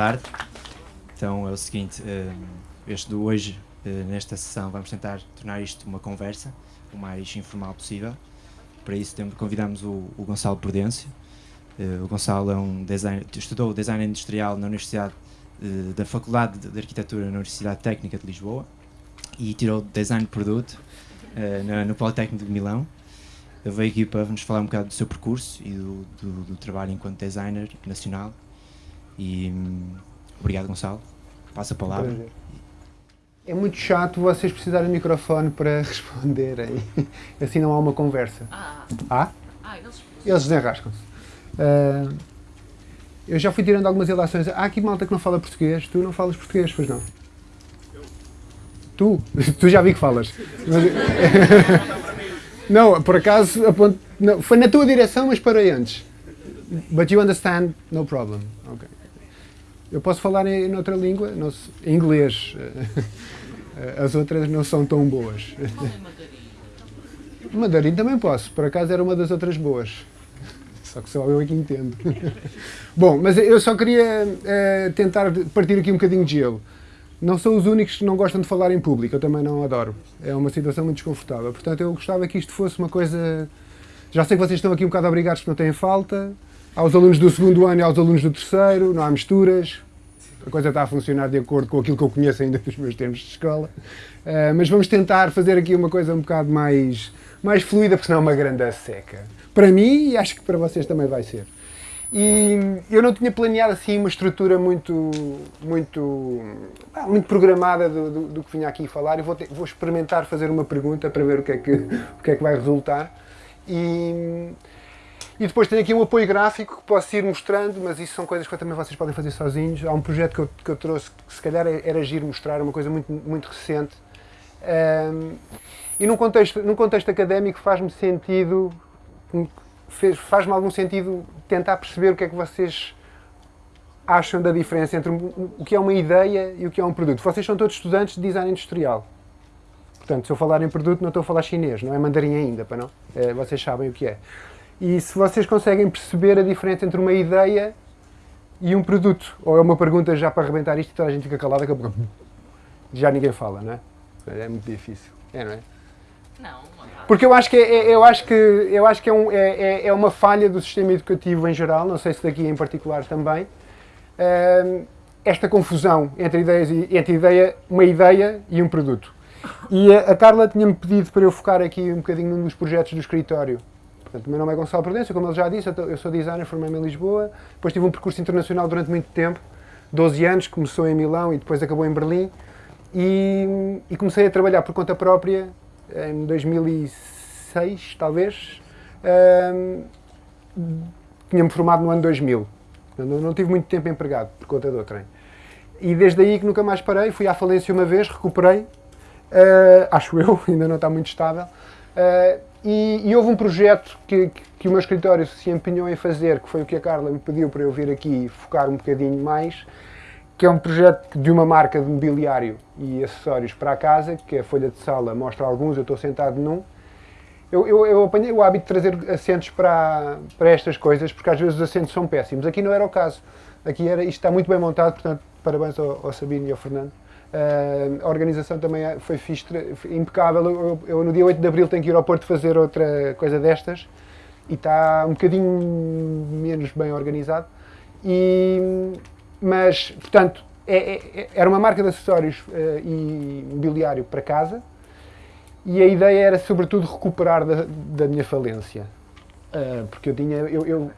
tarde. Então é o seguinte, eh, este de hoje, eh, nesta sessão, vamos tentar tornar isto uma conversa o mais informal possível. Para isso convidamos o, o Gonçalo Prudêncio. Eh, o Gonçalo é um estudou design industrial na Universidade da Faculdade de Arquitetura na Universidade Técnica de Lisboa e tirou design de produto no, no Politécnico de Milão. Veio aqui para nos falar um bocado do seu percurso e do, do, do trabalho enquanto designer nacional. E hum, obrigado, Gonçalo. Passa a palavra. É muito chato vocês precisarem de microfone para responderem. Assim não há uma conversa. Ah, ah? ah eles, eles desenrascam-se. Uh, eu já fui tirando algumas ilações. Há aqui malta que não fala português. Tu não falas português, pois não? Tu? Tu já vi que falas. não, por acaso, não, foi na tua direção, mas parei antes. But you understand, no problem. Okay. Eu posso falar em, em outra língua, não, em inglês. As outras não são tão boas. Mandarim também posso, por acaso era uma das outras boas. Só que só eu é que entendo. Bom, mas eu só queria uh, tentar partir aqui um bocadinho de gelo. Não são os únicos que não gostam de falar em público, eu também não adoro. É uma situação muito desconfortável. Portanto, eu gostava que isto fosse uma coisa... Já sei que vocês estão aqui um bocado obrigados que não têm falta, aos alunos do segundo ano e aos alunos do terceiro, não há misturas, a coisa está a funcionar de acordo com aquilo que eu conheço ainda dos meus tempos de escola. Uh, mas vamos tentar fazer aqui uma coisa um bocado mais, mais fluida, porque senão é uma grande seca. Para mim e acho que para vocês também vai ser. E eu não tinha planeado assim uma estrutura muito, muito, ah, muito programada do, do, do, que vinha aqui falar e vou, ter, vou experimentar fazer uma pergunta para ver o que é que, o que, é que vai resultar. E, e depois tenho aqui um apoio gráfico que posso ir mostrando, mas isso são coisas que também vocês podem fazer sozinhos. Há um projeto que eu, que eu trouxe que se calhar era agir mostrar, uma coisa muito, muito recente. Um, e num contexto, num contexto académico faz-me sentido, faz-me algum sentido tentar perceber o que é que vocês acham da diferença entre o que é uma ideia e o que é um produto. Vocês são todos estudantes de design industrial. Portanto, se eu falar em produto, não estou a falar chinês, não é mandarim ainda, para não? É, vocês sabem o que é. E se vocês conseguem perceber a diferença entre uma ideia e um produto, ou é uma pergunta já para arrebentar isto e toda a gente fica calada, que já ninguém fala, não é? É muito difícil, é, não é? Não. Porque eu acho que é, é, eu acho que, eu acho que é, um, é, é, é uma falha do sistema educativo em geral, não sei se daqui em particular também, uh, esta confusão entre, ideias e, entre ideia, uma ideia e um produto. E a, a Carla tinha-me pedido para eu focar aqui um bocadinho num dos projetos do escritório, Portanto, o meu nome é Gonçalo Prudêncio, como ele já disse, eu sou designer, formei-me em Lisboa, depois tive um percurso internacional durante muito tempo, 12 anos, começou em Milão e depois acabou em Berlim, e, e comecei a trabalhar por conta própria em 2006, talvez, um, tinha-me formado no ano 2000, não, não tive muito tempo empregado por conta do trem. E desde aí que nunca mais parei, fui à falência uma vez, recuperei, uh, acho eu, ainda não está muito estável, uh, e, e, houve um projeto que, que, o meu escritório se empenhou em fazer, que foi o que a Carla me pediu para eu vir aqui focar um bocadinho mais, que é um projeto de uma marca de mobiliário e acessórios para a casa, que a folha de sala mostra alguns, eu estou sentado num. Eu, eu, eu apanhei o hábito de trazer assentos para, para estas coisas, porque às vezes os assentos são péssimos. Aqui não era o caso. Aqui era, isto está muito bem montado, portanto, parabéns ao, ao Sabino e ao Fernando. Uh, a organização também é, foi fixe, impecável. Eu, eu, no dia 8 de Abril tenho que ir ao Porto fazer outra coisa destas e está um bocadinho menos bem organizado. E, mas, portanto, é, é, é era uma marca de acessórios uh, e mobiliário para casa e a ideia era, sobretudo, recuperar da, da minha falência. Uh, porque eu tinha. Eu, eu,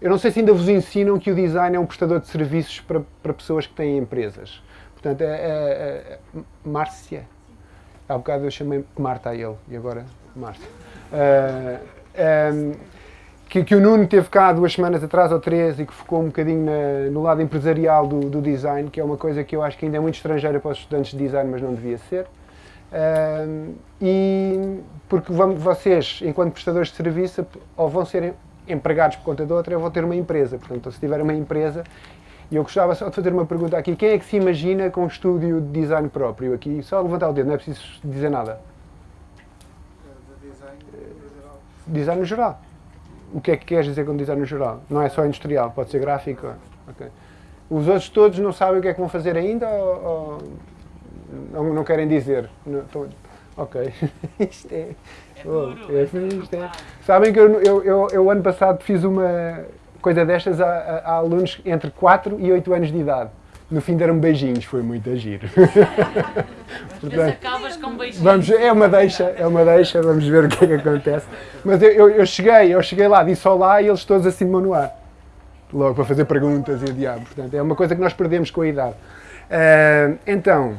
eu não sei se ainda vos ensinam que o design é um prestador de serviços para, para pessoas que têm empresas. Portanto, é, é, é Márcia. Há bocado eu chamei Marta a ele e agora Márcia. Uh, um, que, que, o Nuno teve cá duas semanas atrás ou três e que focou um bocadinho na, no lado empresarial do, do, design, que é uma coisa que eu acho que ainda é muito estrangeira para os estudantes de design, mas não devia ser. Uh, e porque vamos, vocês, enquanto prestadores de serviço, ou vão ser empregados por conta de outra, ou vão ter uma empresa. Portanto, se tiver uma empresa, e eu gostava só de fazer uma pergunta aqui. Quem é que se imagina com um estúdio de design próprio aqui? Só levantar o dedo, não é preciso dizer nada. Design, design no geral. O que é que queres dizer com design no geral? Não é só industrial, pode ser gráfico. Okay. Os outros todos não sabem o que é que vão fazer ainda ou, ou não, querem dizer? Não, ok. isto é. é, duro, oh, é, isto é. Sabem que eu, eu, eu, eu, ano passado fiz uma coisa destas a, a, a alunos entre 4 e 8 anos de idade no fim deram beijinhos, foi muito agir. Portanto, acabas com beijinhos. Vamos, é uma deixa, é uma deixa, vamos ver o que é que acontece. Mas eu, eu, eu cheguei, eu cheguei lá, disse olá e eles todos assim de no ar. Logo para fazer perguntas e o diabo. Portanto, é uma coisa que nós perdemos com a idade. Uh, então,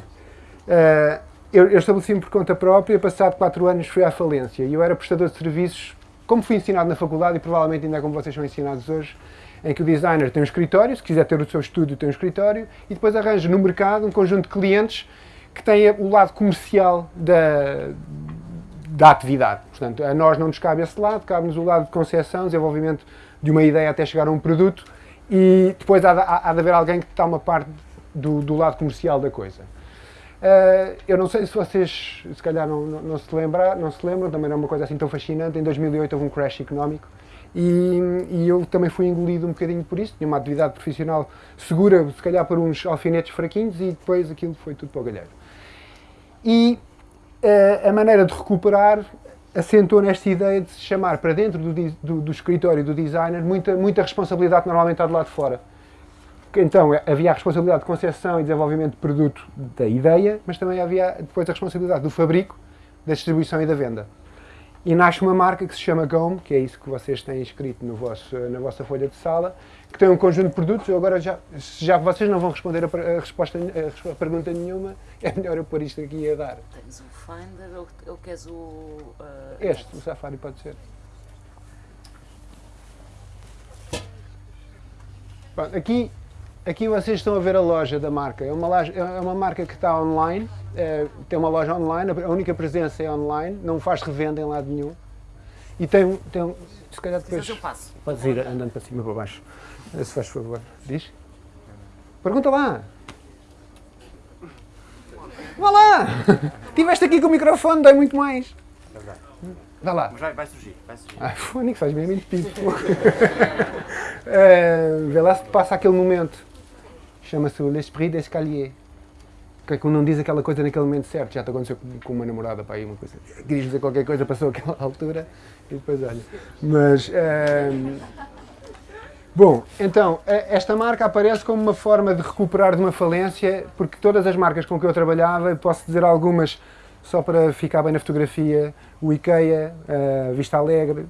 uh, eu, eu estabeleci-me por conta própria, passado 4 anos fui à falência e eu era prestador de serviços, como fui ensinado na faculdade e provavelmente ainda é como vocês são ensinados hoje, em que o designer tem um escritório, se quiser ter o seu estúdio tem um escritório, e depois arranja no mercado um conjunto de clientes que têm o lado comercial da, da atividade. Portanto, a nós não nos cabe esse lado, cabe-nos o lado de concepção, desenvolvimento de uma ideia até chegar a um produto, e depois há de, há de haver alguém que está uma parte do, do lado comercial da coisa. Uh, eu não sei se vocês, se calhar não, não, não, se lembram, não se lembram, também não é uma coisa assim tão fascinante, em 2008 houve um crash económico e, e, eu também fui engolido um bocadinho por isso. Tinha uma atividade profissional segura, se calhar por uns alfinetes fraquinhos, e depois aquilo foi tudo para o galheiro. E uh, a maneira de recuperar assentou nesta ideia de se chamar para dentro do, do, do escritório do designer muita, muita responsabilidade que normalmente está do lado de fora. Então havia a responsabilidade de concepção e desenvolvimento de produto da ideia, mas também havia depois a responsabilidade do fabrico, da distribuição e da venda. E nasce uma marca que se chama Gome, que é isso que vocês têm escrito no vosso, na vossa folha de sala, que tem um conjunto de produtos. Eu agora já, já vocês não vão responder a, a resposta, a, a, pergunta nenhuma, é melhor eu pôr isto aqui a dar. Tens o Finder ou, ou queres o. Uh, este, o Safari pode ser. Bom, aqui Aqui vocês estão a ver a loja da marca. É uma, loja, é uma marca que está online, é, tem uma loja online, a única presença é online, não faz revenda em lado nenhum. E tem, tem se calhar depois... eu passo. Podes ir andando para cima e para baixo. Se faz favor. Diz? Pergunta lá. Vá lá! Estiveste aqui com o microfone, dá muito mais. Vá lá. Mas vai, vai surgir, vai surgir. Ah, fone, faz mesmo pipo. uh, vê lá se passa aquele momento. Chama-se L'Esprit d'Escalier. Que é quando não diz aquela coisa naquele momento certo. Já te aconteceu com uma namorada, para aí, uma coisa. Querias dizer qualquer coisa, passou aquela altura e depois olha. Mas. Um, bom, então, esta marca aparece como uma forma de recuperar de uma falência, porque todas as marcas com que eu trabalhava, posso dizer algumas só para ficar bem na fotografia, o IKEA, a Vista Alegre,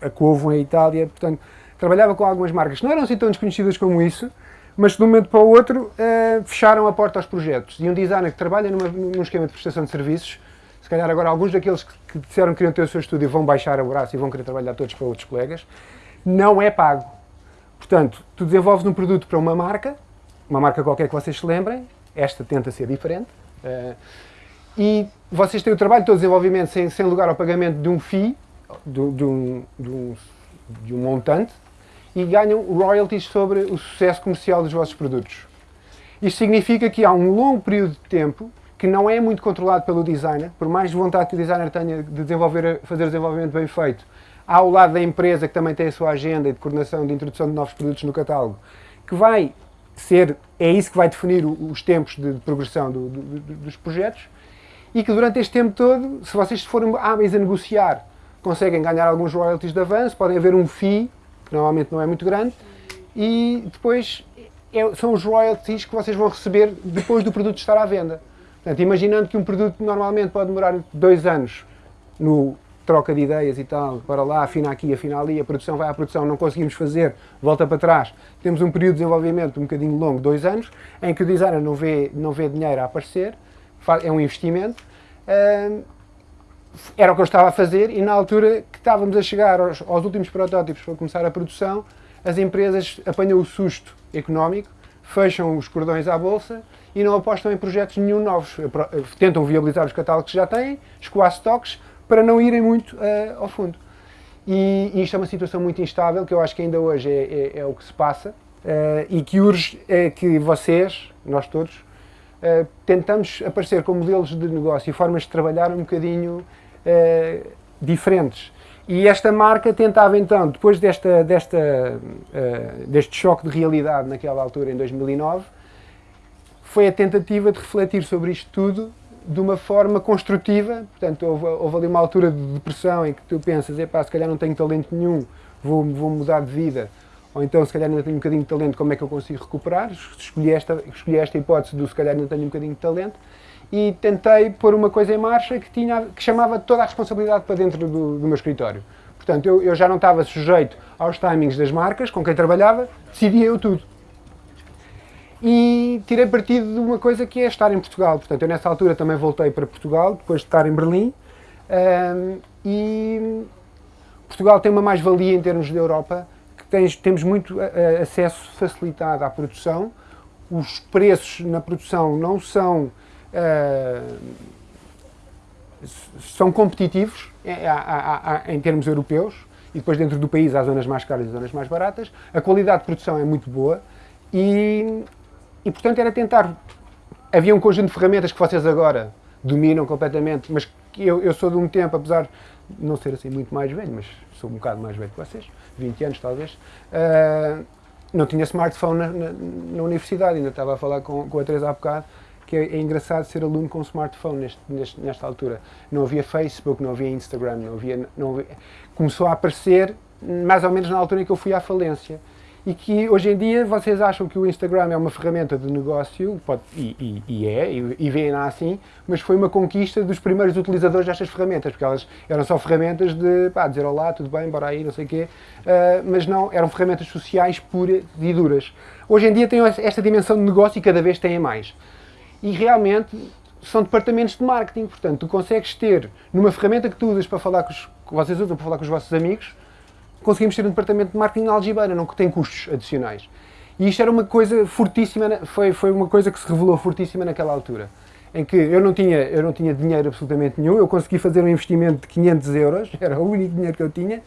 a Covo em Itália, portanto, trabalhava com algumas marcas que não eram assim tão desconhecidas como isso, mas de um momento para o outro uh, fecharam a porta aos projetos. E um designer que trabalha numa, num esquema de prestação de serviços, se calhar agora alguns daqueles que, que disseram que queriam ter o seu estúdio vão baixar o braço e vão querer trabalhar todos para outros colegas, não é pago. Portanto, tu desenvolves um produto para uma marca, uma marca qualquer que vocês se lembrem, esta tenta ser diferente, uh, e vocês têm o trabalho todo de desenvolvimento sem, sem lugar ao pagamento de um FII, de, de, um, de, um, de um montante, e ganham royalties sobre o sucesso comercial dos vossos produtos. Isto significa que há um longo período de tempo que não é muito controlado pelo designer, por mais vontade que o designer tenha de desenvolver, fazer o desenvolvimento bem feito, há o lado da empresa que também tem a sua agenda de coordenação de introdução de novos produtos no catálogo, que vai ser, é isso que vai definir os tempos de progressão do, do, dos projetos, e que durante este tempo todo, se vocês forem hábeis a negociar, conseguem ganhar alguns royalties de avanço, podem haver um FII que normalmente não é muito grande, e depois é, são os royalties que vocês vão receber depois do produto estar à venda. Portanto, imaginando que um produto normalmente pode demorar dois anos no troca de ideias e tal, para lá, afina aqui, afina ali, a produção vai à produção, não conseguimos fazer, volta para trás. Temos um período de desenvolvimento um bocadinho longo, dois anos, em que o designer não vê, não vê dinheiro a aparecer, é um investimento, era o que eu estava a fazer e na altura que estávamos a chegar aos, aos, últimos protótipos para começar a produção, as empresas apanham o susto económico, fecham os cordões à bolsa e não apostam em projetos nenhum novos. Tentam viabilizar os catálogos que já têm, escoar stocks, para não irem muito uh, ao fundo. E, e, isto é uma situação muito instável, que eu acho que ainda hoje é, é, é o que se passa, uh, e que urge é que vocês, nós todos, uh, tentamos aparecer com modelos de negócio e formas de trabalhar um bocadinho uh, diferentes. E esta marca tentava então, depois desta, desta, uh, deste choque de realidade naquela altura, em 2009, foi a tentativa de refletir sobre isto tudo de uma forma construtiva. Portanto, houve, houve ali uma altura de depressão em que tu pensas, epá, se calhar não tenho talento nenhum, vou, vou mudar de vida. Ou então, se calhar ainda tenho um bocadinho de talento, como é que eu consigo recuperar? Escolhi esta, escolhi esta hipótese do se calhar ainda tenho um bocadinho de talento e tentei pôr uma coisa em marcha que, tinha, que chamava toda a responsabilidade para dentro do, do meu escritório. Portanto, eu, eu, já não estava sujeito aos timings das marcas com quem trabalhava, decidia eu tudo. E tirei partido de uma coisa que é estar em Portugal. Portanto, eu nessa altura também voltei para Portugal, depois de estar em Berlim. Um, e Portugal tem uma mais-valia em termos da Europa, que tens, temos muito acesso facilitado à produção. Os preços na produção não são são competitivos em, em termos europeus e depois dentro do país há zonas mais caras e zonas mais baratas. A qualidade de produção é muito boa e, e portanto era tentar... Havia um conjunto de ferramentas que vocês agora dominam completamente, mas eu, eu sou de um tempo, apesar de não ser assim muito mais velho, mas sou um bocado mais velho que vocês, 20 anos talvez, uh, não tinha smartphone na, na, na, universidade, ainda estava a falar com, com a Teresa há bocado, que é, é, engraçado ser aluno com smartphone neste, neste, nesta altura. Não havia Facebook, não havia Instagram, não havia, não havia, Começou a aparecer mais ou menos na altura em que eu fui à falência. E que hoje em dia vocês acham que o Instagram é uma ferramenta de negócio, pode, e, e, e, é, e, e veem assim, mas foi uma conquista dos primeiros utilizadores destas ferramentas, porque elas eram só ferramentas de pá, dizer olá, tudo bem, bora aí, não sei o quê, uh, mas não, eram ferramentas sociais puras e duras. Hoje em dia têm esta dimensão de negócio e cada vez têm mais e realmente são departamentos de marketing. Portanto, tu consegues ter, numa ferramenta que tu usas para falar com os, que vocês usam para falar com os vossos amigos, conseguimos ter um departamento de marketing na algibeira, não que tem custos adicionais. E isto era uma coisa fortíssima, foi, foi uma coisa que se revelou fortíssima naquela altura. Em que eu não, tinha, eu não tinha dinheiro absolutamente nenhum, eu consegui fazer um investimento de 500 euros, era o único dinheiro que eu tinha,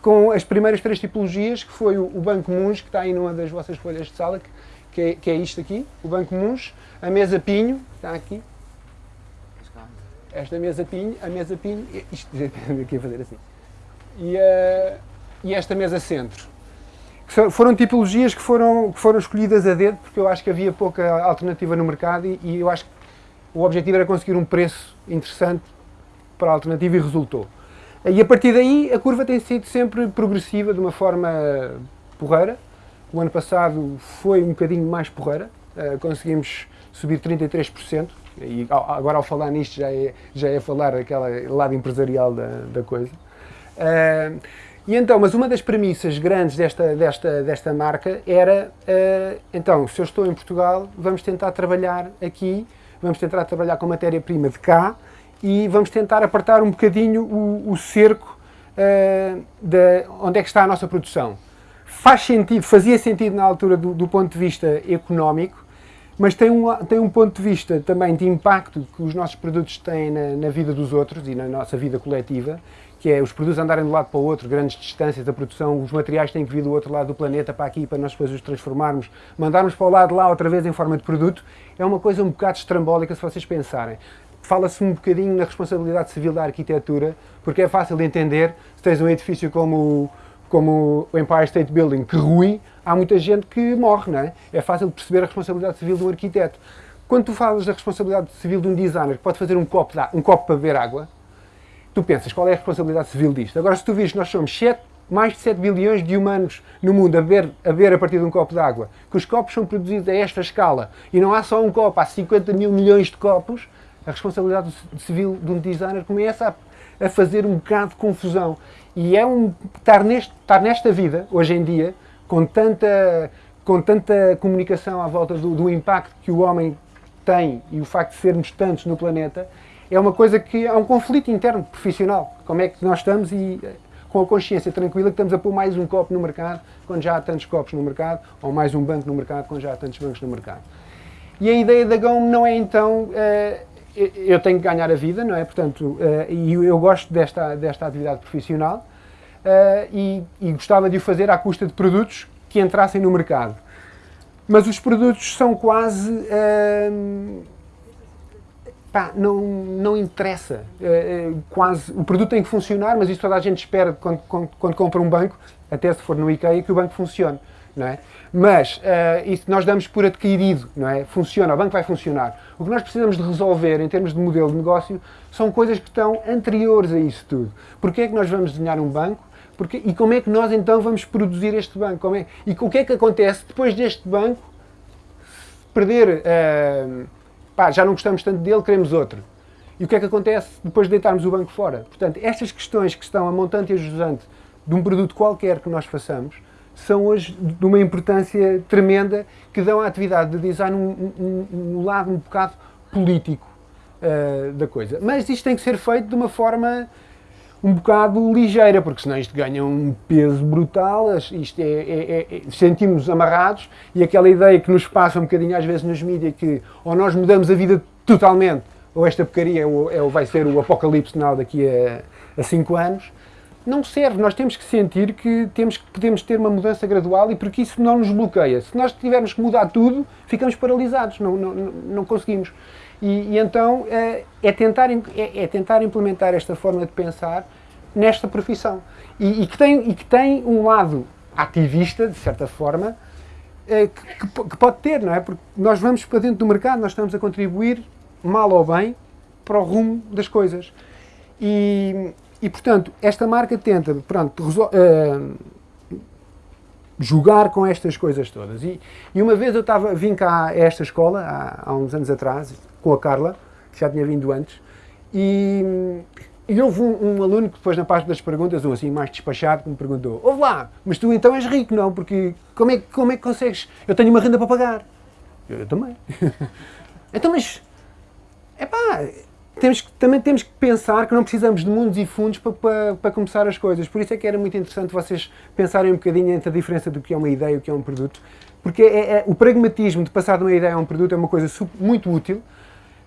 com as primeiras três tipologias, que foi o, Banco Muns, que está aí numa das vossas folhas de sala, que, que, é, que é isto aqui, o Banco Muns, a mesa Pinho, está aqui. Esta mesa Pinho, a mesa Pinho, isto aqui a fazer assim. E, uh, e esta mesa Centro. Foram tipologias que foram, que foram escolhidas a dedo, porque eu acho que havia pouca alternativa no mercado e, e eu acho que o objetivo era conseguir um preço interessante para a alternativa e resultou. E a partir daí a curva tem sido sempre progressiva de uma forma porreira. O ano passado foi um bocadinho mais porreira, uh, conseguimos subir 33%, e agora ao falar nisto já é, já é falar aquele lado empresarial da, da coisa. Uh, e então, mas uma das premissas grandes desta, desta, desta marca era, uh, então, se eu estou em Portugal, vamos tentar trabalhar aqui, vamos tentar trabalhar com matéria-prima de cá e vamos tentar apertar um bocadinho o, o cerco uh, de onde é que está a nossa produção. Faz sentido, fazia sentido na altura do, do ponto de vista económico, mas tem um, tem um ponto de vista também de impacto que os nossos produtos têm na, na, vida dos outros e na nossa vida coletiva, que é os produtos andarem de um lado para o outro, grandes distâncias da produção, os materiais têm que vir do outro lado do planeta para aqui, para nós depois os transformarmos, mandarmos para o lado de lá outra vez em forma de produto, é uma coisa um bocado estrambólica se vocês pensarem. Fala-se um bocadinho na responsabilidade civil da arquitetura, porque é fácil de entender, se tens um edifício como como o Empire State Building, que ruim, há muita gente que morre, não é? É fácil perceber a responsabilidade civil de um arquiteto. Quando tu falas da responsabilidade civil de um designer que pode fazer um copo, de, um copo para beber água, tu pensas, qual é a responsabilidade civil disto? Agora, se tu vires, nós somos 7, mais de 7 bilhões de humanos no mundo a beber, a beber a partir de um copo de água, que os copos são produzidos a esta escala, e não há só um copo, há 50 mil milhões de copos, a responsabilidade civil de um designer começa a, a fazer um bocado de confusão. E é um estar, neste, estar nesta vida, hoje em dia, com tanta, com tanta comunicação à volta do, do impacto que o homem tem e o facto de sermos tantos no planeta, é uma coisa que é um conflito interno, profissional. Como é que nós estamos e com a consciência tranquila que estamos a pôr mais um copo no mercado quando já há tantos copos no mercado, ou mais um banco no mercado quando já há tantos bancos no mercado. E a ideia da GOM não é então, uh, eu tenho que ganhar a vida, não é? Portanto, uh, e eu gosto desta, desta atividade profissional e, e gostava de o fazer à custa de produtos que entrassem no mercado. Mas os produtos são quase... pá, não, não interessa. É, quase, o produto tem que funcionar, mas isso toda a gente espera quando, quando, quando compra um banco, até se for no IKEA, que o banco funcione. Não é? Mas uh, isso nós damos por adquirido, não é? Funciona, o banco vai funcionar. O que nós precisamos de resolver em termos de modelo de negócio são coisas que estão anteriores a isso tudo. Porquê é que nós vamos desenhar um banco? Porque, e como é que nós então vamos produzir este banco? É, e o que é que acontece depois deste banco perder, uh, pá, já não gostamos tanto dele, queremos outro. E o que é que acontece depois de deitarmos o banco fora? Portanto, estas questões que estão a montante e a jusante de um produto qualquer que nós façamos, são hoje de uma importância tremenda que dão à atividade de design um, um, um lado um bocado político uh, da coisa. Mas isto tem que ser feito de uma forma um bocado ligeira, porque senão isto ganha um peso brutal, isto é, é, é, sentimos amarrados e aquela ideia que nos passa um bocadinho às vezes nos mídias que ou nós mudamos a vida totalmente ou esta porcaria é, é, vai ser o apocalipse final daqui a, a cinco anos, não serve. Nós temos que sentir que temos que podemos ter uma mudança gradual e porque isso não nos bloqueia. Se nós tivermos que mudar tudo, ficamos paralisados, não, não, não conseguimos. E, e então é, é tentar, é, é, tentar implementar esta forma de pensar nesta profissão. E, e, que, tem, e que tem um lado ativista, de certa forma, é, que, que, pode ter, não é? Porque nós vamos para dentro do mercado, nós estamos a contribuir, mal ou bem, para o rumo das coisas. E, e, portanto, esta marca tenta, pronto, uh, jogar com estas coisas todas. E, e uma vez eu estava, vim cá a esta escola, há, há, uns anos atrás, com a Carla, que já tinha vindo antes, e, e houve um, um, aluno que depois na parte das perguntas, um assim mais despachado, que me perguntou, ouve lá, mas tu então és rico, não? Porque como é, como é que consegues? Eu tenho uma renda para pagar. Eu, eu também. então, mas, é pá, também temos que pensar que não precisamos de mundos e fundos para, para, para, começar as coisas. Por isso é que era muito interessante vocês pensarem um bocadinho entre a diferença do que é uma ideia e o que é um produto. Porque é, é, o pragmatismo de passar de uma ideia a um produto é uma coisa muito útil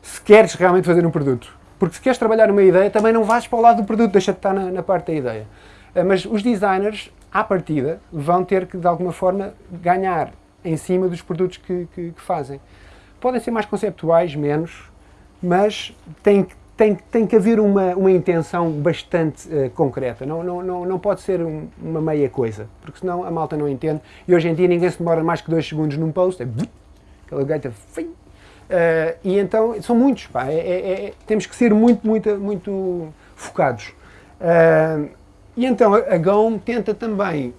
se queres realmente fazer um produto. Porque se queres trabalhar numa ideia, também não vais para o lado do produto, deixa de estar na, na parte da ideia. Eh, mas os designers, à partida, vão ter que, de alguma forma, ganhar em cima dos produtos que, que, que fazem. Podem ser mais conceptuais, menos, mas tem, tem, tem que haver uma, uma intenção bastante uh, concreta. Não, não, não, não pode ser um, uma meia coisa, porque senão a malta não entende. E hoje em dia ninguém se demora mais que dois segundos num post, é aquela gaita. Uh, e então são muitos, pá, é, é, é, temos que ser muito, muito, muito focados. Uh, e então a, GOM tenta também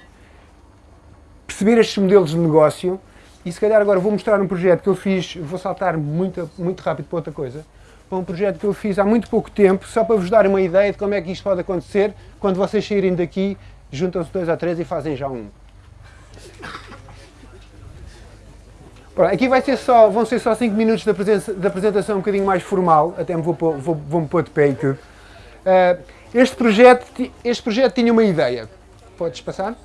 perceber estes modelos de negócio e se calhar agora vou mostrar um projeto que eu fiz, vou saltar muito, muito rápido para outra coisa, para um projeto que eu fiz há muito pouco tempo, só para vos dar uma ideia de como é que isto pode acontecer quando vocês saírem daqui, juntam-se dois a três e fazem já um. Aqui vai ser só, vão ser só 5 minutos da, apresentação um bocadinho mais formal, até me vou, vou, vou me pôr de pé e tudo. Uh, este, projeto, este projeto tinha uma ideia. Podes passar?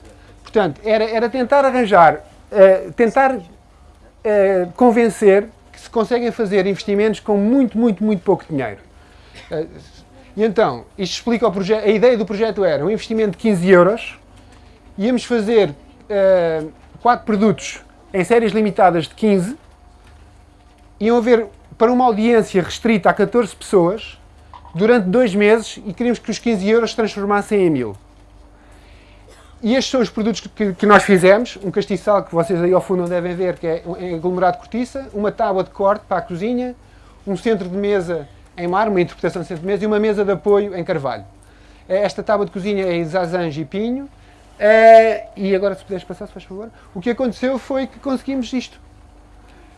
Portanto, era, era tentar arranjar uh, tentar uh, convencer que se conseguem fazer investimentos com muito, muito, muito pouco dinheiro. E então, isto explica o projeto. A ideia do projeto era um investimento de 15 euros, íamos fazer uh, quatro produtos em séries limitadas de 15, iam haver para uma audiência restrita a 14 pessoas durante dois meses e queríamos que os 15 euros se transformassem em mil. E estes são os produtos que, que, nós fizemos. Um castiçal que vocês aí ao fundo não devem ver, que é em aglomerado de cortiça, uma tábua de corte para a cozinha, um centro de mesa em mar, uma interpretação de centro de mesa, e uma mesa de apoio em carvalho. Eh, esta tábua de cozinha é em zazange e pinho. Eh, e agora, se puderes passar, se faz favor. O que aconteceu foi que conseguimos isto.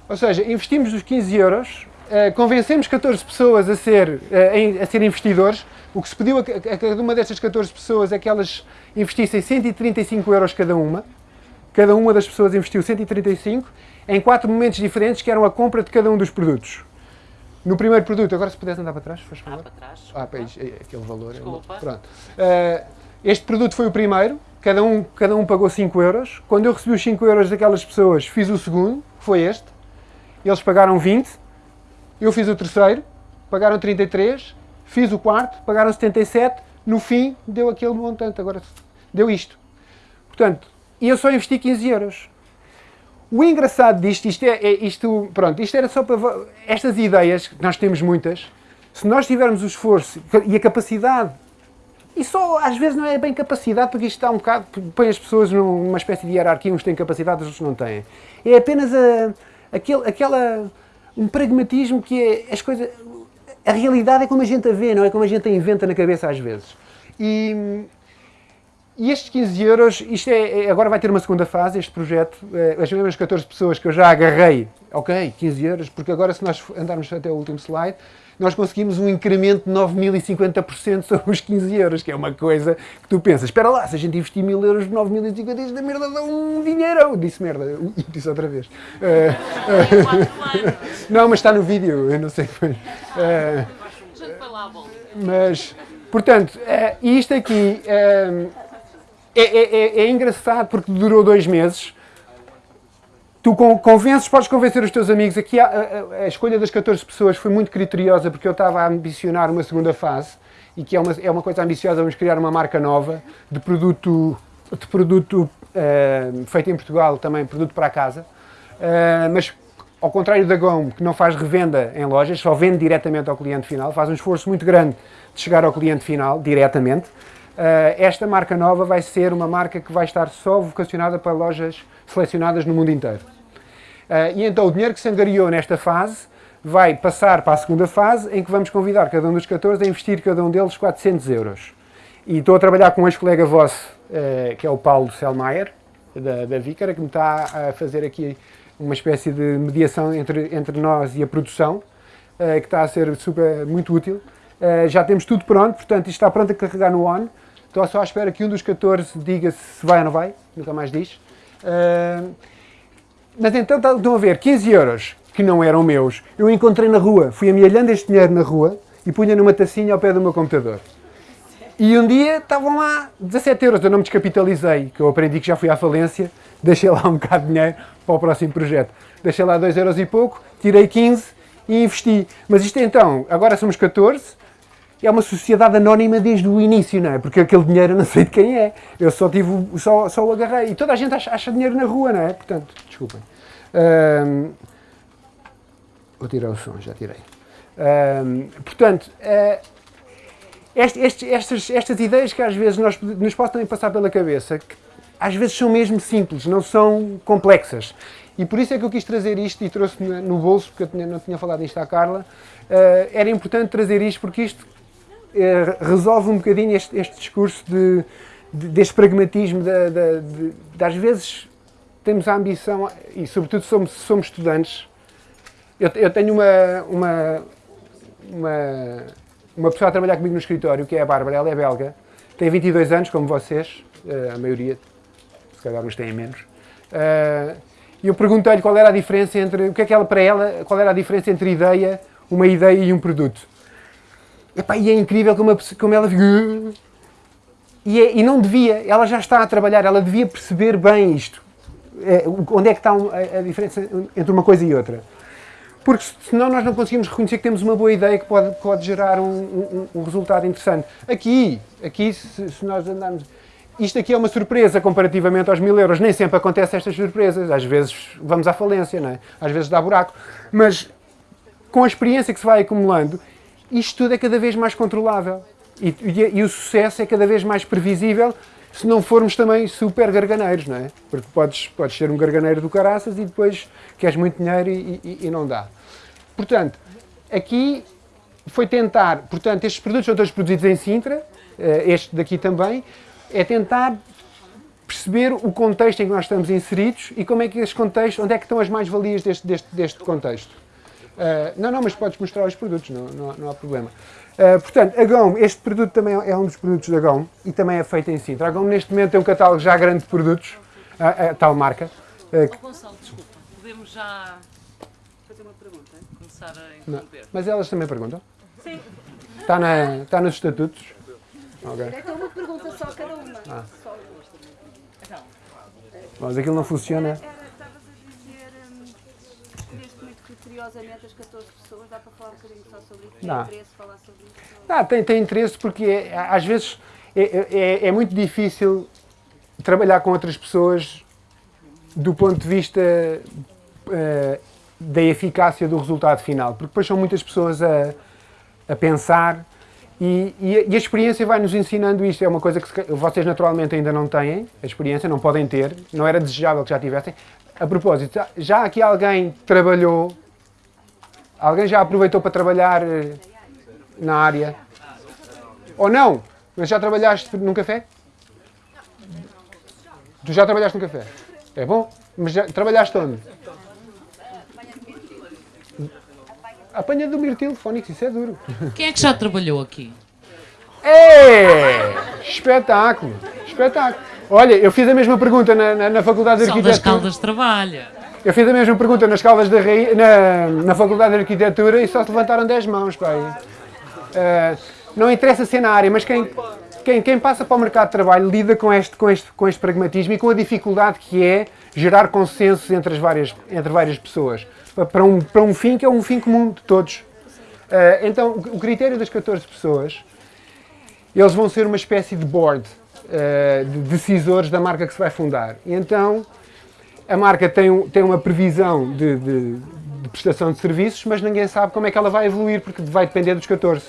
Ou seja, investimos os 15 euros, eh, convencemos 14 pessoas a ser, a ser investidores, o que se pediu a, cada uma destas 14 pessoas é que elas investissem 135 euros cada uma. Cada uma das pessoas investiu 135 em quatro momentos diferentes, que eram a compra de cada um dos produtos. No primeiro produto, agora se puderes andar para trás, faz favor. Ah, para trás. Ah, para aí, aquele valor. Desculpa. É Pronto. Uh, este produto foi o primeiro, cada um, cada um pagou 5 euros. Quando eu recebi os 5 euros daquelas pessoas, fiz o segundo, que foi este. Eles pagaram 20. Eu fiz o terceiro, pagaram 33 fiz o quarto, pagaram 77, no fim deu aquele montante, agora deu isto. Portanto, e eu só investi 15 euros. O engraçado disto, isto é, é, isto, pronto, isto era só para estas ideias, nós temos muitas, se nós tivermos o esforço e a capacidade, e só às vezes não é bem capacidade, porque isto está um bocado, põe as pessoas numa espécie de hierarquia, uns têm capacidade, outros não têm. É apenas a, aquele, aquela, um pragmatismo que é as coisas, a realidade é como a gente a vê, não é como a gente a inventa na cabeça às vezes. E, e estes 15 euros, isto é, é, agora vai ter uma segunda fase, este projeto, eh, as mesmas 14 pessoas que eu já agarrei, ok, 15 euros, porque agora se nós andarmos até o último slide, nós conseguimos um incremento de 9.050% sobre os 15 euros, que é uma coisa que tu pensas, espera lá, se a gente investir 1.000 euros, 9.050, isto da merda dá um dinheiro. Disse merda, disse outra vez. Uh, uh, não, mas está no vídeo, eu não sei. Uh, mas, portanto, isto aqui é, é, é, é, engraçado porque durou dois meses. Tu convences, podes convencer os teus amigos. Aqui a, a, a, escolha das 14 pessoas foi muito criteriosa porque eu estava a ambicionar uma segunda fase e que é uma, é uma coisa ambiciosa. Vamos criar uma marca nova de produto, de produto uh, feito em Portugal, também produto para a casa. Uh, mas ao contrário da GOM, que não faz revenda em lojas, só vende diretamente ao cliente final, faz um esforço muito grande de chegar ao cliente final diretamente. Uh, esta marca nova vai ser uma marca que vai estar só vocacionada para lojas selecionadas no mundo inteiro. Uh, e então o dinheiro que se angariou nesta fase vai passar para a segunda fase, em que vamos convidar cada um dos 14 a investir cada um deles 400 euros. E estou a trabalhar com um ex-colega vosso, uh, que é o Paulo Selmayr, da, da Vícara, que me está a fazer aqui uma espécie de mediação entre, entre nós e a produção, que está a ser super, muito útil. Já temos tudo pronto, portanto isto está pronto a carregar no ON. Estou só à espera que um dos 14 diga se vai ou não vai, nunca mais diz. Uh, mas então tá, estão a ver, 15 euros, que não eram meus, eu encontrei na rua, fui amealhando este dinheiro na rua e punha numa tacinha ao pé do meu computador. E um dia estavam lá 17 euros, eu não me descapitalizei, que eu aprendi que já fui à falência, deixei lá um bocado de dinheiro para o próximo projeto. Deixei lá 2 euros e pouco, tirei 15 e investi. Mas isto então, agora somos 14, é uma sociedade anónima desde o início, não é? Porque aquele dinheiro eu não sei de quem é. Eu só tive, só, só o agarrei. E toda a gente acha, acha dinheiro na rua, não é? Portanto, desculpem. Vou tirar o som, já tirei. Portanto, uh, este, este, estas, estas ideias que às vezes nós, nos podem passar pela cabeça, que às vezes são mesmo simples, não são complexas. E por isso é que eu quis trazer isto e trouxe no bolso, porque eu não tinha falado isto à Carla. Uh, era importante trazer isto porque isto é, resolve um bocadinho este, este discurso de, de, deste pragmatismo, de, de, de, às vezes temos a ambição, e sobretudo somos, somos estudantes, eu, eu tenho uma, uma, uma, uma, pessoa a trabalhar comigo no escritório, que é a Bárbara, ela é belga, tem 22 anos, como vocês, eh, a maioria, se calhar uns têm menos, eh, e eu perguntei-lhe qual era a diferença entre, o que é que ela, para ela, qual era a diferença entre ideia, uma ideia e um produto. Epá, e é incrível como, a, como ela. E, é, e, não devia, ela já está a trabalhar, ela devia perceber bem isto. É, onde é que está a, a, diferença entre uma coisa e outra. Porque senão nós não conseguimos reconhecer que temos uma boa ideia que pode, pode gerar um, um, um resultado interessante. Aqui, aqui se, se, nós andarmos. Isto aqui é uma surpresa comparativamente aos mil euros. Nem sempre acontecem estas surpresas. Às vezes vamos à falência, não é? às vezes dá buraco. Mas com a experiência que se vai acumulando, isto tudo é cada vez mais controlável. E, e, e, o sucesso é cada vez mais previsível se não formos também super garganeiros, não é? Porque podes, podes ser um garganeiro do caraças e depois queres muito dinheiro e, e não dá. Portanto, aqui foi tentar, portanto, estes produtos são todos produzidos em Sintra, eh, este daqui também, é tentar perceber o contexto em que nós estamos inseridos e como é que este contexto, onde é que estão as mais-valias deste, deste, deste contexto. Uh, não, não, mas podes mostrar os produtos, não, não, não há problema. Uh, portanto, a GOM, este produto também é um dos produtos da GOM e também é feito em Sintra. A GOM neste momento tem um catálogo já grande de produtos, a, a tal marca. Uh, oh, Gonçalo, desculpa, podemos já fazer uma pergunta? Começar a interromper. Mas elas também perguntam? Sim. Está, na, está nos estatutos? Okay. É uma pergunta só cada uma. Ah. Mas aquilo não funciona curiosamente as 14 pessoas, dá para falar um bocadinho só sobre isso? Tem interesse falar sobre isso? Dá, tem, tem interesse porque é, às vezes é, é, é, muito difícil trabalhar com outras pessoas do ponto de vista eh, da eficácia do resultado final, porque depois são muitas pessoas a, a pensar e, e, a, e a experiência vai nos ensinando isto. É uma coisa que se vocês naturalmente ainda não têm, a experiência, não podem ter, não era desejável que já tivessem. A propósito, já aqui alguém trabalhou, alguém já aproveitou para trabalhar eh, na área? Ou não? Mas já trabalhaste num café? Tu já trabalhaste num café? É bom? Mas já trabalhaste onde? Apanha do mirtilo, Fónix, isso é duro. Quem é que já trabalhou aqui? É! Espetáculo! Espetáculo! Olha, eu fiz a mesma pergunta na, na, na Faculdade de Só das Arquitetura. Caldas trabalha. Eu fiz a mesma pergunta nas Caldas da Rainha, na, na Faculdade de Arquitetura e só se levantaram 10 mãos, pá. aí. Ah, não interessa ser na área, mas quem, quem, quem passa para o mercado de trabalho lida com este, com, este, com este pragmatismo e com a dificuldade que é gerar consensos entre, as várias, entre várias pessoas. Pa- Para um, para um fim que é um fim comum de todos. Ah, então, o critério das 14 pessoas, eles vão ser uma espécie de board ah, de decisores da marca que se vai fundar. E então, a marca tem, um- tem uma previsão de, de- de prestação de serviços, mas ninguém sabe como é que ela vai evoluir, porque vai depender dos 14.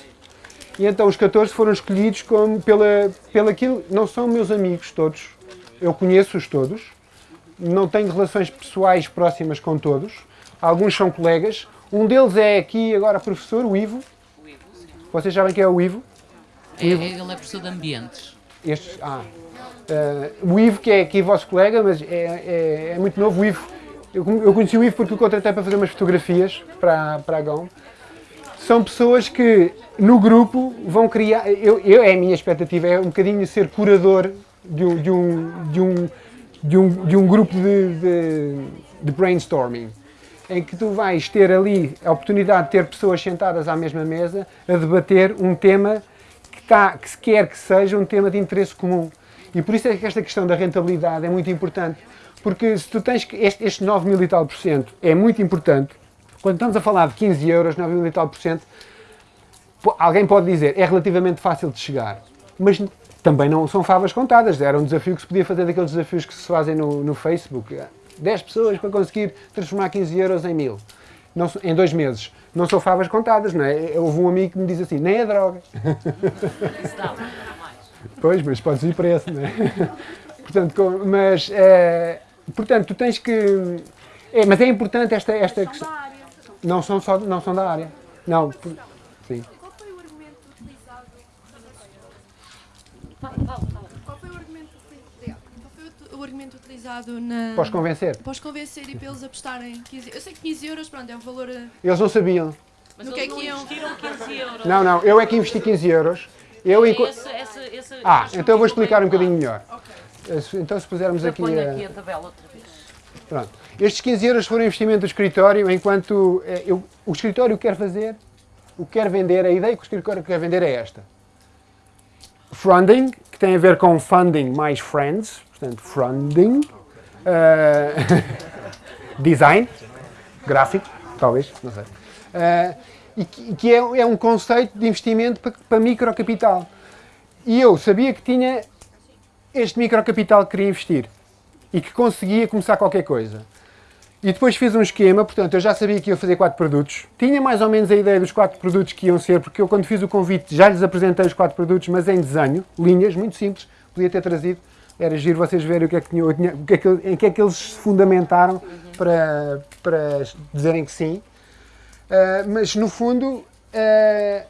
E então os 14 foram escolhidos como pela, pela aquilo, não são meus amigos todos, eu conheço-os todos, não tenho relações pessoais próximas com todos, alguns são colegas, um deles é aqui agora professor, o Ivo, O Ivo, sim. vocês sabem quem é o Ivo? É, ele é professor de ambientes. Estes, ah, eh, o Ivo, que é aqui vosso colega, mas é, é- é muito novo. O Ivo, eu, eu conheci o Ivo porque o contratei para fazer umas fotografias para, para a GOM. São pessoas que no grupo vão criar. Eu, eu, é a minha expectativa, é um bocadinho ser curador de um, de um, de um, de um, de um grupo de, de, de brainstorming. Em que tu vais ter ali a oportunidade de ter pessoas sentadas à mesma mesa a debater um tema que, está, que se quer que seja um tema de interesse comum. E por isso é que esta questão da rentabilidade é muito importante. Porque se tu tens que. Este, este 9 mil e tal por cento é muito importante. Quando estamos a falar de 15 euros, 9 mil e tal por cento, alguém pode dizer é relativamente fácil de chegar. Mas também não são favas contadas. Era um desafio que se podia fazer daqueles desafios que se fazem no, no Facebook. 10 pessoas para conseguir transformar 15 euros em mil. Não em dois meses. Não são favas contadas, não é? Houve um amigo que me diz assim, nem é droga. Isso dá para mais. Pois, mas podes ir preço, não é? portanto, com- mas, eh, portanto, tu tens que... É, mas é importante esta, esta questão. Da área. Não são, só, não são da área. Não, por- sim. Qual foi o argumento utilizado? Fala, fala, fala. Qual foi o argumento, utilizado? Qual foi o, argumento utilizado na. Podes convencer? Para os convencer e para eles apostarem 15 Eu sei que 15 euros, pronto, é um valor. eh, Eles não sabiam. Mas No eles que é não que iam? investiram 15 euros. Não, não, eu é que investi 15 euros. Eu enco- Esse, esse, esse, Ah, então eu vou explicar um bocadinho melhor. Eh, Então se pusermos Eu aqui... a- aqui a tabela outra vez. Pronto. Estes 15 euros foram investimento do escritório, enquanto eh, eu- o escritório quer fazer, o que quer vender, a ideia que o escritório quer vender é esta. Funding, que tem a ver com funding mais friends, portanto, funding. eh, design, gráfico, talvez, não sei. Eh, e que, que é, é um conceito de investimento para, para microcapital. E eu sabia que tinha este microcapital que queria investir e que conseguia começar qualquer coisa. E depois fiz um esquema, portanto, eu já sabia que ia fazer quatro produtos. Tinha mais ou menos a ideia dos quatro produtos que iam ser, porque eu quando fiz o convite já lhes apresentei os quatro produtos, mas em desenho, linhas, muito simples, podia ter trazido. Era giro vocês verem o que é que, tinha, o que é que, em que é que eles se fundamentaram para, para dizerem que sim. Ah, mas no fundo, ah,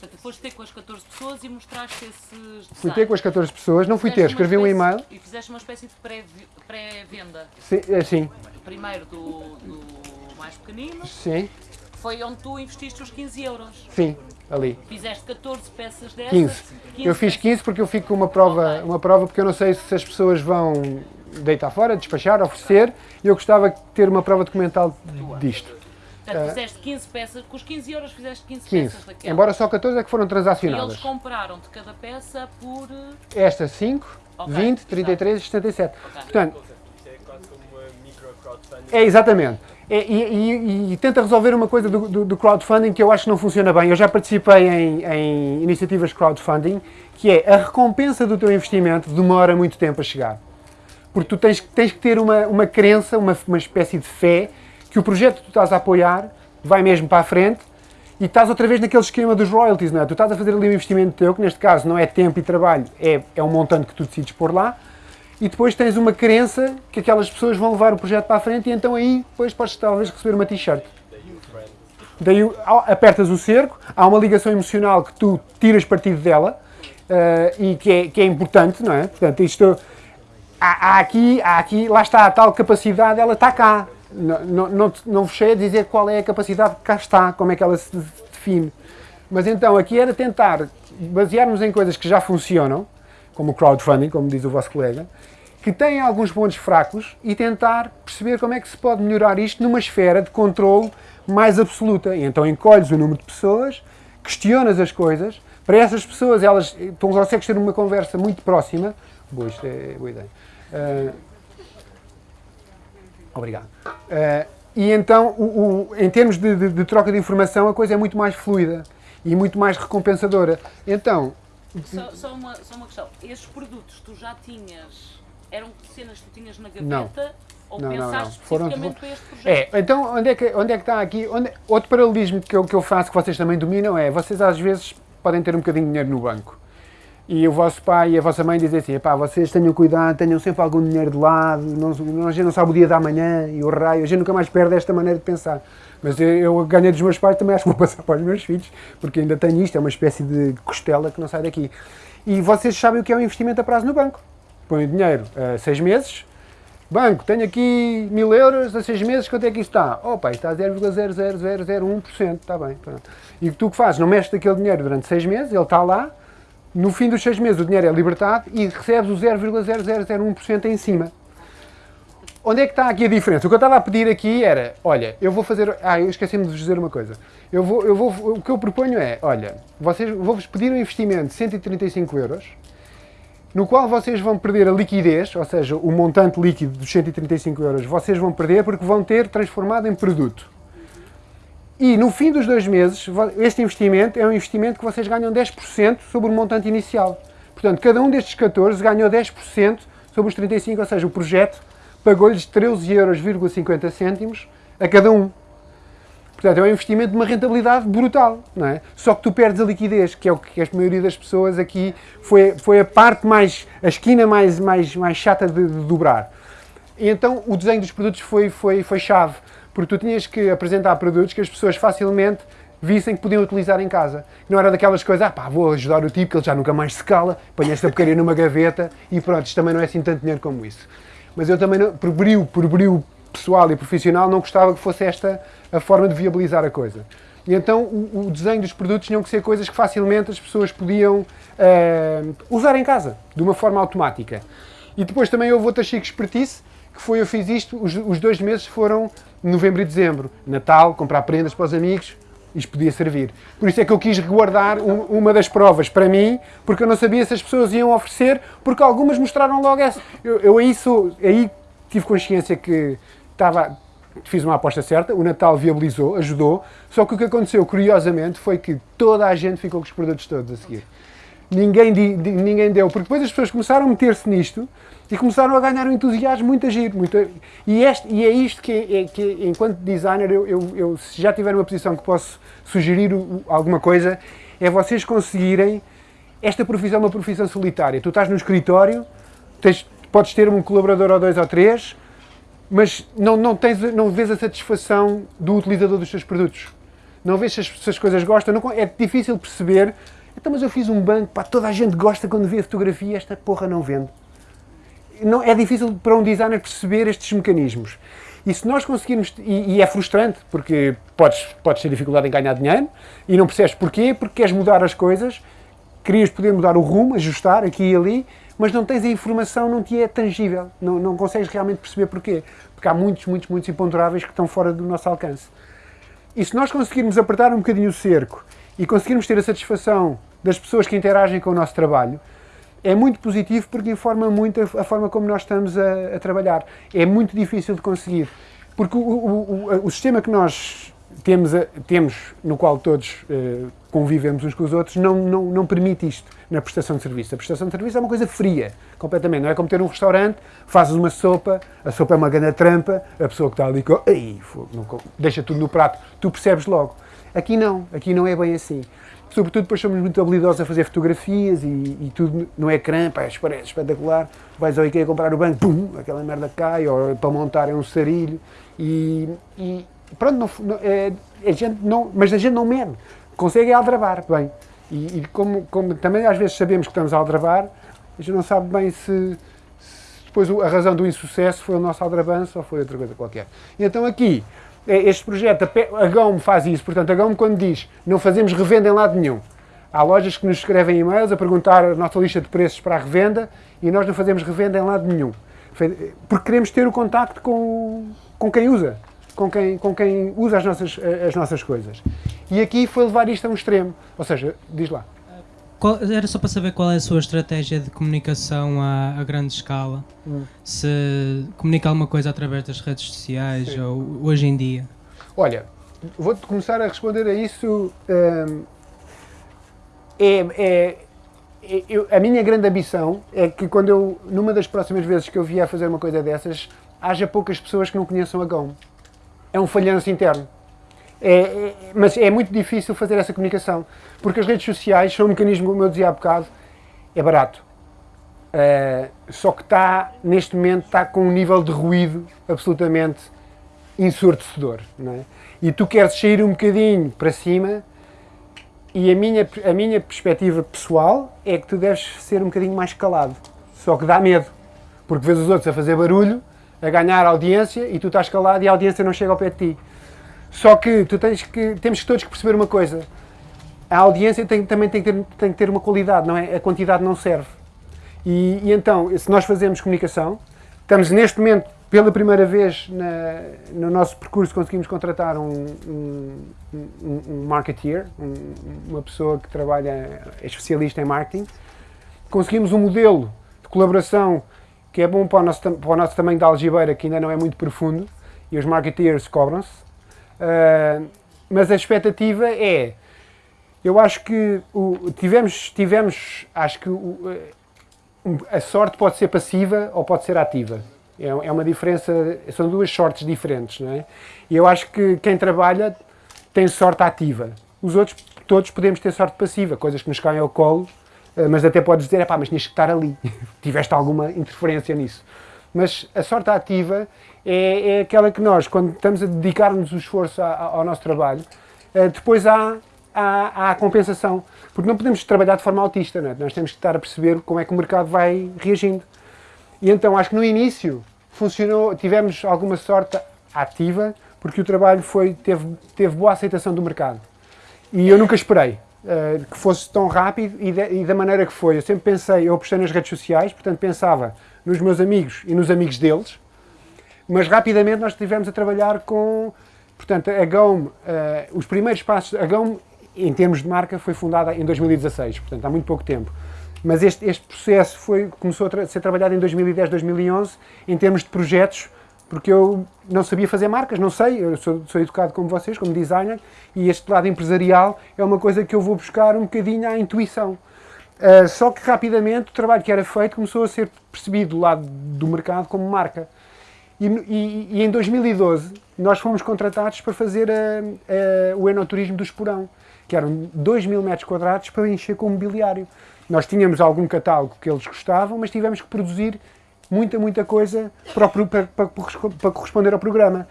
Portanto, foste ter com as 14 pessoas e mostraste esses fui ter com as 14 pessoas, não fui ter, escrevi um espécie- e-mail, E fizeste uma espécie de pré- pré-venda. sim, assim, Primeiro do, do mais pequenino, sim, foi onde tu investiste os 15 euros. sim, ali. Fizeste 14 peças dessas. 15. Eu fiz 15 porque eu fico com uma prova, uma prova porque eu não sei se as pessoas vão deitar fora, despachar, oferecer, e eu gostava de ter uma prova documental disto. Portanto, fizeste 15 peças, com os 15 euros fizeste 15, 15. peças daquela. Embora só 14 é que foram E eles transacionadas. compraram-te cada peça por. eh, Esta 5, Ok, 20, 33 e 77. Ok. Portanto, Isto é quase como uma micro crowdfunding. é exatamente. É, e, e- e tenta resolver uma coisa do, do- do crowdfunding que eu acho que não funciona bem. Eu já participei em, em iniciativas de crowdfunding, que é a recompensa do teu investimento demora muito tempo a chegar. Porque tu tens, tens que ter uma, uma crença, uma, uma espécie de fé, que o projeto que tu estás a apoiar vai mesmo para a frente e estás outra vez naquele esquema dos royalties, não é? Tu estás a fazer ali um investimento teu, que neste caso não é tempo e trabalho, é, é um montante que tu decides pôr lá, e depois tens uma crença que aquelas pessoas vão levar o projeto para a frente e então aí depois podes talvez receber uma t-shirt. Daí apertas o cerco, há uma ligação emocional que tu tiras partido dela eh, e que é, que é importante, não é? Portanto, isto há, há aqui, há aqui, lá está a tal capacidade, ela está cá. Não, não, não, não vos a dizer qual é a capacidade que cá está, como é que ela se define. Mas então aqui era tentar basearmos em coisas que já funcionam, como o crowdfunding, como diz o vosso colega, que têm alguns pontos fracos e tentar perceber como é que se pode melhorar isto numa esfera de controle mais absoluta. E então encolhes o número de pessoas, questionas as coisas, para essas pessoas elas, tu consegues ter uma conversa muito próxima. Boa, isto é boa ideia. Ah, Obrigado. Eh, e então, o- o- em termos de, de- de troca de informação, a coisa é muito mais fluida e muito mais recompensadora. Então, Só, só uma, só uma questão. Estes produtos tu já tinhas. Eram cenas que tu tinhas na Não. gaveta? Ou Não, não, pensaste não. Foram- especificamente para este projeto? é, então onde é que, onde é que está aqui? Onde- outro paralelismo que eu, que eu faço, que vocês também dominam, é vocês às vezes podem ter um bocadinho de dinheiro no banco. E o vosso pai e a vossa mãe dizem assim: "Epá, vocês tenham cuidado, tenham sempre algum dinheiro de lado, não, a gente não sabe o dia da manhã e o raio, a gente nunca mais perde esta maneira de pensar. Mas eu, eu ganhei dos meus pais, também acho que vou passar para os meus filhos, porque ainda tenho isto, é uma espécie de costela que não sai daqui. E vocês sabem o que é um investimento a prazo no banco. Põem o dinheiro a seis meses, Banco, tenho aqui mil euros a seis meses, quanto é que isto está? Opa, isto está a 0,00001%, está bem. Pronto. E tu que fazes? Não mexes daquele dinheiro durante seis meses, ele está lá, no fim dos seis meses o dinheiro é libertado e recebes o 0,0001% em cima. Onde é que está aqui a diferença? O que eu estava a pedir aqui era, olha, eu vou fazer, ah, eu esqueci-me de vos dizer uma coisa. Eu vou, eu vou, o que eu proponho é, olha, vocês, vou-vos pedir um investimento de 135 euros, no qual vocês vão perder a liquidez, ou seja, o montante líquido dos 135 euros, vocês vão perder porque vão ter transformado em produto. E no fim dos dois meses, este investimento é um investimento que vocês ganham 10% sobre o montante inicial. Portanto, cada um destes 14 ganhou 10% sobre os 35, ou seja, o projeto pagou-lhes 13,50 euros a cada um. Portanto, é um investimento de uma rentabilidade brutal, não é? Só que tu perdes a liquidez, que é o que a maioria das pessoas aqui foi, foi a parte mais, a esquina mais, mais, mais chata de, de dobrar. E então o desenho dos produtos foi, foi, foi chave, porque tu tinhas que apresentar produtos que as pessoas facilmente vissem que podiam utilizar em casa. Não era daquelas coisas, ah pá, vou ajudar o tipo que ele já nunca mais se cala, põe esta porcaria numa gaveta e pronto, isto também não é assim tanto dinheiro como isso. Mas eu também, não, por brilho, por brilho pessoal e profissional, não gostava que fosse esta a forma de viabilizar a coisa. E então o, o desenho dos produtos tinham que ser coisas que facilmente as pessoas podiam eh, usar em casa, de uma forma automática. E depois também houve outra chique expertise, que foi eu fiz isto, os, os dois meses foram novembro e dezembro. Natal, comprar prendas para os amigos, isto podia servir. Por isso é que eu quis guardar um- uma das provas para mim, porque eu não sabia se as pessoas iam oferecer, porque algumas mostraram logo essa. Eu, eu aí, sou, aí tive consciência que estava, fiz uma aposta certa, o Natal viabilizou, ajudou, só que o que aconteceu, curiosamente, foi que toda a gente ficou com os produtos todos a seguir. Ninguém, ninguém deu, porque depois as pessoas começaram a meter-se nisto e começaram a ganhar um entusiasmo muito agir. Muito, e, este, e é isto que, é, que enquanto designer, eu, eu, eu, se já tiver uma posição que posso sugerir alguma coisa, é vocês conseguirem. Esta profissão é uma profissão solitária. Tu estás no escritório, tens, podes ter um colaborador ou dois ou três, mas não, não, tens, não vês a satisfação do utilizador dos teus produtos. Não vês se as, se as coisas gostam. Não, é difícil perceber. Então, mas eu fiz um banco, pá, toda a gente gosta quando vê a fotografia, esta porra não vende. Não, é difícil para um designer perceber estes mecanismos. E se nós conseguirmos, e, e é frustrante, porque podes, podes ter dificuldade em ganhar dinheiro e não percebes porquê, porque queres mudar as coisas, querias poder mudar o rumo, ajustar aqui e ali, mas não tens a informação, não te é tangível, não, não consegues realmente perceber porquê. Porque há muitos, muitos, muitos imponderáveis que estão fora do nosso alcance. E se nós conseguirmos apertar um bocadinho o cerco e conseguirmos ter a satisfação das pessoas que interagem com o nosso trabalho, é muito positivo porque informa muito a, a forma como nós estamos a, a trabalhar. É muito difícil de conseguir. Porque o, o- o- o sistema que nós temos, temos no qual todos eh, convivemos uns com os outros, não, não, não permite isto na prestação de serviço. A prestação de serviço é uma coisa fria, completamente. Não é como ter um restaurante, fazes uma sopa, a sopa é uma grande trampa, a pessoa que está ali com, deixa tudo no prato, tu percebes logo. Aqui não, aqui não é bem assim. Sobretudo depois somos muito habilidosos a fazer fotografias e, e tudo no ecrã, pá, parece espetacular. Vais ao IKEA comprar o banco, pum, aquela merda cai, ou para montar é um sarilho. E, e pronto, não, não- é, a gente não, mas a gente não mede, consegue aldrabar bem. E, e como, como também às vezes sabemos que estamos a aldrabar, a gente não sabe bem se, se depois a razão do insucesso foi o nosso aldrabanço ou foi outra coisa qualquer. E então aqui, este projeto, a GOM faz isso, portanto a GOM quando diz não fazemos revenda em lado nenhum, há lojas que nos escrevem e-mails a perguntar a nossa lista de preços para a revenda e nós não fazemos revenda em lado nenhum. Porque queremos ter o contacto com, com quem usa, com quem, com quem usa as nossas, as nossas coisas. E aqui foi levar isto a um extremo, ou seja, diz lá. Qual- era só para saber qual é a sua estratégia de comunicação a, a grande escala. Hum. Se comunica alguma coisa através das redes sociais Sim. ou hoje em dia. Olha, vou-te começar a responder a isso. hum, é, é- é- eu- a minha grande ambição é que quando eu, numa das próximas vezes que eu vier a fazer uma coisa dessas, haja poucas pessoas que não conheçam a GOM. É um falhanço interno. É- é- mas é muito difícil fazer essa comunicação, porque as redes sociais são um mecanismo, como eu dizia há bocado, é barato. Uh, só que está, neste momento, está com um nível de ruído absolutamente ensurdecedor. É? E tu queres sair um bocadinho para cima e a minha, a minha perspectiva pessoal é que tu deves ser um bocadinho mais calado. Só que dá medo, porque vês os outros a fazer barulho, a ganhar audiência e tu estás calado e a audiência não chega ao pé de ti. Só que tu tens que, temos todos que perceber uma coisa. A audiência tem- também tem que, ter, tem que ter uma qualidade, não é? A quantidade não serve. E, e então, se nós fazemos comunicação, estamos neste momento, pela primeira vez na- no nosso percurso, conseguimos contratar um, um, um- um marketeer, um- uma pessoa que trabalha, é especialista em marketing. Conseguimos um modelo de colaboração que é bom para o nosso, para o nosso tamanho da algibeira, que ainda não é muito profundo, e os marketeers cobram-se. Ah, mas a expectativa é, eu acho que o- tivemos, tivemos, acho que o- a sorte pode ser passiva ou pode ser ativa. É, é uma diferença, são duas sortes diferentes, não é? E eu acho que quem trabalha tem sorte ativa. Os outros, todos podemos ter sorte passiva, coisas que nos caem ao colo, eh, mas até podes dizer, pá, mas tinhas que estar ali, tiveste alguma interferência nisso. Mas a sorte ativa é, é aquela que nós, quando estamos a dedicar-nos o esforço a- a- ao nosso trabalho, eh, depois há, há, há a compensação. Porque não podemos trabalhar de forma autista, é? nós temos que estar a perceber como é que o mercado vai reagindo. E então acho que no início funcionou, tivemos alguma sorte ativa, porque o trabalho foi, teve, teve boa aceitação do mercado. E eu nunca esperei eh, que fosse tão rápido e, da- e da maneira que foi. Eu sempre pensei, eu apostei nas redes sociais, portanto pensava nos meus amigos e nos amigos deles, mas rapidamente nós estivemos a trabalhar com, portanto, a GOM, eh, os primeiros passos, a GOM, em termos de marca, foi fundada em 2016, portanto, há muito pouco tempo. Mas este, este processo foi, começou a ser trabalhado em 2010, 2011, em termos de projetos, porque eu não sabia fazer marcas, não sei, eu sou, sou educado como vocês, como designer, e este lado empresarial é uma coisa que eu vou buscar um bocadinho à intuição. Uh, só que rapidamente o trabalho que era feito começou a ser percebido do lado do mercado como marca. E, e- e em 2012 nós fomos contratados para fazer a- a- o enoturismo do Esporão, que eram 2 mil metros quadrados para encher com mobiliário. Nós tínhamos algum catálogo que eles gostavam, mas tivemos que produzir muita, muita coisa para, para- para para corresponder ao programa.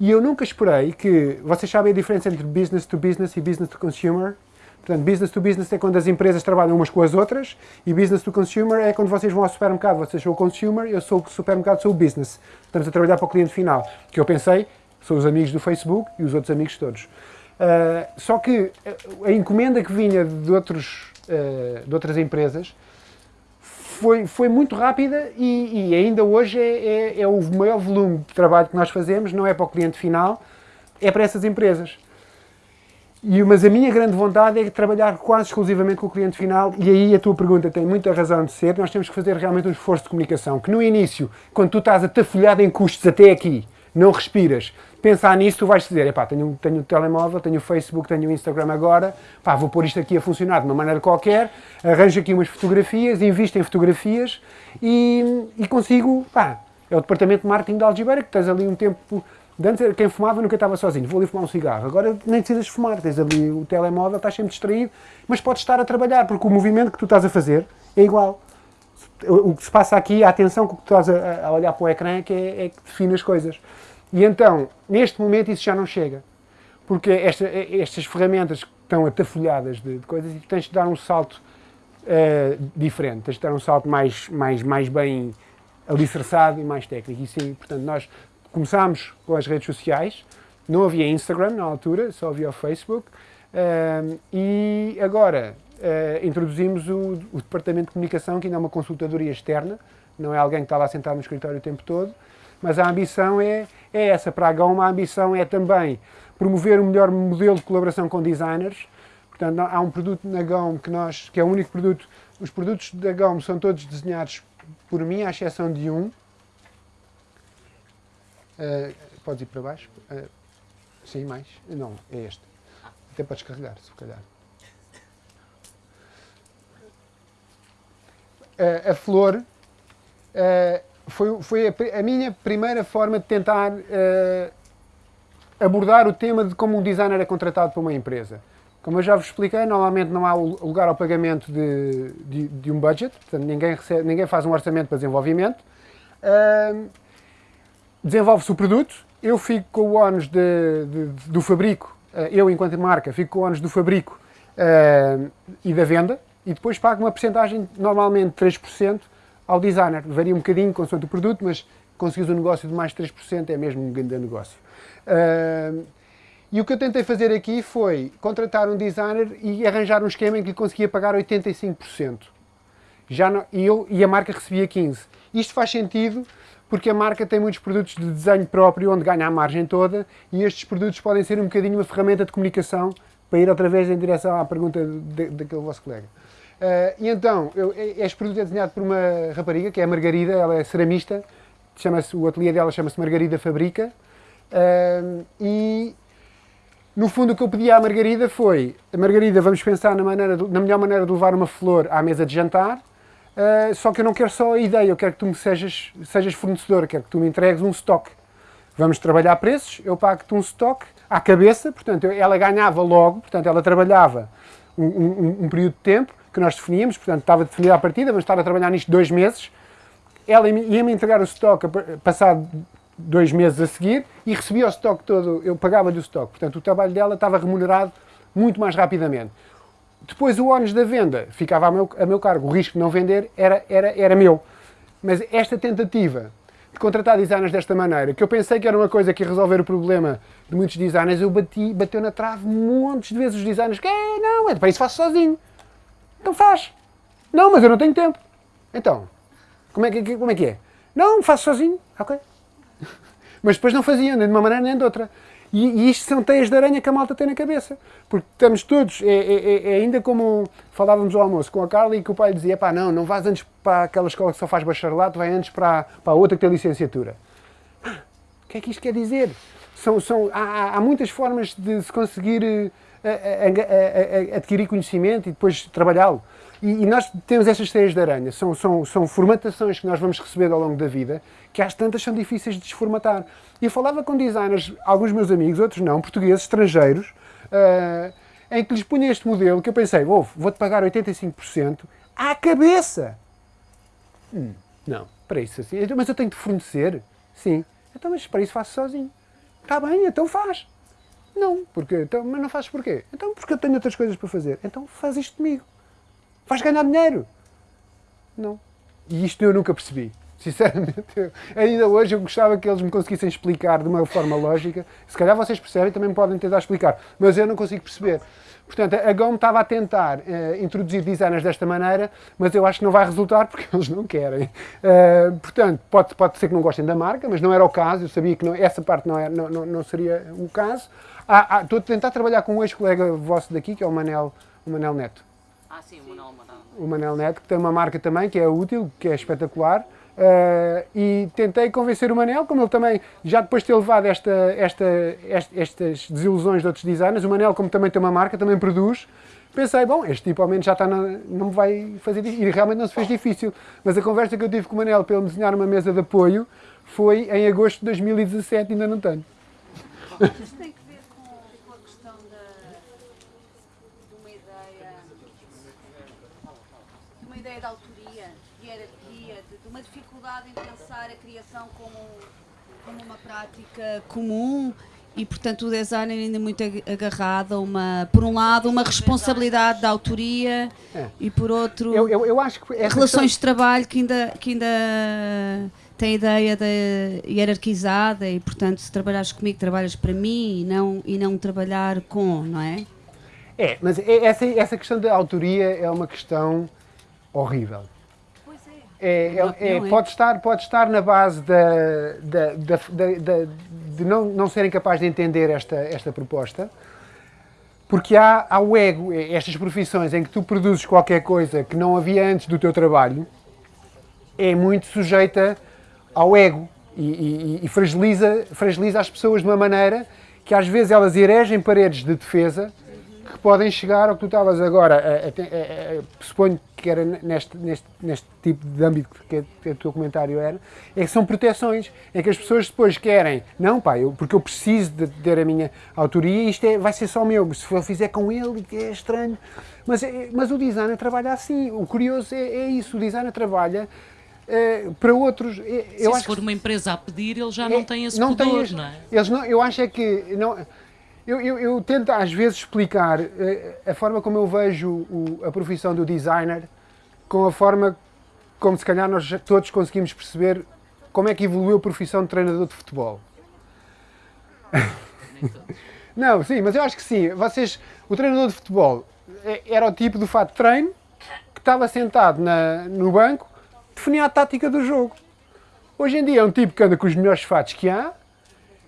E eu nunca esperei que. Vocês sabem a diferença entre business to business e business to consumer? Portanto, business to business é quando as empresas trabalham umas com as outras e business to consumer é quando vocês vão ao supermercado. Vocês são o consumer, eu sou o supermercado, sou o business. Estamos a trabalhar para o cliente final. Que eu pensei, são os amigos do Facebook e os outros amigos todos. Ah, só que a encomenda que vinha de, outros, ah, de outras empresas foi, foi muito rápida e, e ainda hoje é, é- é o maior volume de trabalho que nós fazemos, não é para o cliente final, é para essas empresas. E, mas a minha grande vontade é trabalhar quase exclusivamente com o cliente final, e aí a tua pergunta tem muita razão de ser. Nós temos que fazer realmente um esforço de comunicação. Que no início, quando tu estás atafolhado em custos até aqui, não respiras, pensar nisso, tu vais dizer, epá, tenho, tenho o telemóvel, tenho o Facebook, tenho o Instagram agora, pá, vou pôr isto aqui a funcionar de uma maneira qualquer, arranjo aqui umas fotografias, invisto em fotografias e, e consigo, pá, é o departamento de marketing da Algibeira que tens ali um tempo, antes quem fumava nunca estava sozinho, vou ali fumar um cigarro, agora nem precisas fumar, tens ali o telemóvel, estás sempre distraído, mas podes estar a trabalhar, porque o movimento que tu estás a fazer é igual. O que se passa aqui, a atenção que tu estás a, a olhar para o ecrã é que, é, é que define as coisas. E então, neste momento, isso já não chega. Porque esta- estas ferramentas estão atafolhadas de, de coisas e tens de dar um salto eh, diferente, tens de dar um salto mais, mais, mais bem alicerçado e mais técnico. E sim, portanto, nós começámos com as redes sociais, não havia Instagram na altura, só havia o Facebook, eh, e agora eh, introduzimos o, o Departamento de Comunicação, que ainda é uma consultadoria externa, não é alguém que está lá sentado no escritório o tempo todo, mas a ambição é, é essa. Para a GOM, a ambição é também promover um melhor modelo de colaboração com designers. Portanto, há um produto na GOM que, nós, que é o único produto. Os produtos da GOM são todos desenhados por mim, à exceção de um. Uh, podes ir para baixo? Uh, sim, mais? Não, é este. Até podes carregar, se calhar. Uh, a flor uh, foi, foi a, a minha primeira forma de tentar uh, abordar o tema de como um designer é contratado por uma empresa. Como eu já vos expliquei, normalmente não há lugar ao pagamento de, de, de um budget, portanto ninguém, recebe, ninguém faz um orçamento para desenvolvimento. Uh, desenvolve-se o produto, eu fico com o ónus do fabrico, eh, eu enquanto marca, fico com o ónus do fabrico eh, e da venda, e depois pago uma porcentagem, normalmente 3%, ao designer. Varia um bocadinho consoante o produto, mas conseguires um negócio de mais de 3% é mesmo um grande negócio. Eh, e o que eu tentei fazer aqui foi contratar um designer e arranjar um esquema em que lhe conseguia pagar 85%. Já não- e, eu, e a marca recebia 15%. Isto faz sentido porque a marca tem muitos produtos de desenho próprio onde ganha a margem toda e estes produtos podem ser um bocadinho uma ferramenta de comunicação para ir outra vez em direção à pergunta daquele vosso colega. Ah, e então, eu, este produto é desenhado por uma rapariga que é a Margarida, ela é ceramista, chama-se, o ateliê dela chama-se Margarida Fabrica Ah, e no fundo, o que eu pedi à Margarida foi: Margarida, vamos pensar na, maneira de- na melhor maneira de levar uma flor à mesa de jantar. Uh, só que eu não quero só a ideia, eu quero que tu me sejas, sejas fornecedor, quero que tu me entregues um stock. Vamos trabalhar preços, eu pago-te um stock à cabeça, portanto, ela ganhava logo, portanto, ela trabalhava um, um- um período de tempo que nós definíamos, portanto, estava definida a partida, vamos estar a trabalhar nisto dois meses. Ela ia-me entregar o stock passado dois meses a seguir e recebia o stock todo, eu pagava-lhe o stock. Portanto, o trabalho dela estava remunerado muito mais rapidamente. Depois, o ónus da venda ficava a meu, a meu cargo. O risco de não vender era, era, era meu. Mas esta tentativa de contratar designers desta maneira, que eu pensei que era uma coisa que ia resolver o problema de muitos designers, eu bati, bateu na trave montes de vezes os designers que, "É, não, é para isso faço sozinho. Então faz. Não, mas eu não tenho tempo. Então, como é que, como é, que é? Não, faço sozinho. Ok. Mas depois não faziam, nem de uma maneira nem de outra. E, e isto são teias de aranha que a malta tem na cabeça. Porque estamos todos, é, é- é ainda como falávamos ao almoço com a Carla e que o pai dizia, pá, não, não vais antes para aquela escola que só faz bacharelato, vai antes para, para a outra que tem licenciatura. Ah, O que é que isto quer dizer? São, são, há, há- há muitas formas de se conseguir eh, a- a- a- adquirir conhecimento e depois trabalhá-lo. E, e nós temos estas teias de aranha, são, são, são formatações que nós vamos receber ao longo da vida, que às tantas são difíceis de desformatar. E eu falava com designers, alguns meus amigos, outros não, portugueses, estrangeiros, eh, em que lhes punha este modelo que eu pensei, "Ouve, vou-te pagar 85% à cabeça. Hum, não, para isso assim. Mas eu tenho de fornecer? Sim. Então, mas para isso faço sozinho. Está bem, então faz. Não, porque, então, mas não fazes porquê? Então, porque eu tenho outras coisas para fazer. Então faz isto comigo. Vais ganhar dinheiro. Não. E isto eu nunca percebi. Sinceramente, eu- ainda hoje eu gostava que eles me conseguissem explicar de uma forma lógica. Se calhar vocês percebem, também podem tentar explicar. Mas eu não consigo perceber. Portanto, a GOM estava a tentar eh, introduzir designers desta maneira, mas eu acho que não vai resultar porque eles não querem. Eh, portanto, pode, pode ser que não gostem da marca, mas não era o caso. Eu sabia que não- essa parte não, era, não, não, não seria o caso. Há- há- estou a tentar trabalhar com um ex-colega vosso daqui, que é o Manel, o Manel Neto Ah, sim, o Manuel Marão. o Manel Neto, que tem uma marca também que é útil, que é espetacular, Uh, e tentei convencer o Manel, como ele também, já depois de ter levado esta, esta, esta, estas desilusões de outros designers, o Manel, como também tem uma marca, também produz, pensei, bom, este tipo ao menos já está na, não me vai fazer difícil. E realmente não se fez difícil. Mas a conversa que eu tive com o Manel para ele desenhar uma mesa de apoio foi em agosto de 2017, ainda não tenho. Isto tem que ver com, com a questão da, de uma ideia de uma ideia de autoria, de hierarquia, de, de uma dificuldade em pensar a criação como, como uma prática comum e portanto o design é ainda muito ag- agarrado a uma, por um lado, uma responsabilidade da autoria É. e por outro Eu, eu, eu acho que relações de trabalho que ainda, que ainda tem a ideia de hierarquizada e portanto se trabalhares comigo trabalhas para mim e não, e não trabalhar com, não é? É, mas é- essa, essa questão da autoria é uma questão horrível. É. É, é- é- é. pode, estar, pode estar na base da, da- da- de não, não serem capazes de entender esta, esta proposta, porque há, há o ego, é- estas profissões em que tu produzes qualquer coisa que não havia antes do teu trabalho, é muito sujeita ao ego e, e- e fragiliza, fragiliza as pessoas de uma maneira que às vezes elas eregem paredes de defesa que podem chegar ao que tu estavas agora, a- a- a- suponho que era neste, neste, neste tipo de âmbito que, que o teu comentário era, é que são proteções, é que as pessoas depois querem, não pá, eu, porque eu preciso de ter a minha autoria e isto é, vai ser só meu, se eu fizer com ele é estranho, mas, é- mas o designer trabalha assim, o curioso é, é isso, o designer trabalha eh, para outros, eh, Se eu isso acho for que uma empresa a pedir, ele já é, não tem esse não tem este- não é? Eles não, eu acho é que não, eu, eu, eu tento às vezes explicar eh, a forma como eu vejo o- a profissão do designer com a forma como se calhar nós todos conseguimos perceber como é que evoluiu a profissão de treinador de futebol. Não, sim, mas eu acho que sim. Vocês, o treinador de futebol eh, era o tipo do fato de treino que estava sentado na- no banco, definia a tática do jogo. Hoje em dia é um tipo que anda com os melhores fatos que há,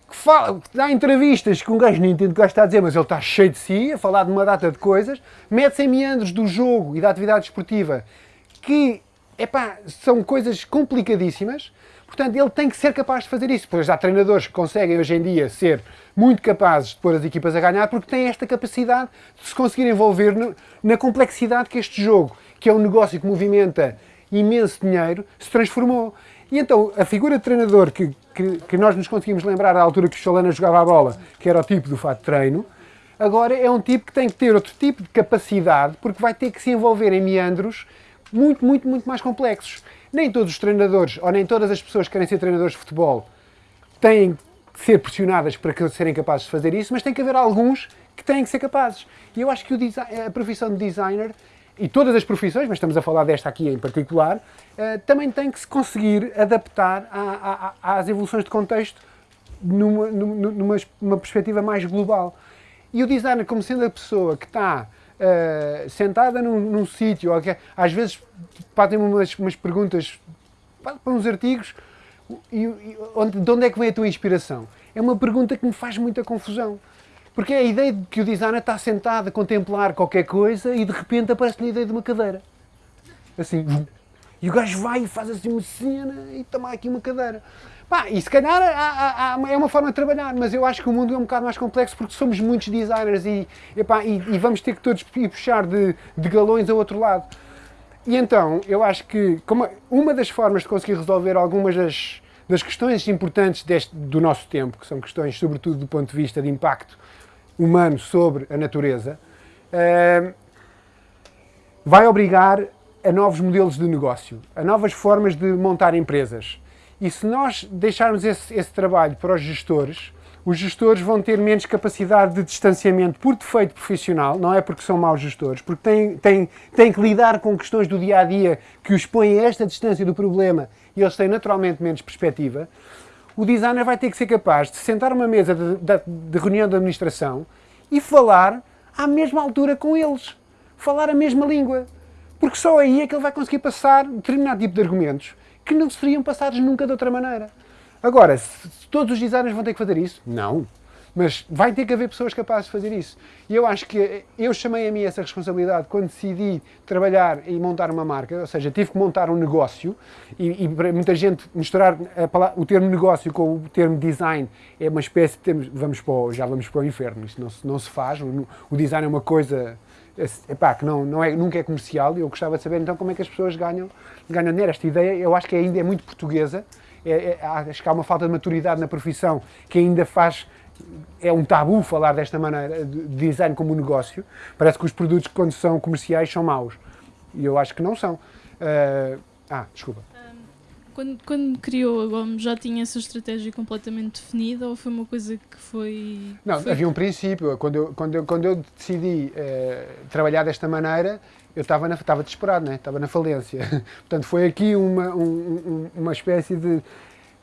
que, fala, que dá entrevistas que um gajo nem entende o que o gajo está a dizer, mas ele está cheio de si, a falar de uma data de coisas, mete-se em meandros do jogo e da atividade esportiva, que, epá, são coisas complicadíssimas, portanto ele tem que ser capaz de fazer isso. Pois há treinadores que conseguem hoje em dia ser muito capazes de pôr as equipas a ganhar, porque têm esta capacidade de se conseguir envolver no- na complexidade que este jogo, que é um negócio que movimenta imenso dinheiro, se transformou. E então, a figura de treinador que, que, que nós nos conseguimos lembrar da altura que o Chalana jogava a bola, que era o tipo do fato de treino, agora é um tipo que tem que ter outro tipo de capacidade, porque vai ter que se envolver em meandros muito, muito, muito mais complexos. Nem todos os treinadores, ou nem todas as pessoas que querem ser treinadores de futebol, têm que ser pressionadas para serem capazes de fazer isso, mas tem que haver alguns que têm que ser capazes. E eu acho que a profissão de designer, e todas as profissões, mas estamos a falar desta aqui em particular, eh, também tem que se conseguir adaptar à- à- às evoluções de contexto numa, numa, numa, perspectiva mais global. E o designer, como sendo a pessoa que está eh, sentada num, num sítio, às vezes fazem umas, umas perguntas para para uns artigos, e, e onde, de onde é que vem a tua inspiração? É uma pergunta que me faz muita confusão. Porque é a ideia de que o designer está sentado a contemplar qualquer coisa e de repente aparece-lhe a ideia de uma cadeira. Assim, e o gajo vai e faz assim uma cena e toma aqui uma cadeira. Pá, e se calhar há- há- há- é uma forma de trabalhar, mas eu acho que o mundo é um bocado mais complexo porque somos muitos designers e, e, e vamos ter que todos ir puxar de, de galões ao outro lado. E então, eu acho que uma das formas de conseguir resolver algumas das, das questões importantes deste, do nosso tempo, que são questões, sobretudo, do ponto de vista de impacto humano sobre a natureza, eh, vai obrigar a novos modelos de negócio, a novas formas de montar empresas. E se nós deixarmos esse, esse trabalho para os gestores, os gestores vão ter menos capacidade de distanciamento por defeito profissional, não é porque são maus gestores, porque têm, têm, têm que lidar com questões do dia a dia que os põem a esta distância do problema e eles têm naturalmente menos perspectiva. O designer vai ter que ser capaz de sentar uma mesa de, de- de reunião de administração e falar à mesma altura com eles, falar a mesma língua, porque só aí é que ele vai conseguir passar determinado tipo de argumentos que não seriam passados nunca de outra maneira. Agora, se todos os designers vão ter que fazer isso? Não. Mas vai ter que haver pessoas capazes de fazer isso. E eu acho que eu chamei a mim essa responsabilidade quando decidi trabalhar e montar uma marca, ou seja, tive que montar um negócio e, e para muita gente misturar o termo negócio com o termo design é uma espécie de vamos para o, já vamos para o inferno, isto não se, não se faz, o, o design é uma coisa epá, que não, não é, nunca é comercial. E eu gostava de saber então como é que as pessoas ganham, ganham dinheiro. Esta ideia eu acho que ainda é muito portuguesa, é, é, acho que há uma falta de maturidade na profissão que ainda faz é um tabu falar desta maneira de design como um negócio. Parece que os produtos, quando são comerciais, são maus. E eu acho que não são. Uh, ah, desculpa. Quando, quando criou a Gomes, já tinha essa estratégia completamente definida ou foi uma coisa que foi. Não, foi... havia um princípio. Quando eu, quando eu, quando eu decidi uh, trabalhar desta maneira, eu estava, estava desesperado, né? estava na falência. Portanto, foi aqui uma, um, uma espécie de.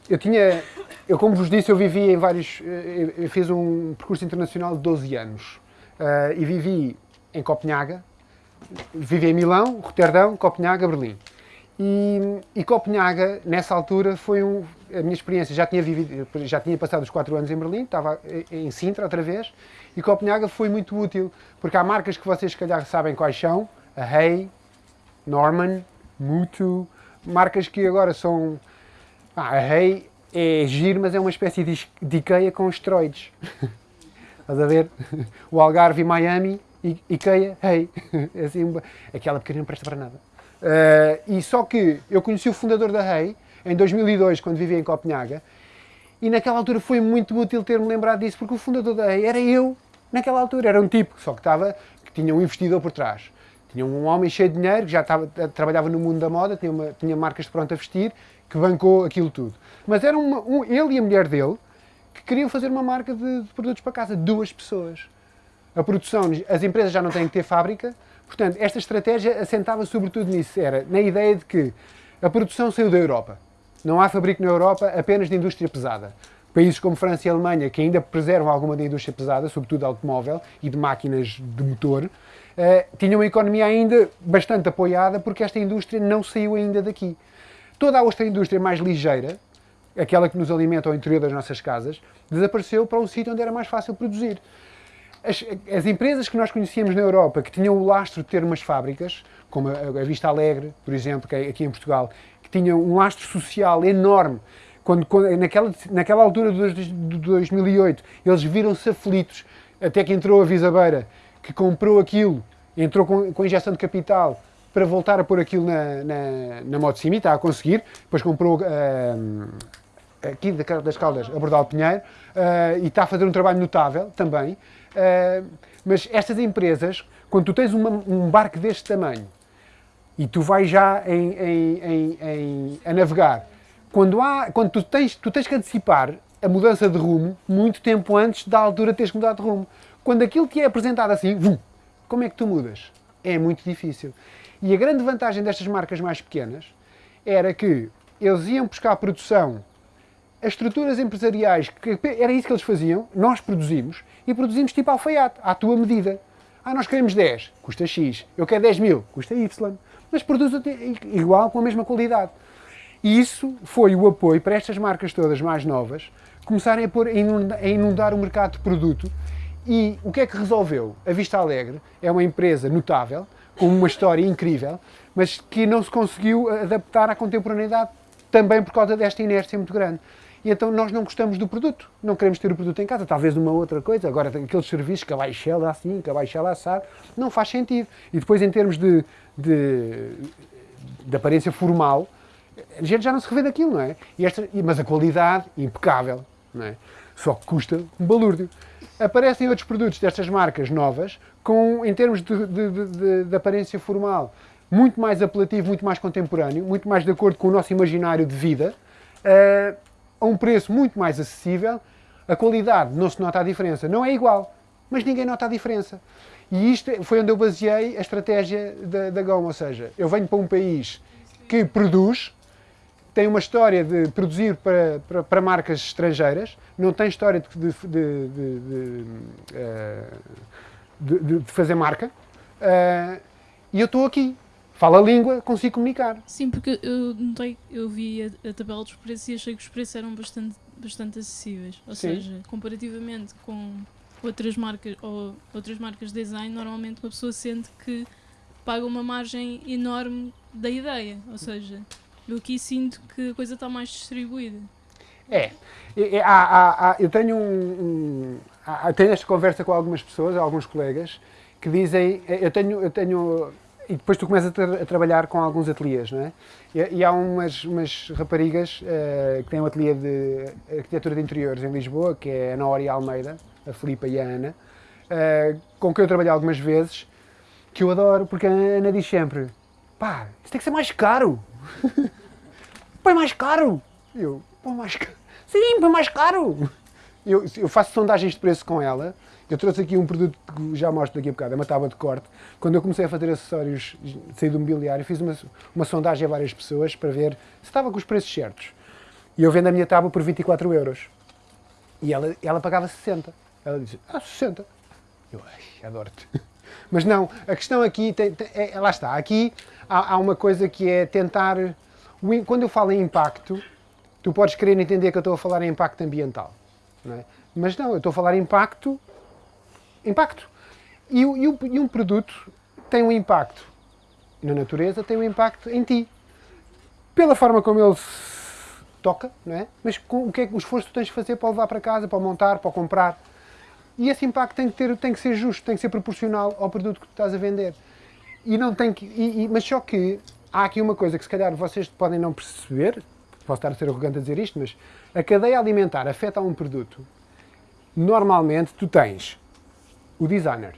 Eu tinha. Eu, como vos disse, eu vivi em vários. Eh, eu fiz um percurso internacional de 12 anos. Uh, e vivi em Copenhaga, vivi em Milão, Roterdão, Copenhaga, Berlim. E, e, Copenhaga, nessa altura, foi um, a minha experiência. Já tinha, vivido, já tinha passado os quatro anos em Berlim, estava em Sintra outra vez, e Copenhaga foi muito útil, porque há marcas que vocês, se calhar, sabem quais são: a Hey, Norman, Mutu, marcas que agora são. Ah, a Hey é giro, mas é uma espécie de, IKEA com esteroides. Estás a ver? O Algarve e Miami, IKEA, Hey. É assim, aquela pequena não presta para nada. Uh, e só que eu conheci o fundador da Rei em 2002, quando vivia em Copenhaga, e naquela altura foi muito útil ter-me lembrado disso, porque o fundador da Rei era eu, naquela altura. Era um tipo, só que, estava, que tinha um investidor por trás. Tinha um homem cheio de dinheiro, que já estava, trabalhava no mundo da moda, tinha, uma, tinha marcas de pronto a vestir, que bancou aquilo tudo. Mas era uma, um, ele e a mulher dele que queriam fazer uma marca de, de produtos para casa. Duas pessoas. A produção, as empresas já não têm que ter fábrica, Portanto, esta estratégia assentava sobretudo nisso, era na ideia de que a produção saiu da Europa. Não há fabrico na Europa apenas de indústria pesada. Países como França e Alemanha, que ainda preservam alguma da indústria pesada, sobretudo automóvel e de máquinas de motor, uh, tinham uma economia ainda bastante apoiada porque esta indústria não saiu ainda daqui. Toda a outra indústria mais ligeira, aquela que nos alimenta ao interior das nossas casas, desapareceu para um sítio onde era mais fácil produzir. As, as, empresas que nós conhecíamos na Europa, que tinham o lastro de ter umas fábricas, como a, a Vista Alegre, por exemplo, que é aqui em Portugal, que tinham um lastro social enorme, quando, quando naquela, naquela altura de 2008, eles viram-se aflitos, até que entrou a Visabeira, que comprou aquilo, entrou com, com injeção de capital, para voltar a pôr aquilo na, na, na moto Simi, está a conseguir, depois comprou uh, aqui das Caldas, a Bordal Pinheiro, uh, e está a fazer um trabalho notável também. Uh, mas estas empresas, quando tu tens uma, um barco deste tamanho e tu vais já em, em, em, a navegar, quando, há, quando tu, tens, tu tens que antecipar a mudança de rumo muito tempo antes da altura de teres mudado de rumo. Quando aquilo te é apresentado assim, vum, como é que tu mudas? É muito difícil. E a grande vantagem destas marcas mais pequenas era que eles iam buscar a produção as estruturas empresariais, que era isso que eles faziam, nós produzimos, e produzimos tipo alfaiate, à tua medida. Ah, nós queremos 10, custa X. Eu quero 10 mil, custa Y. Mas produz igual, com a mesma qualidade. E isso foi o apoio para estas marcas todas mais novas começarem a, pôr, a inundar o mercado de produto. E o que é que resolveu? A Vista Alegre é uma empresa notável, uma história incrível, mas que não se conseguiu adaptar à contemporaneidade também por causa desta inércia muito grande e então nós não gostamos do produto, não queremos ter o produto em casa, talvez uma outra coisa. Agora, aqueles serviços que a Baixela assim, que a Baixela assado, não faz sentido. E depois, em termos de, de, de aparência formal, a gente já não se revê daquilo, não é? Esta, mas a qualidade, impecável, não é? Só que custa um balúrdio. Aparecem outros produtos destas marcas novas, com, em termos de, de, de, de aparência formal, muito mais apelativo, muito mais contemporâneo, muito mais de acordo com o nosso imaginário de vida. Uh, a um preço muito mais acessível, a qualidade não se nota a diferença. Não é igual, mas ninguém nota a diferença. E isto foi onde eu baseei a estratégia da, da GOM, ou seja, eu venho para um país que produz, tem uma história de produzir para, para, para marcas estrangeiras, não tem história de, de, de, de eh, fazer marca, uh, e eu estou aqui fala a língua, consigo comunicar. Sim, porque eu notei, eu vi a, a, tabela dos preços e achei que os preços eram bastante bastante acessíveis. Ou Sim. seja, comparativamente com outras marcas ou outras marcas de design, normalmente uma pessoa sente que paga uma margem enorme da ideia. Ou seja, eu aqui sinto que a coisa está mais distribuída. É. E- e há- há- há- eu tenho um, um- há- tenho esta conversa com algumas pessoas, alguns colegas, que dizem, eu tenho, eu tenho, e depois tu começas a, a trabalhar com alguns ateliês, não é? E, e há umas, umas raparigas eh, que têm um ateliê de arquitetura de interiores em Lisboa, que é a Nori Almeida, a Filipa e a Ana, eh, com quem eu trabalhei algumas vezes, que eu adoro, porque a Ana diz sempre, pá, isso tem que ser mais caro. Põe mais caro. Eu, põe mais caro. Sim, põe mais caro. Eu, eu faço sondagens de preço com ela. Eu trouxe aqui um produto que já mostro daqui a bocado, é uma tábua de corte. Quando eu comecei a fazer acessórios, saí do mobiliário, fiz uma, uma sondagem a várias pessoas para ver se estava com os preços certos. E eu vendo a minha tábua por 24 euros. E ela, ela pagava 60. Ela disse, ah, 60. Eu, ai, adoro-te. Mas não, a questão aqui, tem, tem- é, lá está, aqui há, há uma coisa que é tentar, o quando eu falo em impacto, tu podes querer entender que eu estou a falar em impacto ambiental, não é? mas não, eu estou a falar em impacto, impacto. E, e e um produto tem um impacto na natureza, tem um impacto em ti. Pela forma como ele toca, não é? Mas com o que é o esforço que tu tens de fazer para levar para casa, para montar, para comprar. E esse impacto tem que, ter, tem que ser justo, tem que ser proporcional ao produto que tu estás a vender. E não tem que, e- e- mas só que há aqui uma coisa que se calhar vocês podem não perceber, posso estar a ser arrogante a dizer isto, mas a cadeia alimentar afeta um produto. Normalmente tu tens o designer,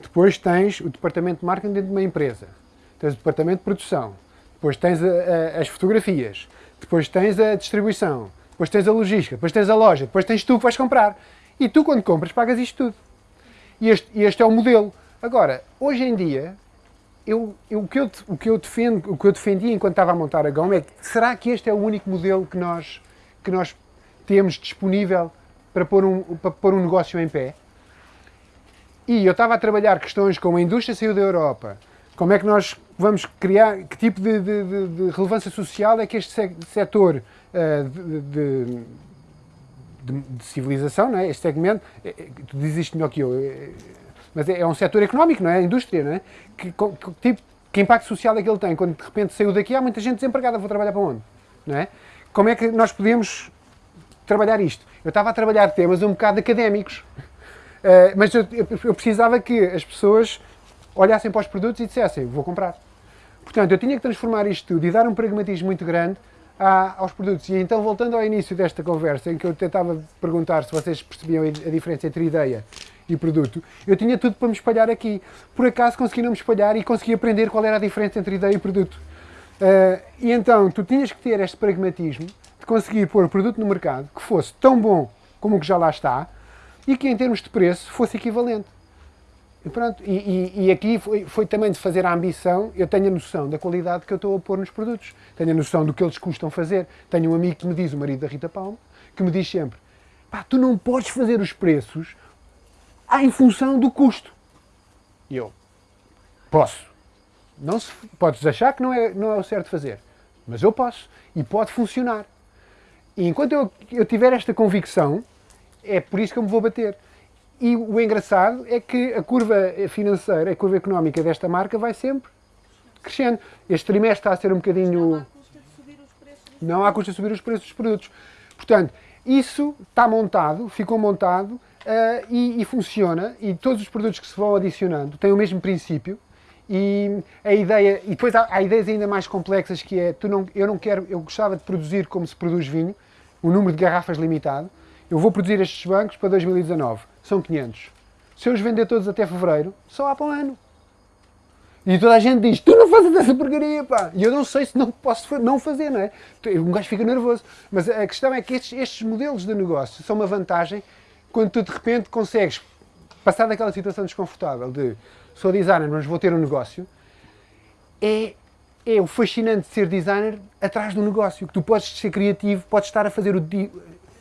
depois tens o departamento de marketing dentro de uma empresa, tens o departamento de produção, depois tens a- a- as fotografias, depois tens a distribuição, depois tens a logística, depois tens a loja, depois tens tu que vais comprar. E tu, quando compras, pagas isto tudo. E este, este é o modelo. Agora, hoje em dia, eu, eu- o, que eu, o, que eu defendo, o que eu defendi enquanto estava a montar a GOM é que será que este é o único modelo que nós, que nós temos disponível para pôr, um, para pôr um negócio em pé? E eu estava a trabalhar questões como a indústria saiu da Europa, como é que nós vamos criar, que tipo de, de- de- relevância social é que este se- setor eh, de, de- de- civilização, não é? este segmento, eh, eh, tu dizes isto melhor que eu, eh, mas é, é um setor económico, não é? A indústria, não é? Que, co- que tipo, que impacto social é que ele tem? Quando de repente saiu daqui, há muita gente desempregada, vou trabalhar para onde? Não é? Como é que nós podemos trabalhar isto? Eu estava a trabalhar temas um bocado académicos, eh, mas eu- eu precisava que as pessoas olhassem para os produtos e dissessem, vou comprar. Portanto, eu tinha que transformar isto tudo e dar um pragmatismo muito grande à- aos produtos. E então, voltando ao início desta conversa, em que eu tentava perguntar se vocês percebiam a diferença entre ideia e produto, eu tinha tudo para me espalhar aqui. Por acaso consegui não me espalhar e consegui aprender qual era a diferença entre ideia e produto. Eh, e então, tu tinhas que ter este pragmatismo de conseguir pôr produto no mercado que fosse tão bom como o que já lá está e que, em termos de preço, fosse equivalente. E pronto, e, e- e aqui foi, foi também de fazer a ambição, eu tenho a noção da qualidade que eu estou a pôr nos produtos, tenho a noção do que eles custam fazer. Tenho um amigo que me diz, o marido da Rita Palma, que me diz sempre, pá, tu não podes fazer os preços em função do custo. E eu, posso. Não se, podes achar que não é, não é o certo fazer, mas eu posso, e pode funcionar. E enquanto eu, eu tiver esta convicção, é por isso que eu me vou bater. E o engraçado é que a curva financeira, a curva económica desta marca vai sempre crescendo. Este trimestre está a ser um bocadinho. Não há custa de subir os preços dos produtos. Portanto, isso está montado, ficou montado eh, e, e funciona. E todos os produtos que se vão adicionando têm o mesmo princípio. E a ideia, e depois há, há ideias ainda mais complexas que é, tu não, eu não quero, eu gostava de produzir como se produz vinho, o número de garrafas limitado. Eu vou produzir estes bancos para 2019, são 500. Se eu os vender todos até fevereiro, só há para um ano. E toda a gente diz, tu não fazes essa porcaria, pá. E eu não sei se não posso não fazer, não é? Um gajo fica nervoso. Mas a questão é que estes, estes modelos de negócio são uma vantagem quando tu de repente consegues passar daquela situação desconfortável de sou designer, mas vou ter um negócio. É, é o fascinante de ser designer atrás do negócio. Que tu podes ser criativo, podes estar a fazer o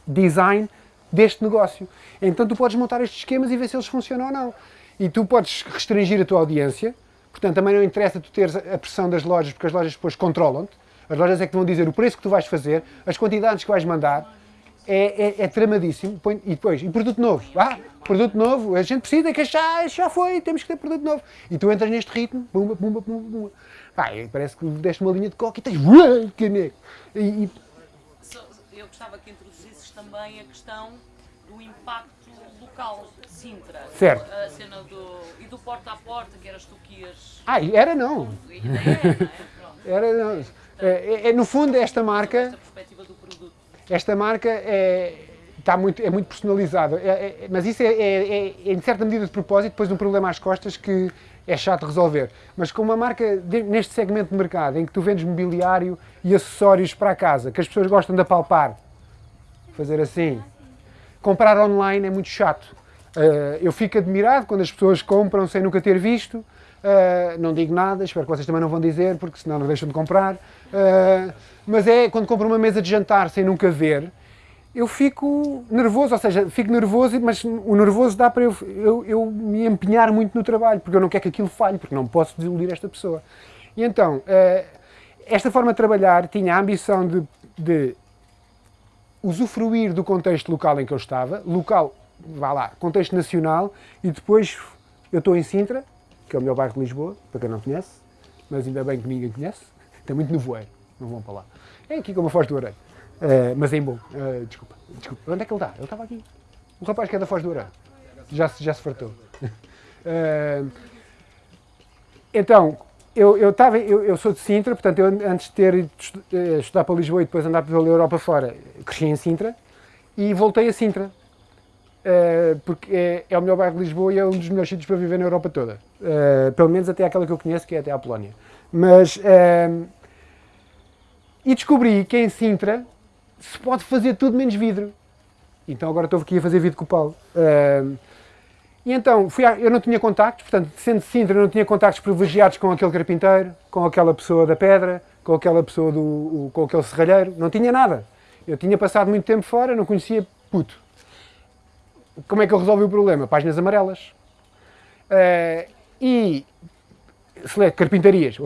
design deste negócio. Então tu podes montar estes esquemas e ver se eles funcionam ou não. E tu podes restringir a tua audiência, portanto também não interessa tu teres a pressão das lojas, porque as lojas depois controlam-te. As lojas é que te vão dizer o preço que tu vais fazer, as quantidades que vais mandar, é, é, é tramadíssimo. E depois, e produto novo? Ah, produto novo, a gente precisa que já, já foi, temos que ter produto novo. E tu entras neste ritmo, pumba, pumba, pumba, pumba. E parece que deste uma linha de coca e tens. E, e Eu gostava que também a questão do impacto local Sintra. Certo. A cena do. e do porta a porta, que eras tu que ias. Ah, era não. A ideia é, não é? Era não. É, é- é, no fundo, esta marca. Esta perspectiva do produto. Esta marca é, está muito, é muito personalizada, É- é- mas isso é, é- em certa medida de propósito, depois um problema às costas que é chato de resolver. Mas com uma marca de- neste segmento de mercado, em que tu vendes mobiliário e acessórios para a casa, que as pessoas gostam de apalpar, fazer assim, comprar online é muito chato. Uh, eu fico admirado quando as pessoas compram sem nunca ter visto. Uh, não digo nada, espero que vocês também não vão dizer, porque senão não deixam de comprar. Uh, mas é quando compro uma mesa de jantar sem nunca ver, eu fico nervoso, ou seja, fico nervoso, mas o nervoso dá para eu, eu, eu me empenhar muito no trabalho, porque eu não quero que aquilo falhe, porque não posso desiludir esta pessoa. E então, esta forma de trabalhar tinha a ambição de, de usufruir do contexto local em que eu estava, local, vá lá, contexto nacional, e depois eu estou em Sintra, que é o melhor bairro de Lisboa, para quem não conhece, mas ainda bem que ninguém conhece, está muito nevoeiro, não vão para lá. É aqui como a Foz do Areia, Eh, mas é em bom, Eh, desculpa, desculpa, onde é que ele está? Ele estava aqui, o rapaz que é da Foz do Areia, já, já se fartou. Eh, então, eu, eu, tava, eu, eu sou de Sintra, portanto, eu antes de ter ido eh, estudar para Lisboa e depois andar pela Europa fora, cresci em Sintra e voltei a Sintra. eh, porque é, é o melhor bairro de Lisboa e é um dos melhores sítios para viver na Europa toda. Eh, pelo menos até aquela que eu conheço, que é até a Polónia. Mas. eh, e descobri que em Sintra se pode fazer tudo menos vidro. Então agora estou aqui a fazer vidro com o Paulo. E então, fui à- eu não tinha contactos, portanto, sendo Sintra, não tinha contactos privilegiados com aquele carpinteiro, com aquela pessoa da pedra, com aquela pessoa do. com aquele serralheiro, não tinha nada. Eu tinha passado muito tempo fora, não conhecia puto. Como é que eu resolvi o problema? Páginas amarelas. Eh, e. select, carpintarias.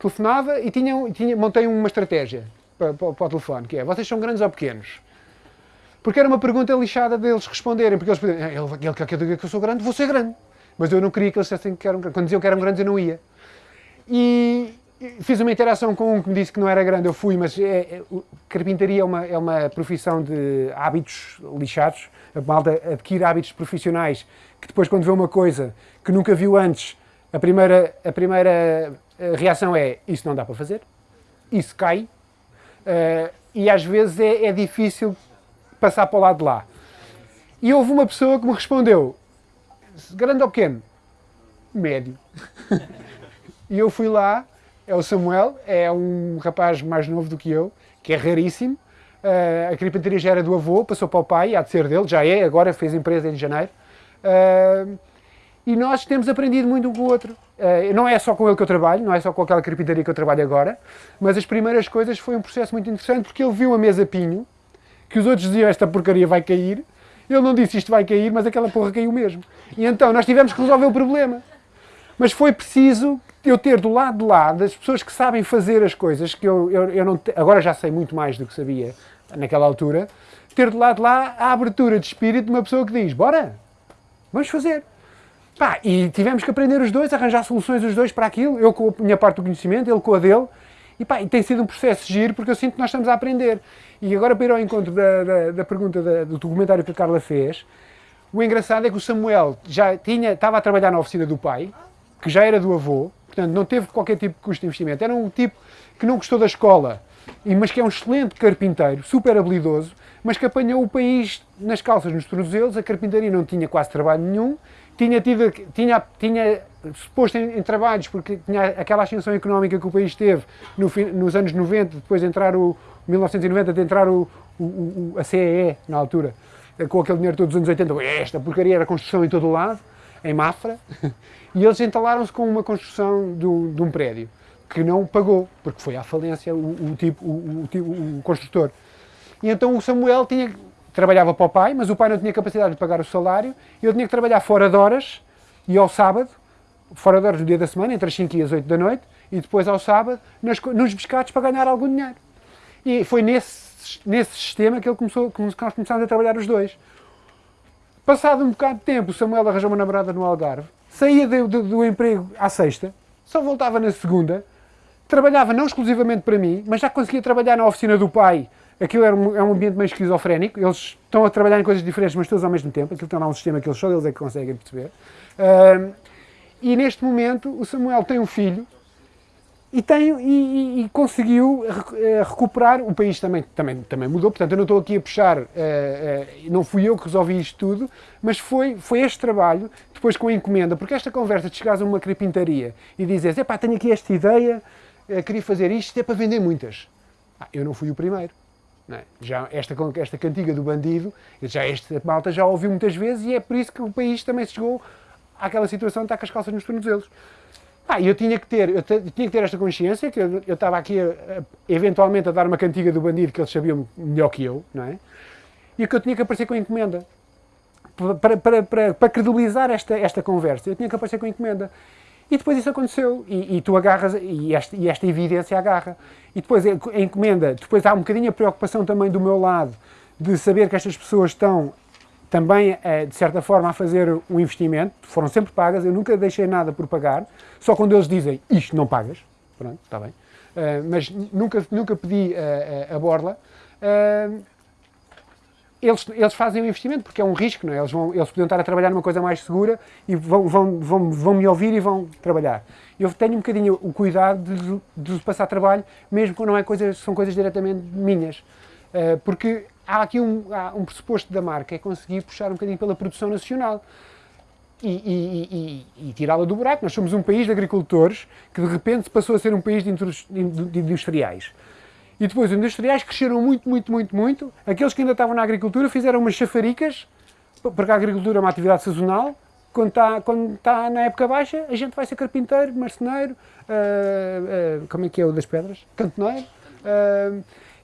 Telefonava e tinha, tinha, montei uma estratégia para, para, para o telefone, que é, vocês são grandes ou pequenos? Porque era uma pergunta lixada deles responderem, porque eles pediam, "Ah, ele, ele quer que eu diga que eu sou grande, vou ser grande. Mas eu não queria que eles dissessem que eram grandes. Quando diziam que eram grandes, eu não ia. E fiz uma interação com um que me disse que não era grande, eu fui, mas é, é- carpintaria é uma, é uma profissão de hábitos lixados. A malta adquire hábitos profissionais que depois, quando vê uma coisa que nunca viu antes, a primeira, a primeira eh, reação é: Isso não dá para fazer, isso cai, eh, e às vezes é, é difícil passar para o lado de lá. E houve uma pessoa que me respondeu: Grande ou pequeno? Médio. E eu fui lá, é o Samuel, é um rapaz mais novo do que eu, que é raríssimo. Eh, a carpintaria já era do avô, passou para o pai, há de ser dele, já é, agora fez empresa em janeiro. Eh, e nós temos aprendido muito um com o outro. Eh, não é só com ele que eu trabalho, não é só com aquela carpintaria que eu trabalho agora, mas as primeiras coisas foi um processo muito interessante porque ele viu a mesa pinho, que os outros diziam esta porcaria vai cair, ele não disse isto vai cair, mas aquela porra caiu mesmo. E então nós tivemos que resolver o problema. Mas foi preciso eu ter do lado de lá das pessoas que sabem fazer as coisas, que eu, eu, eu não agora já sei muito mais do que sabia naquela altura, ter do lado de lá a abertura de espírito de uma pessoa que diz, bora, vamos fazer. Pá, e tivemos que aprender os dois, arranjar soluções os dois para aquilo, eu com a minha parte do conhecimento, ele com a dele, e pá, e tem sido um processo giro porque eu sinto que nós estamos a aprender. E agora para ir ao encontro da, da, da pergunta da- do documentário que a Carla fez, o engraçado é que o Samuel já tinha, estava a trabalhar na oficina do pai, que já era do avô, portanto não teve qualquer tipo de custo de investimento. Era um tipo que não gostou da escola, mas que é um excelente carpinteiro, super habilidoso, mas que apanhou o país nas calças, nos tornozelos. A carpintaria não tinha quase trabalho nenhum, tinha, tido, tinha, tinha posto em, em trabalhos porque tinha aquela ascensão económica que o país teve no nos anos 90, depois de entrar o 1990, de entrar o, o- o- a CEE na altura, com aquele dinheiro todos os anos 80, esta porcaria era construção em todo o lado, em Mafra, e eles entalaram-se com uma construção do- de um prédio que não pagou, porque foi à falência o, o tipo, o, o tipo- o construtor. E então o Samuel tinha, trabalhava para o pai, mas o pai não tinha capacidade de pagar o salário, e ele tinha que trabalhar fora de horas, e ao sábado, fora de horas no dia da semana, entre as 5 e as 8 da noite, e depois ao sábado, nos pescados para ganhar algum dinheiro. E foi nesse, nesse, sistema que ele começou, que nós começámos a trabalhar os dois. Passado um bocado de tempo, o Samuel arranjou uma namorada no Algarve, saía do, do, do emprego à sexta, só voltava na segunda, trabalhava não exclusivamente para mim, mas já conseguia trabalhar na oficina do pai. Aquilo era um, é um ambiente meio esquizofrénico, eles estão a trabalhar em coisas diferentes, mas todos ao mesmo tempo. Aquilo tem lá um sistema que eles só eles é que conseguem perceber. E neste momento o Samuel tem um filho e, tem, e, e- conseguiu rec- eh, recuperar. O país também, também, também mudou, portanto, eu não estou aqui a puxar, eh, eh, não fui eu que resolvi isto tudo, mas foi, foi este trabalho, depois com a encomenda, porque esta conversa de chegares a uma carpintaria e dizes: epá, tenho aqui esta ideia, eh, queria fazer isto, é para vender muitas. Ah, eu não fui o primeiro. é? Já esta, esta cantiga do bandido, já esta malta já ouviu muitas vezes e é por isso que o país também chegou àquela situação de estar com as calças nos tornozelos. Ah, eu tinha que ter, eu, eu tinha que ter esta consciência que eu, estava aqui a- a- eventualmente a dar uma cantiga do bandido que eles sabiam melhor que eu, não é? E que eu tinha que aparecer com a encomenda. Para, para, para, para credibilizar esta, esta conversa, eu tinha que aparecer com a encomenda. E depois isso aconteceu. E, e tu agarras, e esta, e esta evidência agarra. E depois a encomenda, depois há um bocadinho a preocupação também do meu lado de saber que estas pessoas estão também, eh, de certa forma, a fazer um investimento. Foram sempre pagas, eu nunca deixei nada por pagar. Só quando eles dizem isto não pagas, pronto, está bem. Eh, mas nunca, nunca pedi eh, eh, a borla. Eles, eles fazem um investimento porque é um risco, não é? Eles, vão, eles podiam estar a trabalhar numa coisa mais segura e vão, vão, vão, vão me ouvir e vão trabalhar. Eu tenho um bocadinho o cuidado de, de passar trabalho, mesmo quando não é coisas, são coisas diretamente minhas. Porque há aqui um, há um pressuposto da marca, é conseguir puxar um bocadinho pela produção nacional e, e- e- e- tirá-la do buraco. Nós somos um país de agricultores que de repente passou a ser um país de, de industriais. E depois os industriais cresceram muito, muito, muito, muito. Aqueles que ainda estavam na agricultura fizeram umas chafaricas, porque a agricultura é uma atividade sazonal. Quando está, quando está na época baixa, a gente vai ser carpinteiro, marceneiro, ah, ah, como é que é o das pedras? Cantoneiro. ah,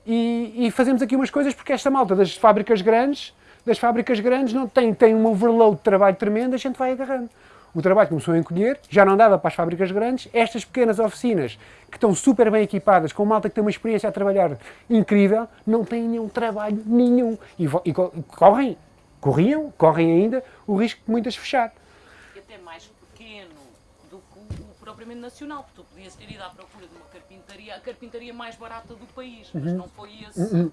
e, e fazemos aqui umas coisas porque esta malta das fábricas grandes, das fábricas grandes não tem, tem um overload de trabalho tremendo, a gente vai agarrando. O trabalho começou a encolher, já não dava para as fábricas grandes. Estas pequenas oficinas, que estão super bem equipadas, com malta que tem uma experiência a trabalhar incrível, não têm nenhum trabalho nenhum. E, e co- correm, corriam, correm ainda, o risco de muitas fechar. E até mais pequeno do que o propriamente nacional, porque tu podias ter ido à procura de uma carpintaria, a carpintaria mais barata do país, mas não foi esse o,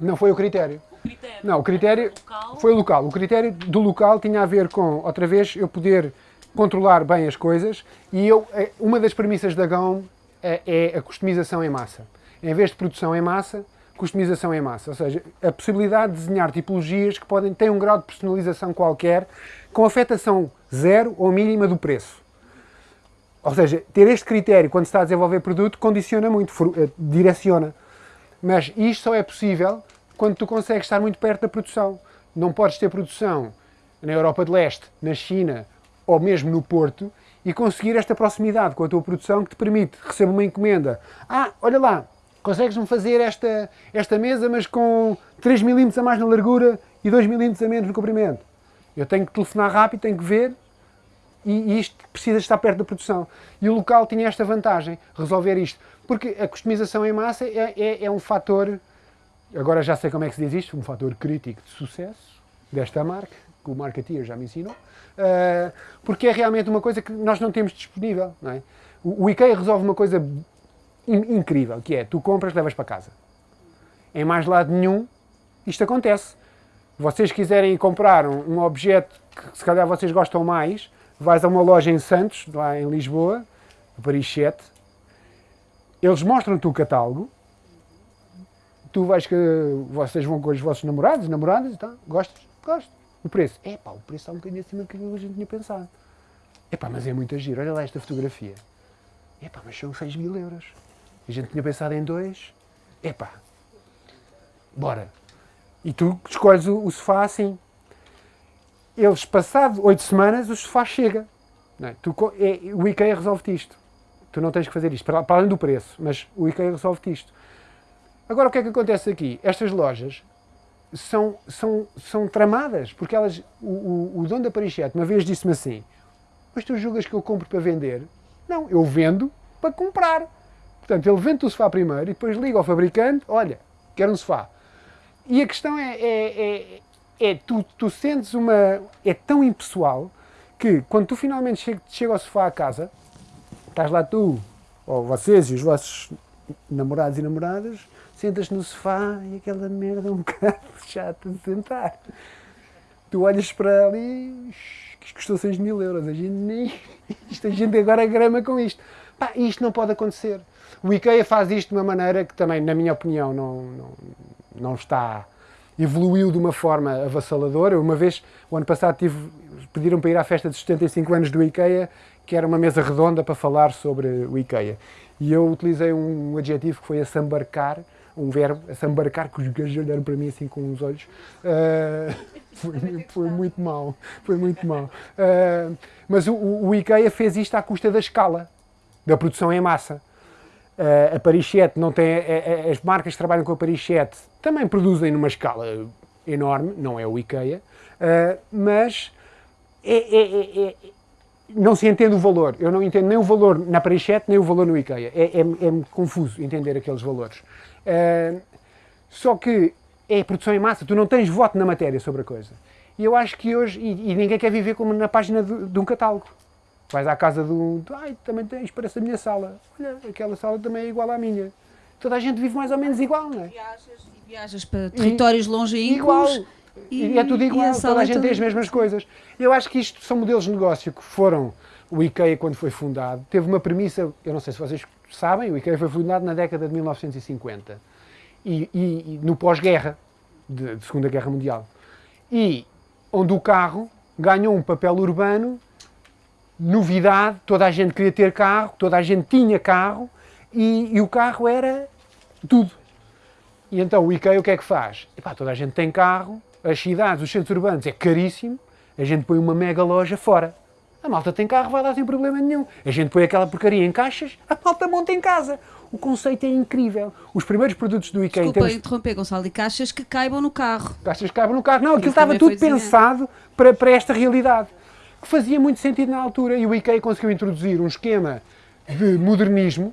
Não foi o critério. o critério. Não, o critério Local, foi o local. O critério do local tinha a ver com, outra vez, eu poder controlar bem as coisas e eu, eh, uma das premissas da GAUM é, é a customização em massa. Em vez de produção em massa, customização em massa. Ou seja, a possibilidade de desenhar tipologias que podem ter um grau de personalização qualquer com afetação zero ou mínima do preço. Ou seja, ter este critério quando se está a desenvolver produto condiciona muito, eh, direciona. Mas isto só é possível quando tu consegues estar muito perto da produção. Não podes ter produção na Europa de Leste, na China ou mesmo no Porto e conseguir esta proximidade com a tua produção que te permite receber uma encomenda. Ah, olha lá, consegues-me fazer esta, esta mesa, mas com 3 milímetros a mais na largura e 2 milímetros a menos no comprimento. Eu tenho que telefonar rápido, tenho que ver e, isto precisa estar perto da produção. E o local tinha esta vantagem, resolver isto. Porque a customização em massa é, é, é um fator, agora já sei como é que se diz isto, um fator crítico de sucesso desta marca, que o marketeer já me ensinou, ah, porque é realmente uma coisa que nós não temos disponível. Não é? o, IKEA resolve uma coisa in- incrível, que é, tu compras, levas para casa. Em mais lado nenhum, isto acontece. Vocês quiserem comprar um, um objeto que se calhar vocês gostam mais, vais a uma loja em Santos, lá em Lisboa, no Paris 7, eles mostram-te o catálogo, tu vais que vocês vão com os vossos namorados, namoradas e tal, gostas? Gosto. O preço? É pá, o preço está um bocadinho acima do que a gente tinha pensado. É pá, mas é muito giro, olha lá esta fotografia. É pá, mas são 6 mil euros. A gente tinha pensado em dois. É pá, bora. E tu escolhes o, o sofá assim. Eles, passado oito semanas, o sofá chega. É? Tu é- o IKEA resolve-te isto. Tu não tens que fazer isto, para, para além do preço, mas o IKEA resolve-te isto. Agora, o que é que acontece aqui? Estas lojas são, são, são tramadas, porque elas, o, o, o dono da 7 uma vez disse-me assim, mas tu julgas que eu compro para vender? Não, eu vendo para comprar. Portanto, ele vende o sofá primeiro e depois liga ao fabricante, olha, quero um sofá. E a questão é, é, é, é tu, tu sentes uma. é tão impessoal que quando tu finalmente chega, chega ao sofá a casa, estás lá tu, ou vocês e os vossos namorados e namoradas, sentas no sofá e aquela merda é um bocado chata de sentar. Tu olhas para ali, isto custou 6 mil euros, a gente nem. Isto, a gente agora grama com isto. Pá, isto não pode acontecer. O IKEA faz isto de uma maneira que também, na minha opinião, não, não, não está. Evoluiu de uma forma avassaladora. Uma vez, o ano passado, tive, pediram para ir à festa dos 75 anos do IKEA, que era uma mesa redonda para falar sobre o IKEA. E eu utilizei um adjetivo que foi assambarcar, um verbo, assambarcar, que os gajos olharam para mim assim com os olhos. Uh, foi, foi, muito mal, foi muito mal. Uh, mas o, o IKEA fez isto à custa da escala, da produção em massa. Uh, a Paris 7 não tem, a, a, as marcas que trabalham com a Paris 7 também produzem numa escala enorme, não é o IKEA, mas é, é, é, não se entende o valor. Eu não entendo nem o valor na Paris 7, nem o valor no IKEA. É, confuso entender aqueles valores. Só que é produção em massa, tu não tens voto na matéria sobre a coisa. E eu acho que hoje, e, e ninguém quer viver como na página de um catálogo. Vais à casa do. Ai, também tens, parece a minha sala. Olha, aquela sala também é igual à minha. Toda a gente vive mais ou menos igual, não é? Viajas, e viajas para territórios longínquos. Igual. E, e, é tudo igual, a toda a gente tem as mesmas coisas. Eu acho que isto são modelos de negócio que foram. O IKEA, quando foi fundado, teve uma premissa, eu não sei se vocês sabem, o IKEA foi fundado na década de 1950 e, e, e no pós-guerra, de, de Segunda Guerra Mundial. E onde o carro ganhou um papel urbano novidade, toda a gente queria ter carro, toda a gente tinha carro e, e o carro era tudo. E então o IKEA o que é que faz? Epá, toda a gente tem carro, as cidades, os centros urbanos é caríssimo, a gente põe uma mega loja fora. A malta tem carro, vai lá sem problema nenhum. A gente põe aquela porcaria em caixas, a malta monta em casa. O conceito é incrível. Os primeiros produtos do IKEA... Desculpa termos... interromper, Gonçalo, e caixas que caibam no carro. Caixas que caibam no carro. Não, aquilo estava tudo pensado para, para esta realidade que fazia muito sentido na altura. E o IKEA conseguiu introduzir um esquema de modernismo,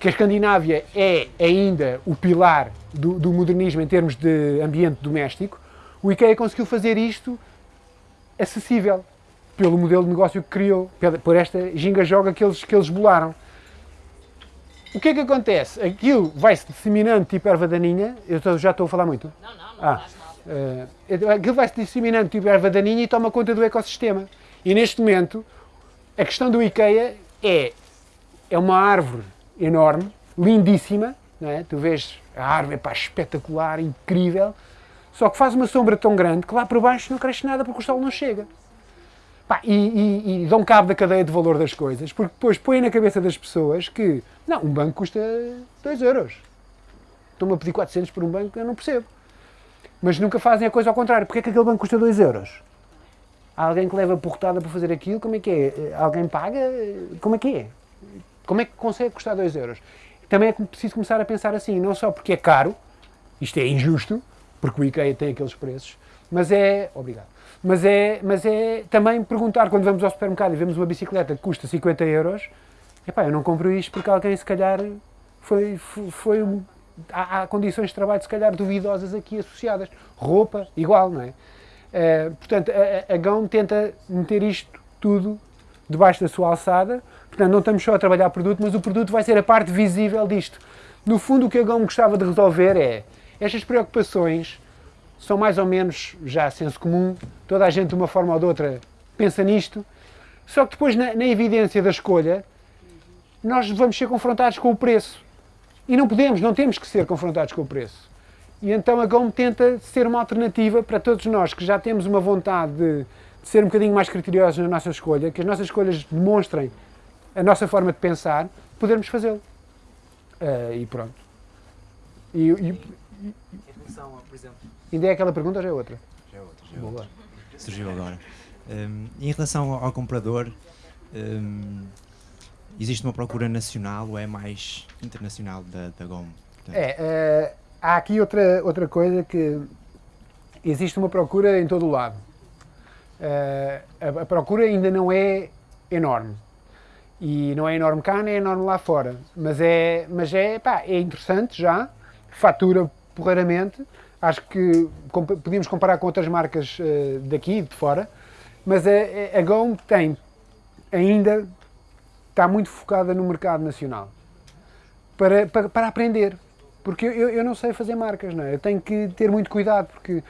que a Escandinávia é ainda o pilar do, do modernismo em termos de ambiente doméstico. O IKEA conseguiu fazer isto acessível pelo modelo de negócio que criou, por esta ginga-joga que eles, que eles bolaram. O que é que acontece? Aquilo vai-se disseminando tipo erva daninha. Eu já estou a falar muito? Não, não, não ah, uh, Aquilo vai-se disseminando tipo erva daninha e toma conta do ecossistema. E neste momento, a questão do IKEA é, é uma árvore enorme, lindíssima, não é? tu vês a árvore pá, espetacular, incrível, só que faz uma sombra tão grande que lá por baixo não cresce nada porque o sol não chega. Pá, e, e, e dão cabo da cadeia de valor das coisas, porque depois põem na cabeça das pessoas que, não, um banco custa 2 euros. Estão-me a pedir 400 por um banco, eu não percebo. Mas nunca fazem a coisa ao contrário. Porquê é que aquele banco custa 2 euros? Há alguém que leva portada para fazer aquilo, como é que é? Alguém paga? Como é que é? Como é que consegue custar 2 euros? Também é preciso começar a pensar assim, não só porque é caro, isto é injusto, porque o IKEA tem aqueles preços, mas é. Obrigado. Mas é, mas é também perguntar, quando vamos ao supermercado e vemos uma bicicleta que custa 50 euros, epá, eu não compro isto porque alguém se calhar foi, foi, foi há, há, condições de trabalho se calhar duvidosas aqui associadas. Roupa, igual, não é? Uh, portanto, a, a tenta meter isto tudo debaixo da sua alçada. Portanto, não estamos só a trabalhar produto, mas o produto vai ser a parte visível disto. No fundo, o que a GAUM gostava de resolver é estas preocupações são mais ou menos já senso comum, toda a gente de uma forma ou de outra pensa nisto, só que depois na, na evidência da escolha nós vamos ser confrontados com o preço. E não podemos, não temos que ser confrontados com o preço. E então a GOM tenta ser uma alternativa para todos nós que já temos uma vontade de, de ser um bocadinho mais criteriosos na nossa escolha, que as nossas escolhas demonstrem a nossa forma de pensar, podermos fazê-lo. Uh, e pronto. E, e, em relação a, por exemplo. Ainda é aquela pergunta ou já é outra? Já é outra, já é outra. Surgiu agora. Um, em relação ao, ao comprador, um, existe uma procura nacional ou é mais internacional da, da GOM? Portanto, é. Uh há aqui outra, outra coisa que existe uma procura em todo o lado. Uh, a, a, procura ainda não é enorme. E não é enorme cá, nem é enorme lá fora. Mas é, mas é, pá, é interessante já, fatura porreiramente. Acho que compa- podíamos comparar com outras marcas eh, daqui, de fora, mas a- a GOM tem ainda está muito focada no mercado nacional para, para, para aprender. Porque eu, eu não sei fazer marcas, não é? Eu tenho que ter muito cuidado, porque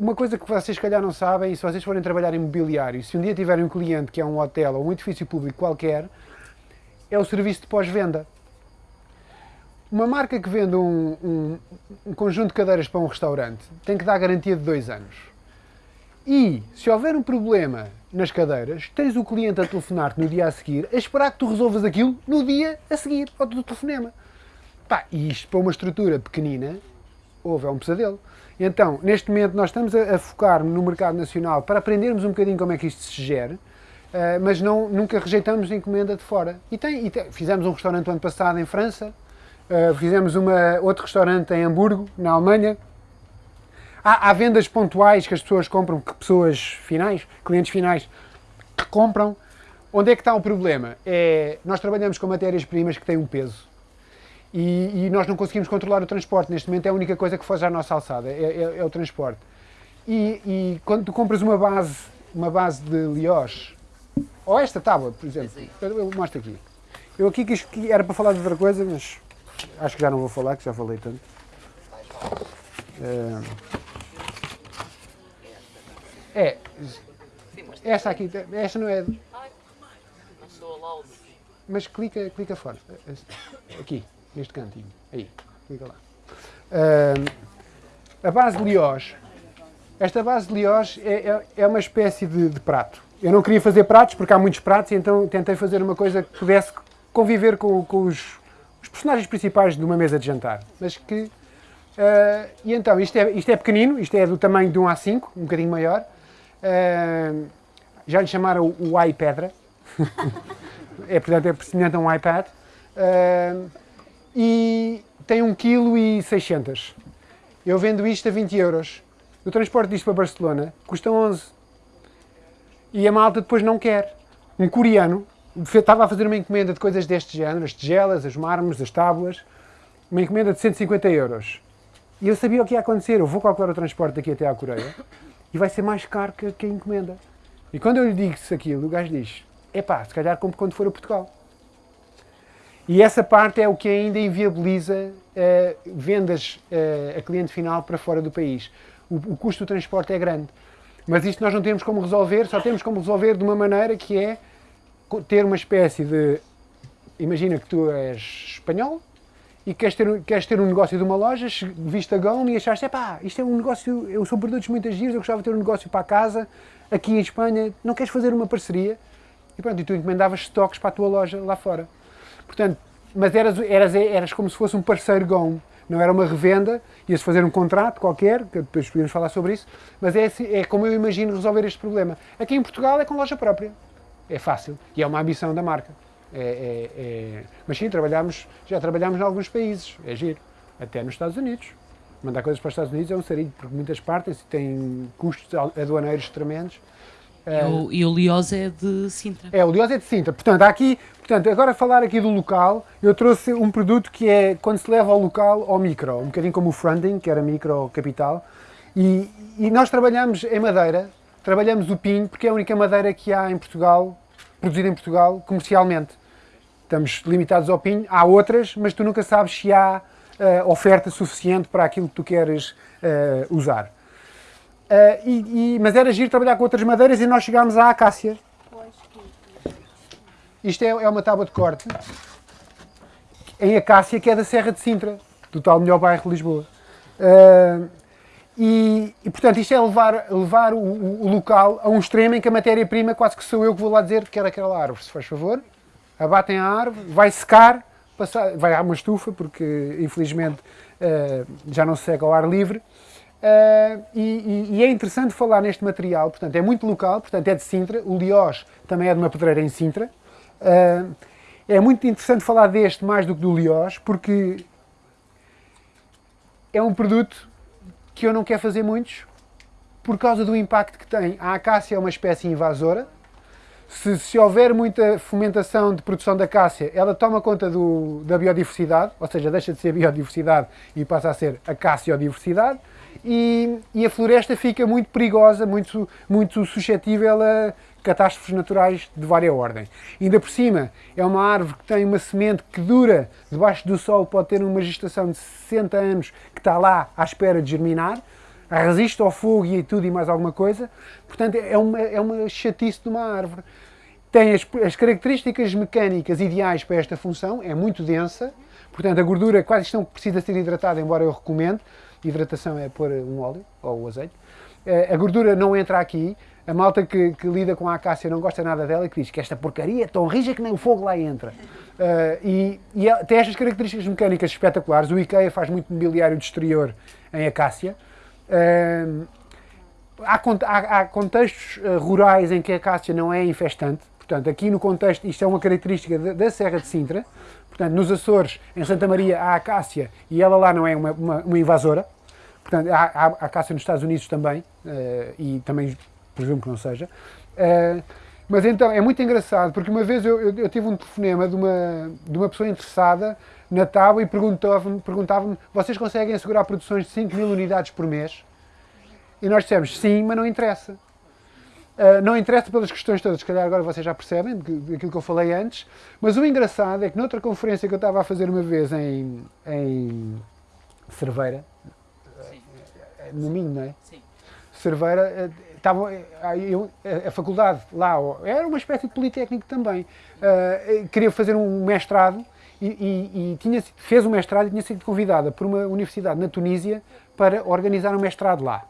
uma coisa que vocês, calhar, não sabem, se vocês forem trabalhar em mobiliário, se um dia tiverem um cliente que é um hotel ou um edifício público qualquer, é o serviço de pós-venda. Uma marca que vende um, um- um conjunto de cadeiras para um restaurante tem que dar garantia de dois anos. E se houver um problema nas cadeiras, tens o cliente a telefonar-te no dia a seguir, a esperar que tu resolvas aquilo no dia a seguir ao teu telefonema. Pá, e isto para uma estrutura pequenina, houve, é um pesadelo. Então, neste momento, nós estamos a, a focar no mercado nacional para aprendermos um bocadinho como é que isto se gere, eh, mas não, nunca rejeitamos encomenda de fora. E, tem, e tem- fizemos um restaurante ano passado em França, eh, fizemos uma, outro restaurante em Hamburgo, na Alemanha. Há, há vendas pontuais que as pessoas compram, que pessoas finais, clientes finais, que compram. Onde é que está o problema? É, nós trabalhamos com matérias-primas que têm um peso. E, e nós não conseguimos controlar o transporte. Neste momento é a única coisa que foge à nossa alçada, é, é- é o transporte. E, e quando tu compras uma base, uma base de Liós, ou esta tábua, por exemplo, eu, eu mostro aqui. Eu aqui quis que era para falar de outra coisa, mas acho que já não vou falar, que já falei tanto. Eh, É, esta aqui, esta não é, Não sou allowed. mas clica, clica fora. Aqui, neste cantinho. Aí, clica lá. Ahm, a base de Liós. Esta base de Liós é, é, é uma espécie de, de prato. Eu não queria fazer pratos porque há muitos pratos, então tentei fazer uma coisa que pudesse conviver com, com os, os personagens principais de uma mesa de jantar. Mas que. ah, e então, isto é, isto é pequenino, isto é do tamanho de um A5, um bocadinho maior. Ah, já lhe chamaram o, o iPedra. é, portanto, é semelhante a um iPad. Ah, e tem 1,6 kg. Eu vendo isto a 20 euros. O transporte disto para Barcelona custa 11. E a malta depois não quer. Um coreano estava a fazer uma encomenda de coisas deste género, as tigelas, as mármores, as tábuas, uma encomenda de 150 euros. E eu sabia o que ia acontecer. Eu vou calcular o transporte daqui até à Coreia e vai ser mais caro que, a encomenda. E quando eu lhe disse aquilo, o gajo diz: epá, se calhar compro quando for a Portugal. E essa parte é o que ainda inviabiliza eh, vendas eh, a cliente final para fora do país. O, o custo do transporte é grande. Mas isto nós não temos como resolver, só temos como resolver de uma maneira que é ter uma espécie de. Imagina que tu és espanhol e queres ter, queres ter um negócio de uma loja, viste a Gão e achaste, epá, isto é um negócio, eu sou produtos muito giros, eu gostava de ter um negócio para casa, aqui em Espanha, não queres fazer uma parceria? E pronto, e tu encomendavas estoques para a tua loja lá fora. Portanto, mas eras, eras, eras como se fosse um parceiro GOM, não era uma revenda, ias fazer um contrato qualquer, que depois podíamos falar sobre isso, mas é, assim- é como eu imagino resolver este problema. Aqui em Portugal é com loja própria, é fácil, e é uma ambição da marca. É, é- é- Mas sim, trabalhamos, já trabalhamos em alguns países, é giro, até nos Estados Unidos. Mandar coisas para os Estados Unidos é um sarilho, porque muitas partes têm custos aduaneiros tremendos. E o, e o Liós é de Sintra. É, o Liós é de Sintra. Portanto, há aqui, portanto, agora a falar aqui do local, eu trouxe um produto que é quando se leva ao local ao micro, um bocadinho como o funding, que era micro capital. E, e nós trabalhamos em madeira, trabalhamos o pinho, porque é a única madeira que há em Portugal, produzida em Portugal, comercialmente. Estamos limitados ao pinho, há outras, mas tu nunca sabes se há eh, oferta suficiente para aquilo que tu queres eh, usar. Eh, e- e- mas era giro trabalhar com outras madeiras e nós chegámos à acácia. Isto é, é uma tábua de corte em acácia que é da Serra de Sintra, do tal melhor bairro de Lisboa. Ah, e, e, portanto isto é levar, levar o, o- local a um extremo em que a matéria-prima quase que sou eu que vou lá dizer que quero aquela árvore, se faz favor. Abatem a árvore, vai secar, passar, vai a uma estufa, porque infelizmente ah, já não se seca ao ar livre. Ah, e, e- é interessante falar neste material, portanto é muito local, portanto é de Sintra, o Liós também é de uma pedreira em Sintra. Ah, é muito interessante falar deste mais do que do Liós, porque é um produto que eu não quero fazer muitos, por causa do impacto que tem. A acácia é uma espécie invasora, Se, se houver muita fomentação de produção da acácia, ela toma conta do, da biodiversidade, ou seja, deixa de ser biodiversidade e passa a ser acaciodiversidade, e, e a floresta fica muito perigosa, muito, muito suscetível a catástrofes naturais de várias ordens. Ainda por cima, é uma árvore que tem uma semente que dura debaixo do sol, pode ter uma gestação de 60 anos, que está lá à espera de germinar, resiste ao fogo e tudo e mais alguma coisa. Portanto, é uma, é uma chatice de uma árvore. Tem as, as características mecânicas ideais para esta função, é muito densa, portanto a gordura quase não precisa ser hidratada, embora eu recomendo. Hidratação é pôr um óleo ou o azeite. A gordura não entra aqui, a malta que, que, lida com a acácia não gosta nada dela e que diz que esta porcaria é tão rija que nem o fogo lá entra. Uh, e, e tem estas características mecânicas espetaculares. O IKEA faz muito mobiliário de exterior em acácia. Uh, há, há, há, contextos rurais em que a acácia não é infestante. Portanto, aqui no contexto, isto é uma característica da, da Serra de Sintra. Portanto, nos Açores, em Santa Maria, há acácia e ela lá não é uma, uma, uma invasora. Portanto, há, há acácia nos Estados Unidos também, e também presumo que não seja. Uh, mas então, é muito engraçado, porque uma vez eu, eu, eu, tive um telefonema de uma, de uma pessoa interessada na tábua e perguntava-me, perguntava vocês conseguem assegurar produções de 5 mil unidades por mês? E nós dissemos, sim, mas não interessa. Uh, não interessa pelas questões todas, se calhar agora vocês já percebem, daquilo que eu falei antes, mas o engraçado é que noutra conferência que eu estava a fazer uma vez em, em Cerveira, Sim. no Minho, não é? Sim. Cerveira, estava eu, a faculdade lá, era uma espécie de politécnico também, uh, queria fazer um mestrado e, e, e, tinha, fez um mestrado e tinha sido convidada por uma universidade na Tunísia para organizar um mestrado lá.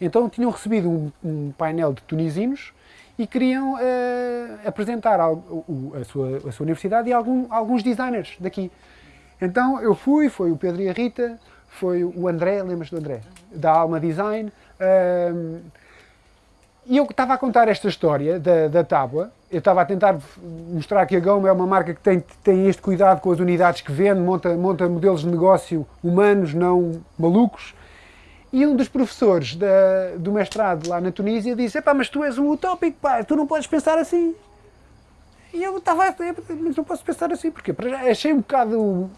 Então tinham recebido um, um painel de tunisinos e queriam uh, apresentar a, a, sua, a sua universidade e algum, alguns designers daqui. Então eu fui, foi o Pedro e a Rita, foi o André, lembras do André? Da Alma Design. E eu estava a contar esta história da, da tábua, eu estava a tentar mostrar que a Goma é uma marca que tem, tem este cuidado com as unidades que vende, monta, monta modelos de negócio humanos, não malucos. E um dos professores da, do mestrado lá na Tunísia disse: mas tu és um utópico, pá, tu não podes pensar assim. E eu estava, mas não posso pensar assim, porque achei um bocado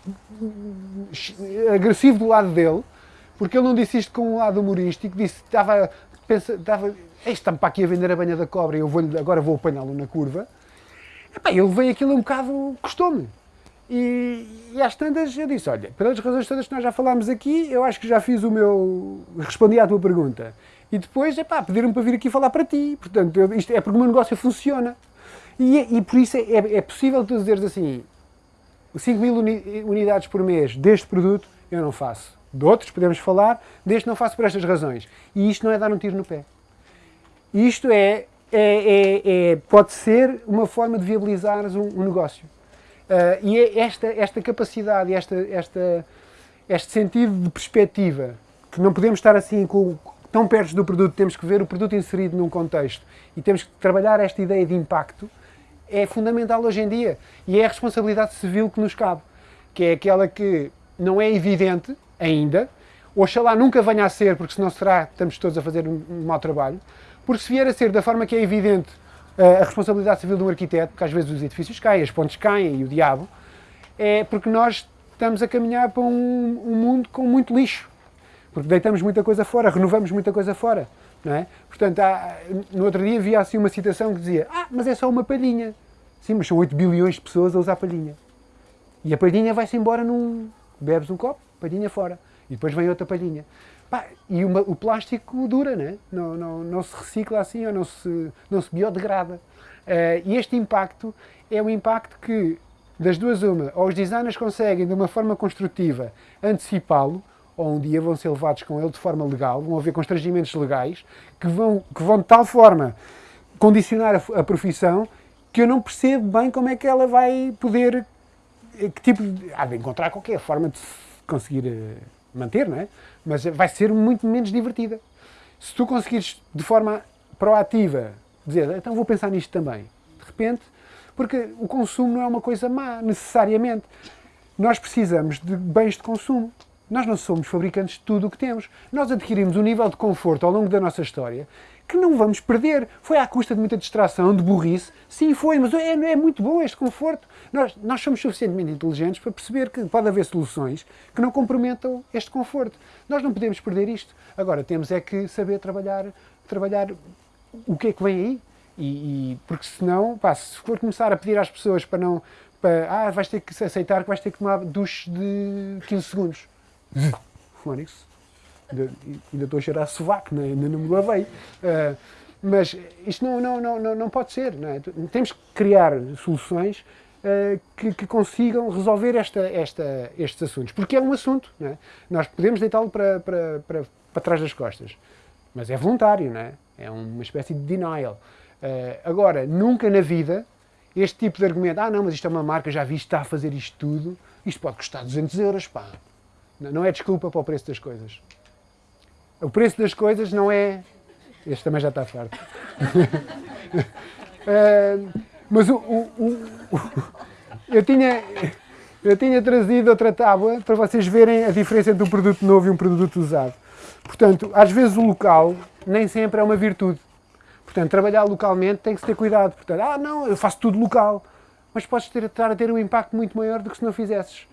agressivo do lado dele, porque ele não disse isto com um lado humorístico, disse, estava, pensa, estava está-me para aqui a vender a banha da cobra e eu vou agora vou apanhá-lo na curva. Epá, ele veio aquilo um bocado, custou-me. E, e às tantas eu disse, olha, pelas razões todas que nós já falámos aqui, eu acho que já fiz o meu... respondi à tua pergunta. E depois, epá, pediram-me para vir aqui falar para ti. Portanto, eu, isto é porque o meu negócio funciona. E, e por isso é, é, é possível tu dizeres assim, 5 mil uni, unidades por mês deste produto, eu não faço. De outros podemos falar, deste não faço por estas razões. E isto não é dar um tiro no pé. Isto é, é, é, é, pode ser uma forma de viabilizar um, um negócio. Uh, e é esta, esta capacidade, esta, esta, este sentido de perspectiva, que não podemos estar assim com, tão perto do produto, temos que ver o produto inserido num contexto e temos que trabalhar esta ideia de impacto, é fundamental hoje em dia. E é a responsabilidade civil que nos cabe, que é aquela que não é evidente ainda, oxalá nunca venha a ser, porque senão será, estamos todos a fazer um, um mau trabalho, porque se vier a ser da forma que é evidente a responsabilidade civil do arquiteto, porque às vezes os edifícios caem, as pontes caem e o diabo, é porque nós estamos a caminhar para um, um mundo com muito lixo. Porque deitamos muita coisa fora, renovamos muita coisa fora. Não é? Portanto, há, no outro dia havia assim uma citação que dizia ah, mas é só uma palhinha. Sim, mas são 8 bilhões de pessoas a usar palhinha. E a palhinha vai-se embora num... Bebes um copo, palhinha fora. E depois vem outra palhinha. Pá, e uma, o plástico dura, né? não, não, não se recicla assim ou não se, não se biodegrada. Uh, e este impacto é um impacto que, das duas uma, ou os designers conseguem de uma forma construtiva antecipá-lo, ou um dia vão ser levados com ele de forma legal, vão haver constrangimentos legais que vão, que vão de tal forma condicionar a, a profissão que eu não percebo bem como é que ela vai poder, eh, que tipo, há de encontrar qualquer forma de conseguir uh, manter, não é? mas vai ser muito menos divertida. Se tu conseguires de forma proativa dizer, então vou pensar nisto também, de repente, porque o consumo não é uma coisa má, necessariamente. Nós precisamos de bens de consumo. Nós não somos fabricantes de tudo o que temos. Nós adquirimos um nível de conforto ao longo da nossa história que não vamos perder. Foi à custa de muita distração, de burrice. Sim, foi, mas é, é muito bom este conforto. Nós, nós somos suficientemente inteligentes para perceber que pode haver soluções que não comprometam este conforto. Nós não podemos perder isto. Agora, temos é que saber trabalhar, trabalhar o que é que vem aí. E, e porque senão, pá, se for começar a pedir às pessoas para não. Para, ah, vais ter que aceitar que vais ter que tomar duche de 15 segundos. Fónix. Ainda, ainda estou a cheirar sovaco, né? ainda não me lavei. Uh, mas isto não, não, não, não pode ser. Não é? Temos que criar soluções uh, que, que, consigam resolver esta, esta, estes assuntos. Porque é um assunto. Não é? Nós podemos deitá-lo para, para, para, para trás das costas. Mas é voluntário, não é? É uma espécie de denial. Uh, agora, nunca na vida, este tipo de argumento, ah não, mas isto é uma marca, já vi, está a fazer isto tudo, isto pode custar 200 euros, pá. Não é desculpa para o preço das coisas. O preço das coisas não é. Este também já está farto. uh, mas o, o, o, eu, tinha, eu tinha trazido outra tábua para vocês verem a diferença entre um produto novo e um produto usado. Portanto, às vezes o local nem sempre é uma virtude. Portanto, trabalhar localmente tem que se ter cuidado. Portanto, ah, não, eu faço tudo local. Mas podes ter, estar a ter um impacto muito maior do que se não fizesses.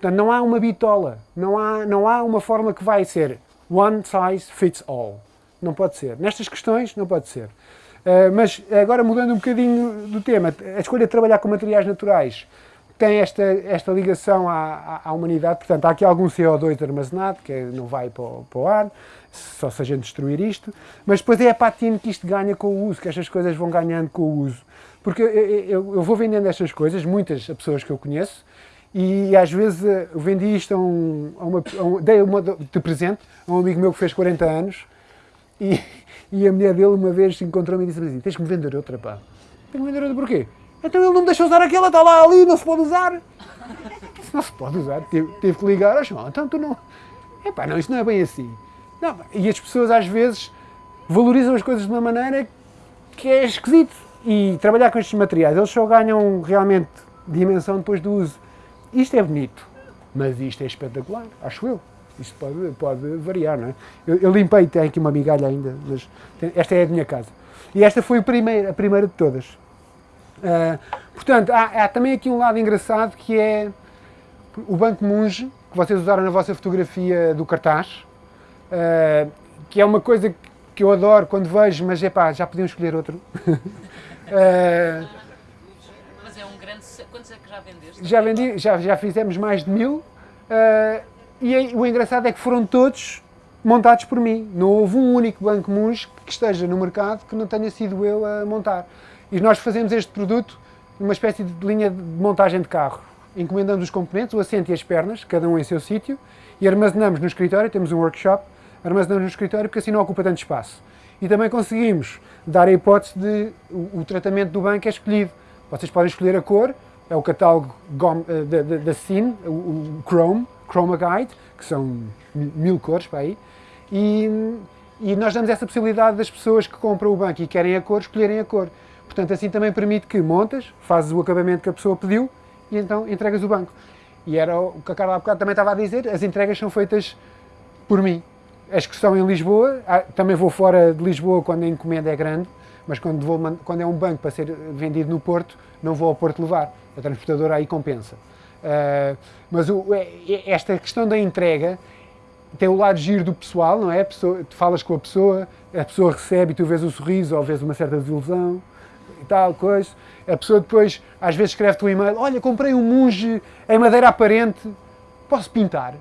Portanto, não há uma bitola, não há, não há uma forma que vai ser one size fits all. Não pode ser. Nestas questões, não pode ser. Uh, mas agora mudando um bocadinho do tema, a escolha de trabalhar com materiais naturais tem esta, esta ligação à, à, humanidade, portanto há aqui algum CO2 armazenado, que não vai para o, para o, ar, só se a gente destruir isto, mas depois é a patina que isto ganha com o uso, que estas coisas vão ganhando com o uso. Porque eu, eu, eu vou vendendo estas coisas, muitas pessoas que eu conheço, e às vezes eh, eu vendi isto a, um, a uma, a um, dei uma de presente a um amigo meu que fez 40 anos e, e a mulher dele uma vez encontrou-me e disse assim, tens que me vender outra pá. Tenho que vender outra porquê? Então ele não me deixou usar aquela, está lá ali, não se pode usar. Não se pode usar, teve, teve que ligar, achou, então tu não... Epá, não, isto não é bem assim. Não, e as pessoas às vezes valorizam as coisas de uma maneira que é esquisito. E trabalhar com estes materiais, eles só ganham realmente dimensão depois do uso. Isto é bonito, mas isto é espetacular, acho eu. Isto pode, pode variar, não é? Eu, eu limpei, tem aqui uma migalha ainda, mas esta é a minha casa. E esta foi a primeira, a primeira de todas. Uh, portanto, há, há, também aqui um lado engraçado que é o Banco Munge, que vocês usaram na vossa fotografia do cartaz, uh, que é uma coisa que eu adoro quando vejo, mas é pá, já podiam escolher outro. uh, já vendeste? Já vendi, já, já fizemos mais de mil. Uh, e o engraçado é que foram todos montados por mim. Não houve um único banco Munch que esteja no mercado que não tenha sido eu a montar. E nós fazemos este produto numa espécie de linha de montagem de carro. Encomendamos os componentes, o assento e as pernas, cada um em seu sítio, e armazenamos no escritório, temos um workshop, armazenamos no escritório porque assim não ocupa tanto espaço. E também conseguimos dar a hipótese de o, o tratamento do banco é escolhido. Vocês podem escolher a cor, é o catálogo eh, da, Cine, o, Chrome, Chroma Guide, que são mil cores para aí, e, e nós damos essa possibilidade das pessoas que compram o banco e querem a cor, escolherem a cor. Portanto, assim também permite que montas, fazes o acabamento que a pessoa pediu e então entregas o banco. E era o que a Carla há bocado também estava a dizer, as entregas são feitas por mim. As que estão em Lisboa, ah, também vou fora de Lisboa quando a encomenda é grande, mas quando, vou, quando é um banco para ser vendido no Porto, não vou ao Porto levar a transportadora aí compensa. Uh, mas o, é, é, esta questão da entrega tem o lado giro do pessoal, não é? Pessoa, tu falas com a pessoa, a pessoa recebe e tu vês o sorriso ou vês uma certa desilusão e tal, coisa. A pessoa depois, às vezes, escreve-te um e-mail: Olha, comprei um monge em madeira aparente, posso pintar?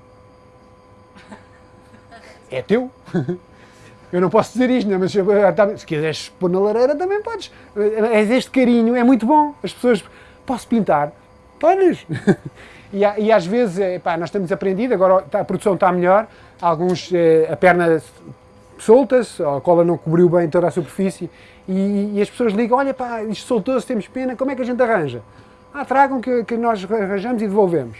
É teu? Eu não posso dizer isto, não, mas se quiseres pôr na lareira também podes. É este carinho, é muito bom. As pessoas posso pintar? Podes! e, e, às vezes, pá, nós temos aprendido, agora tá, a produção está melhor, alguns, eh, a perna solta-se, a cola não cobriu bem toda a superfície, e, e as pessoas ligam, olha pá, isto soltou-se, temos pena, como é que a gente arranja? Ah, tragam que, que nós arranjamos e devolvemos.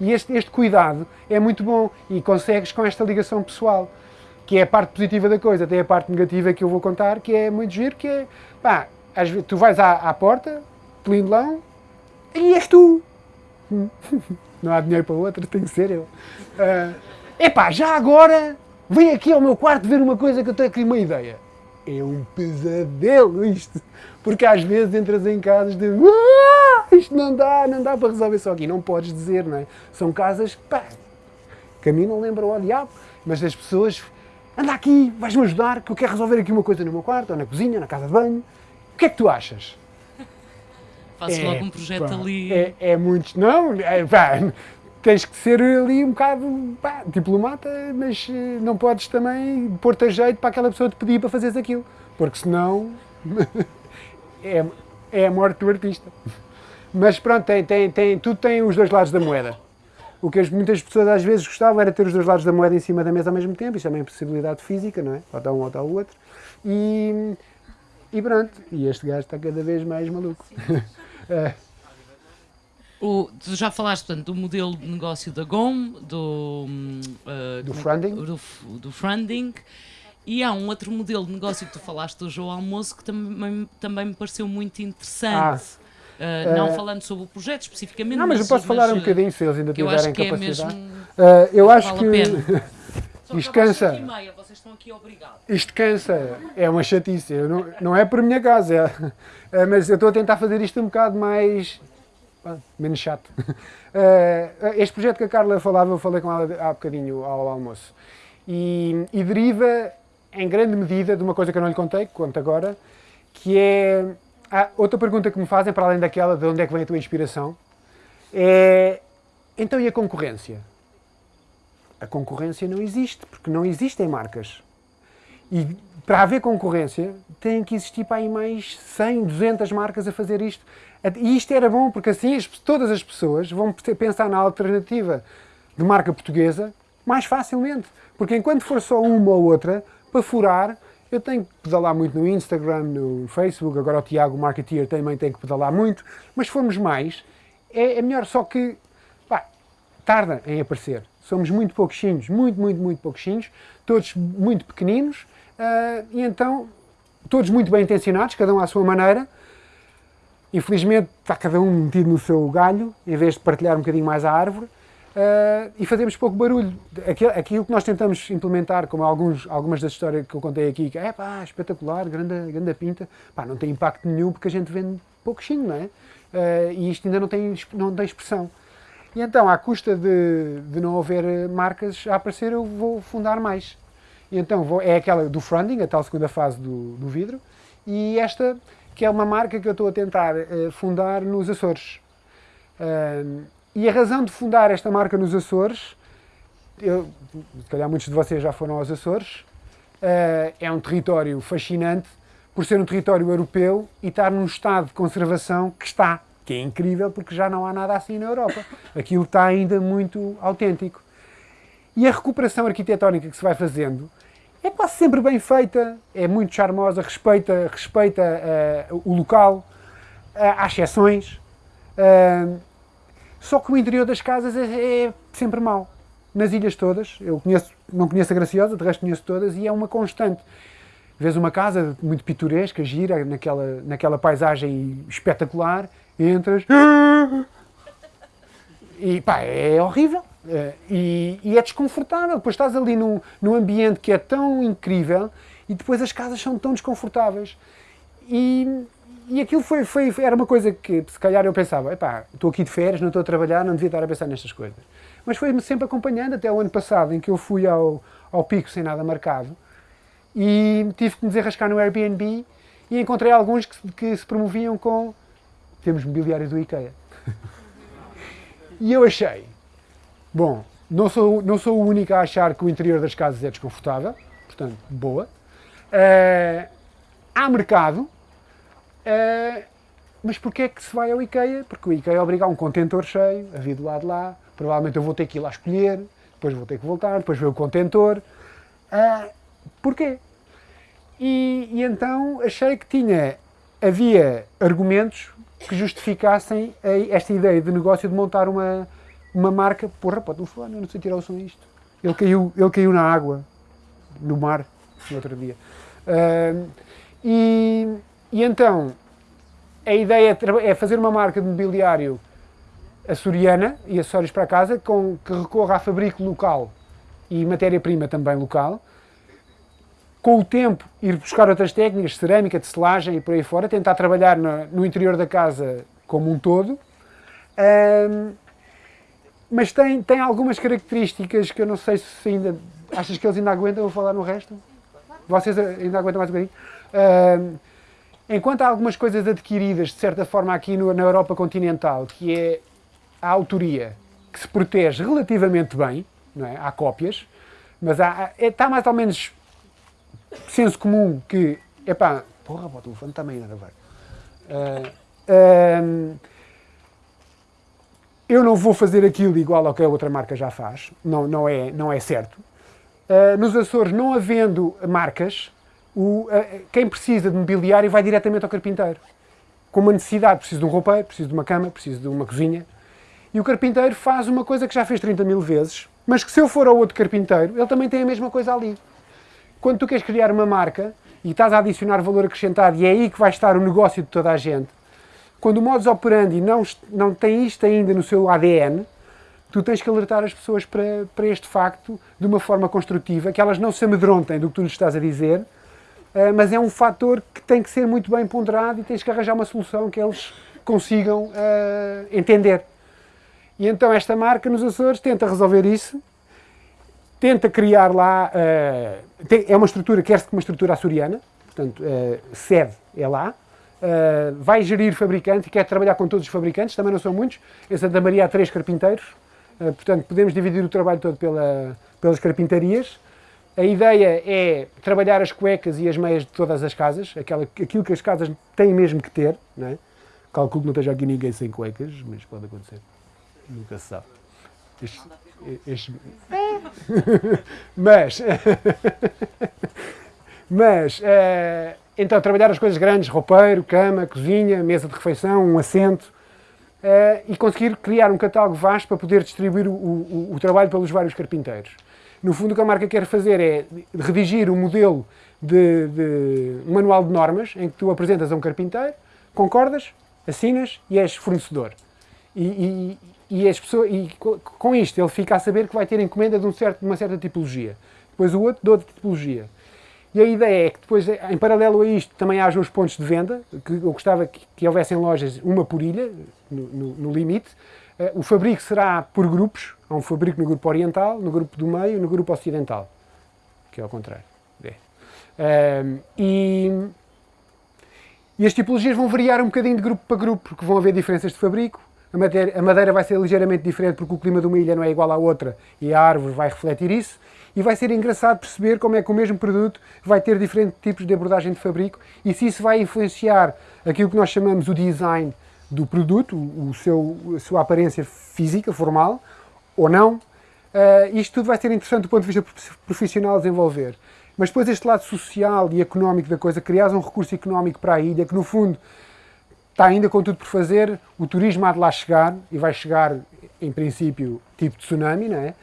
E este, este cuidado é muito bom e consegues com esta ligação pessoal, que é a parte positiva da coisa, tem a parte negativa que eu vou contar, que é muito giro, que é, pá, às vezes, tu vais à, à porta, pelindlão, e és tu. Não há dinheiro para outra, tem que ser eu. Uh, epá, já agora, vem aqui ao meu quarto ver uma coisa que eu tenho aqui uma ideia. é um pesadelo isto. Porque às vezes entras em casas de ah, isto não dá, não dá para resolver só aqui. Não podes dizer, não é? São casas pá, que a mim não lembram ao diabo, mas as pessoas anda aqui, vais-me ajudar, que eu quero resolver aqui uma coisa no meu quarto, ou na cozinha, na casa de banho. O que é que tu achas? Faço É, logo um projeto pá, ali. É, é muito. Não, é, pá, tens que ser ali um bocado pá, diplomata, mas eh, não podes também pôr-te a jeito para aquela pessoa te pedir para fazeres aquilo, porque senão é, é a morte do artista. Mas pronto, tem, tem, tem, tudo tem os dois lados da moeda. O que as, muitas pessoas às vezes gostavam era ter os dois lados da moeda em cima da mesa ao mesmo tempo, isto é uma impossibilidade física, não é? Ou está um ou está o outro. E, e pronto, e este gajo está cada vez mais maluco. É. O, tu já falaste portanto, do modelo de negócio da GOM, do, uh, Do é funding. do, do funding, e há um outro modelo de negócio que tu falaste hoje ao almoço que também, também me pareceu muito interessante. Uh, não eh, falando sobre o projeto especificamente, Não, mas eu posso falar um uh, bocadinho se eles ainda que eu acho tiverem que é capacidade. mesmo. Ah, eu acho vale que a pena. Só isto cansa. meia. Isto cansa, é uma chatice. Eu não, não é por minha casa, é, é, mas eu estou a tentar fazer isto um bocado mais. menos chato. Eh, este projeto que a Carla falava, eu falei com ela há bocadinho ao almoço. E, e deriva, em grande medida, de uma coisa que eu não lhe contei, que conto agora, que é. outra pergunta que me fazem, para além daquela de onde é que vem a tua inspiração, é. Então e a concorrência? A concorrência não existe, porque não existem marcas. E para haver concorrência, tem que existir para aí mais 100, 200 marcas a fazer isto. E isto era bom, porque assim as- todas as pessoas vão pe- pensar na alternativa de marca portuguesa mais facilmente. Porque enquanto for só uma ou outra, para furar, eu tenho que pedalar muito no Instagram, no Facebook, agora o Tiago, marketeer, também tem que pedalar muito, mas se formos mais, é, é melhor. Só que, pá, tarda em aparecer. Somos muito pouquinhos, muito, muito, muito pouquinhos, todos muito pequeninos, ah, e então, todos muito bem intencionados, cada um à sua maneira. Infelizmente, está cada um metido no seu galho, em vez de partilhar um bocadinho mais a árvore, ah, e fazemos pouco barulho. Aquilo, aquilo que nós tentamos implementar, como alguns, algumas das histórias que eu contei aqui, que é pá, espetacular, grande, grande pinta, pá, não tem impacto nenhum porque a gente vende pouquinho, não é? Ah, e isto ainda não tem, não tem expressão. E então, à custa de, de não haver eh, marcas a aparecer, eu vou fundar mais. E então vou, é aquela do funding, a tal segunda fase do, do vidro, e esta que é uma marca que eu estou a tentar eh, fundar nos Açores. Ahm, e a razão de fundar esta marca nos Açores, eu, se calhar muitos de vocês já foram aos Açores, eh, é um território fascinante por ser um território europeu e estar num estado de conservação que está, que é incrível porque já não há nada assim na Europa. Aquilo está ainda muito autêntico. E a recuperação arquitetónica que se vai fazendo é quase sempre bem feita, é muito charmosa, respeita, respeita eh, o local, eh, há exceções. eh, só que o interior das casas é, é sempre mau. Nas ilhas todas, eu conheço, não conheço a Graciosa, de resto conheço todas, e é uma constante. Vês uma casa muito pitoresca, gira, naquela, naquela paisagem espetacular, entras e pá, é horrível. Eh, E, e é desconfortável. Depois estás ali num, num ambiente que é tão incrível e depois as casas são tão desconfortáveis. E, e aquilo foi, foi, era uma coisa que se calhar eu pensava, epá, estou aqui de férias, não estou a trabalhar, não devia estar a pensar nestas coisas. Mas foi-me sempre acompanhando até o ano passado, em que eu fui ao, ao pico sem nada marcado e tive que me desenrascar no Airbnb e encontrei alguns que, que se promoviam com temos mobiliário do IKEA. e eu achei, bom, não sou, não sou o único a achar que o interior das casas é desconfortável, portanto, boa. Eh, há mercado, eh, mas porquê é que se vai ao IKEA? Porque o IKEA obriga a um contentor cheio, a vir do lado de lá, provavelmente eu vou ter que ir lá escolher, depois vou ter que voltar, depois ver o contentor. Ah, porquê? E, e então achei que tinha, havia argumentos que justificassem esta ideia de negócio de montar uma, uma marca. Porra, pode não falar, eu não sei tirar o som a isto. Ele caiu, ele caiu na água, no mar, no outro dia. Ah, e, e então, a ideia é, é fazer uma marca de mobiliário açoriana e acessórios para casa com, que recorra a fabrico local e matéria-prima também local, com o tempo, ir buscar outras técnicas, cerâmica, de selagem e por aí fora, tentar trabalhar no, no interior da casa como um todo. Um, mas tem, tem algumas características que eu não sei se ainda. Achas que eles ainda aguentam? Vou falar no resto? Vocês ainda aguentam mais um bocadinho? Um, enquanto há algumas coisas adquiridas, de certa forma, aqui no, na Europa continental, que é a autoria, que se protege relativamente bem, não é? há cópias, mas há, é, está mais ou menos senso comum que, epá, porra, o telefone também a gravar. Uh, uh, eu não vou fazer aquilo igual ao que a outra marca já faz, não, não, é, não é certo. Uh, nos Açores, não havendo marcas, o, quem precisa de mobiliário vai diretamente ao carpinteiro. Com uma necessidade, preciso de um roupeiro, preciso de uma cama, preciso de uma cozinha. E o carpinteiro faz uma coisa que já fez 30 mil vezes, mas que se eu for ao outro carpinteiro, ele também tem a mesma coisa ali. Quando tu queres criar uma marca e estás a adicionar valor acrescentado e é aí que vai estar o negócio de toda a gente, quando o modus operandi não, não tem isto ainda no seu ADN, tu tens que alertar as pessoas para, para este facto de uma forma construtiva, que elas não se amedrontem do que tu lhes estás a dizer, uh, mas é um fator que tem que ser muito bem ponderado e tens que arranjar uma solução que eles consigam uh, entender. E então esta marca nos Açores tenta resolver isso tenta criar lá, uh, tem, é uma estrutura, quer-se uma estrutura açoriana, portanto, uh, sede é lá, uh, vai gerir fabricantes e quer trabalhar com todos os fabricantes, também não são muitos, em Santa Maria há três carpinteiros, portanto podemos dividir o trabalho todo pela, pelas carpintarias. A ideia é trabalhar as cuecas e as meias de todas as casas, aquela, aquilo que as casas têm mesmo que ter, não é? Calculo que não esteja aqui ninguém sem cuecas, mas pode acontecer, nunca se sabe. Este, este... mas, mas uh, então trabalhar as coisas grandes, roupeiro, cama, cozinha, mesa de refeição, um assento, uh, e conseguir criar um catálogo vasto para poder distribuir o, o, o, trabalho pelos vários carpinteiros. No fundo, o que a marca quer fazer é redigir um modelo de, de um manual de normas em que tu apresentas a um carpinteiro, concordas, assinas e és fornecedor. E, e, e, as pessoas, e com isto ele fica a saber que vai ter encomenda de, um certo, uma certa tipologia. Depois o outro de outra tipologia. E a ideia é que depois, em paralelo a isto, também haja os pontos de venda, que eu gostava que, que houvessem lojas, uma por ilha, no, no, no limite. Uh, o fabrico será por grupos, há um fabrico no grupo oriental, no grupo do meio, no grupo ocidental, que é ao contrário. É. Uh, e, e as tipologias vão variar um bocadinho de grupo para grupo, porque vão haver diferenças de fabrico, a madeira, a madeira vai ser ligeiramente diferente porque o clima de uma ilha não é igual à outra e a árvore vai refletir isso. E vai ser engraçado perceber como é que o mesmo produto vai ter diferentes tipos de abordagem de fabrico e se isso vai influenciar aquilo que nós chamamos o design do produto, o seu, a sua aparência física, formal, ou não. Uh, isto tudo vai ser interessante do ponto de vista profissional desenvolver. Mas depois este lado social e económico da coisa, criar um recurso económico para a ilha, que no fundo está ainda com tudo por fazer, o turismo há de lá chegar, e vai chegar, em princípio, tipo tsunami, não é?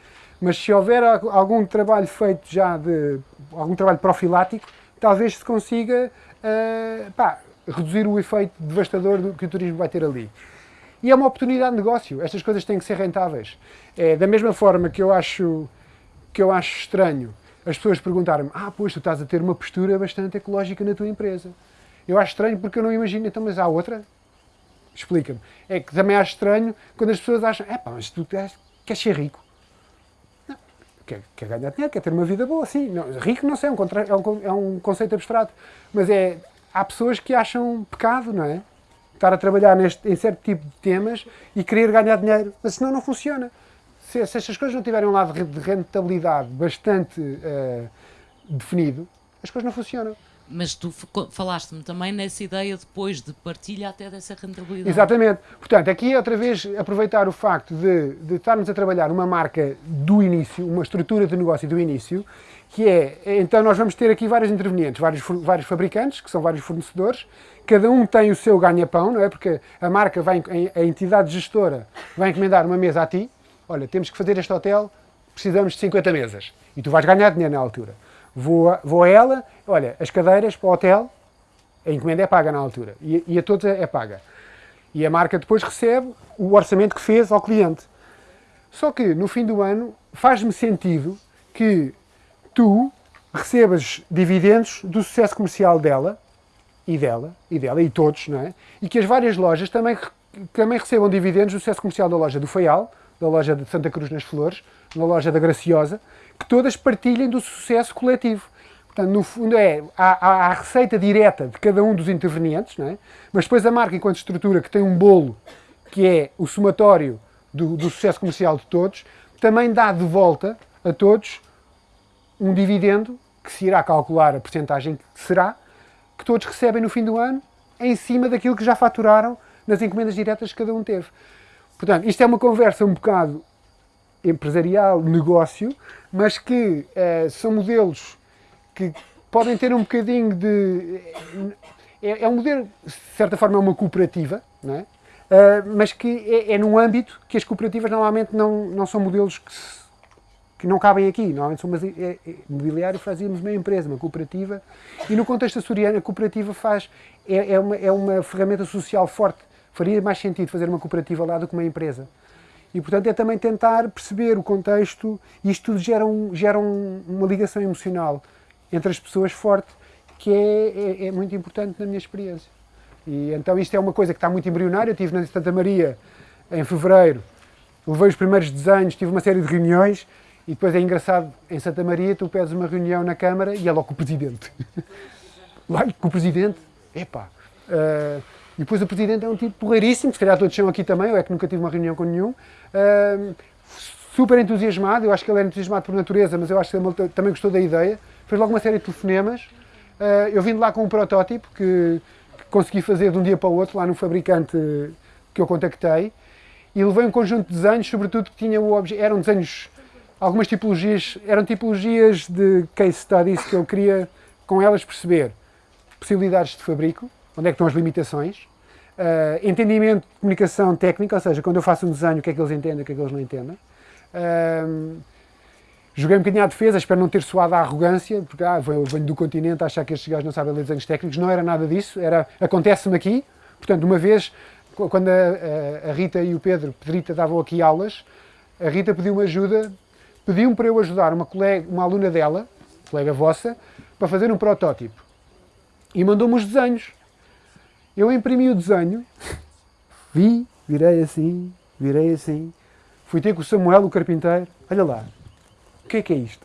Mas se houver algum trabalho feito já de, algum trabalho profilático, talvez se consiga uh, pá, reduzir o efeito devastador do que o turismo vai ter ali. E é uma oportunidade de negócio, estas coisas têm que ser rentáveis. É, da mesma forma que eu acho, que eu acho estranho as pessoas perguntarem-me, ah, pois tu estás a ter uma postura bastante ecológica na tua empresa. Eu acho estranho porque eu não imagino, então, mas há outra? Explica-me. É que também acho estranho quando as pessoas acham, é pá, mas tu queres, ser rico. Não, quer, quer ganhar dinheiro, quer ter uma vida boa, sim. Não, rico não sei, é um, contra, é, um, é um conceito abstrato. Mas é, há pessoas que acham pecado, não é? Estar a trabalhar neste, em certo tipo de temas e querer ganhar dinheiro. Mas senão não funciona. Se, se estas coisas não tiverem um lado de rentabilidade bastante uh, definido, as coisas não funcionam. Mas tu falaste-me também nessa ideia depois de partilha até dessa rentabilidade. Exatamente. Portanto, aqui é outra vez aproveitar o facto de, de estarmos a trabalhar uma marca do início, uma estrutura de negócio do início, que é, então nós vamos ter aqui vários intervenientes, vários, vários fabricantes, que são vários fornecedores, cada um tem o seu ganha-pão, não é? Porque a marca vai, a entidade gestora vai encomendar uma mesa a ti, olha, temos que fazer este hotel, precisamos de 50 mesas, e tu vais ganhar dinheiro na altura. Vou vou a ela, olha, as cadeiras para o hotel, a encomenda é paga na altura e, e a todos é, é paga. E a marca depois recebe o orçamento que fez ao cliente. Só que no fim do ano faz-me sentido que tu recebas dividendos do sucesso comercial dela e dela, e dela, e todos, não é? E que as várias lojas também, também recebam dividendos do sucesso comercial da loja do Faial, da loja de Santa Cruz nas Flores, da loja da Graciosa, que todas partilhem do sucesso coletivo. Portanto, no fundo é, há, há a receita direta de cada um dos intervenientes, não é? mas depois a marca enquanto estrutura que tem um bolo que é o somatório do, do sucesso comercial de todos, também dá de volta a todos um dividendo que se irá calcular a porcentagem que será, que todos recebem no fim do ano, em cima daquilo que já faturaram nas encomendas diretas que cada um teve. Portanto, isto é uma conversa um bocado empresarial, negócio, mas que eh, são modelos que podem ter um bocadinho de. É, é, um modelo, de certa forma, é uma cooperativa, não é? Uh, mas que é, é, num âmbito que as cooperativas normalmente não, não são modelos que, se, que não cabem aqui. Normalmente são é, é, mobiliário fazíamos uma empresa, uma cooperativa, e no contexto açoriano a cooperativa faz, é, é, uma, é uma ferramenta social forte. Faria mais sentido fazer uma cooperativa lá do que uma empresa. E, portanto, é também tentar perceber o contexto, e isto tudo gera, um, gera um, uma ligação emocional entre as pessoas forte, que é, é, é muito importante na minha experiência. E então isto é uma coisa que está muito embrionária. Eu estive na Santa Maria em fevereiro, levei os primeiros desenhos, tive uma série de reuniões e depois é engraçado, em Santa Maria tu pedes uma reunião na Câmara e é logo com o Presidente. Lá com o Presidente, epá. Uh, e depois o Presidente é um tipo porreiríssimo, se calhar todos são aqui também, eu é que nunca tive uma reunião com nenhum. Super entusiasmado, eu acho que ele é entusiasmado por natureza, mas eu acho que ele também gostou da ideia. Fez logo uma série de telefonemas. Uh, eu vim de lá com um protótipo que consegui fazer de um dia para o outro lá no fabricante que eu contactei e levei um conjunto de desenhos, sobretudo que tinha o objeto, eram desenhos, algumas tipologias, eram tipologias de case studies que eu queria com elas perceber possibilidades de fabrico, onde é que estão as limitações, uh, entendimento de comunicação técnica, ou seja, quando eu faço um desenho, o que é que eles entendem, o que é que eles não entendem. Uh, Joguei um bocadinho à defesa, espero não ter soado à arrogância, porque ah, venho, venho do continente a achar que estes gajos não sabem ler desenhos técnicos. Não era nada disso, era acontece-me aqui. Portanto, uma vez, quando a, a, Rita e o Pedro, Pedrita, davam aqui aulas, a Rita pediu-me ajuda, pediu-me para eu ajudar uma, colega, uma aluna dela, colega vossa, para fazer um protótipo. E mandou-me os desenhos. Eu imprimi o desenho, vi, virei assim, virei assim, fui ter com o Samuel, o carpinteiro, olha lá, o que é que é isto?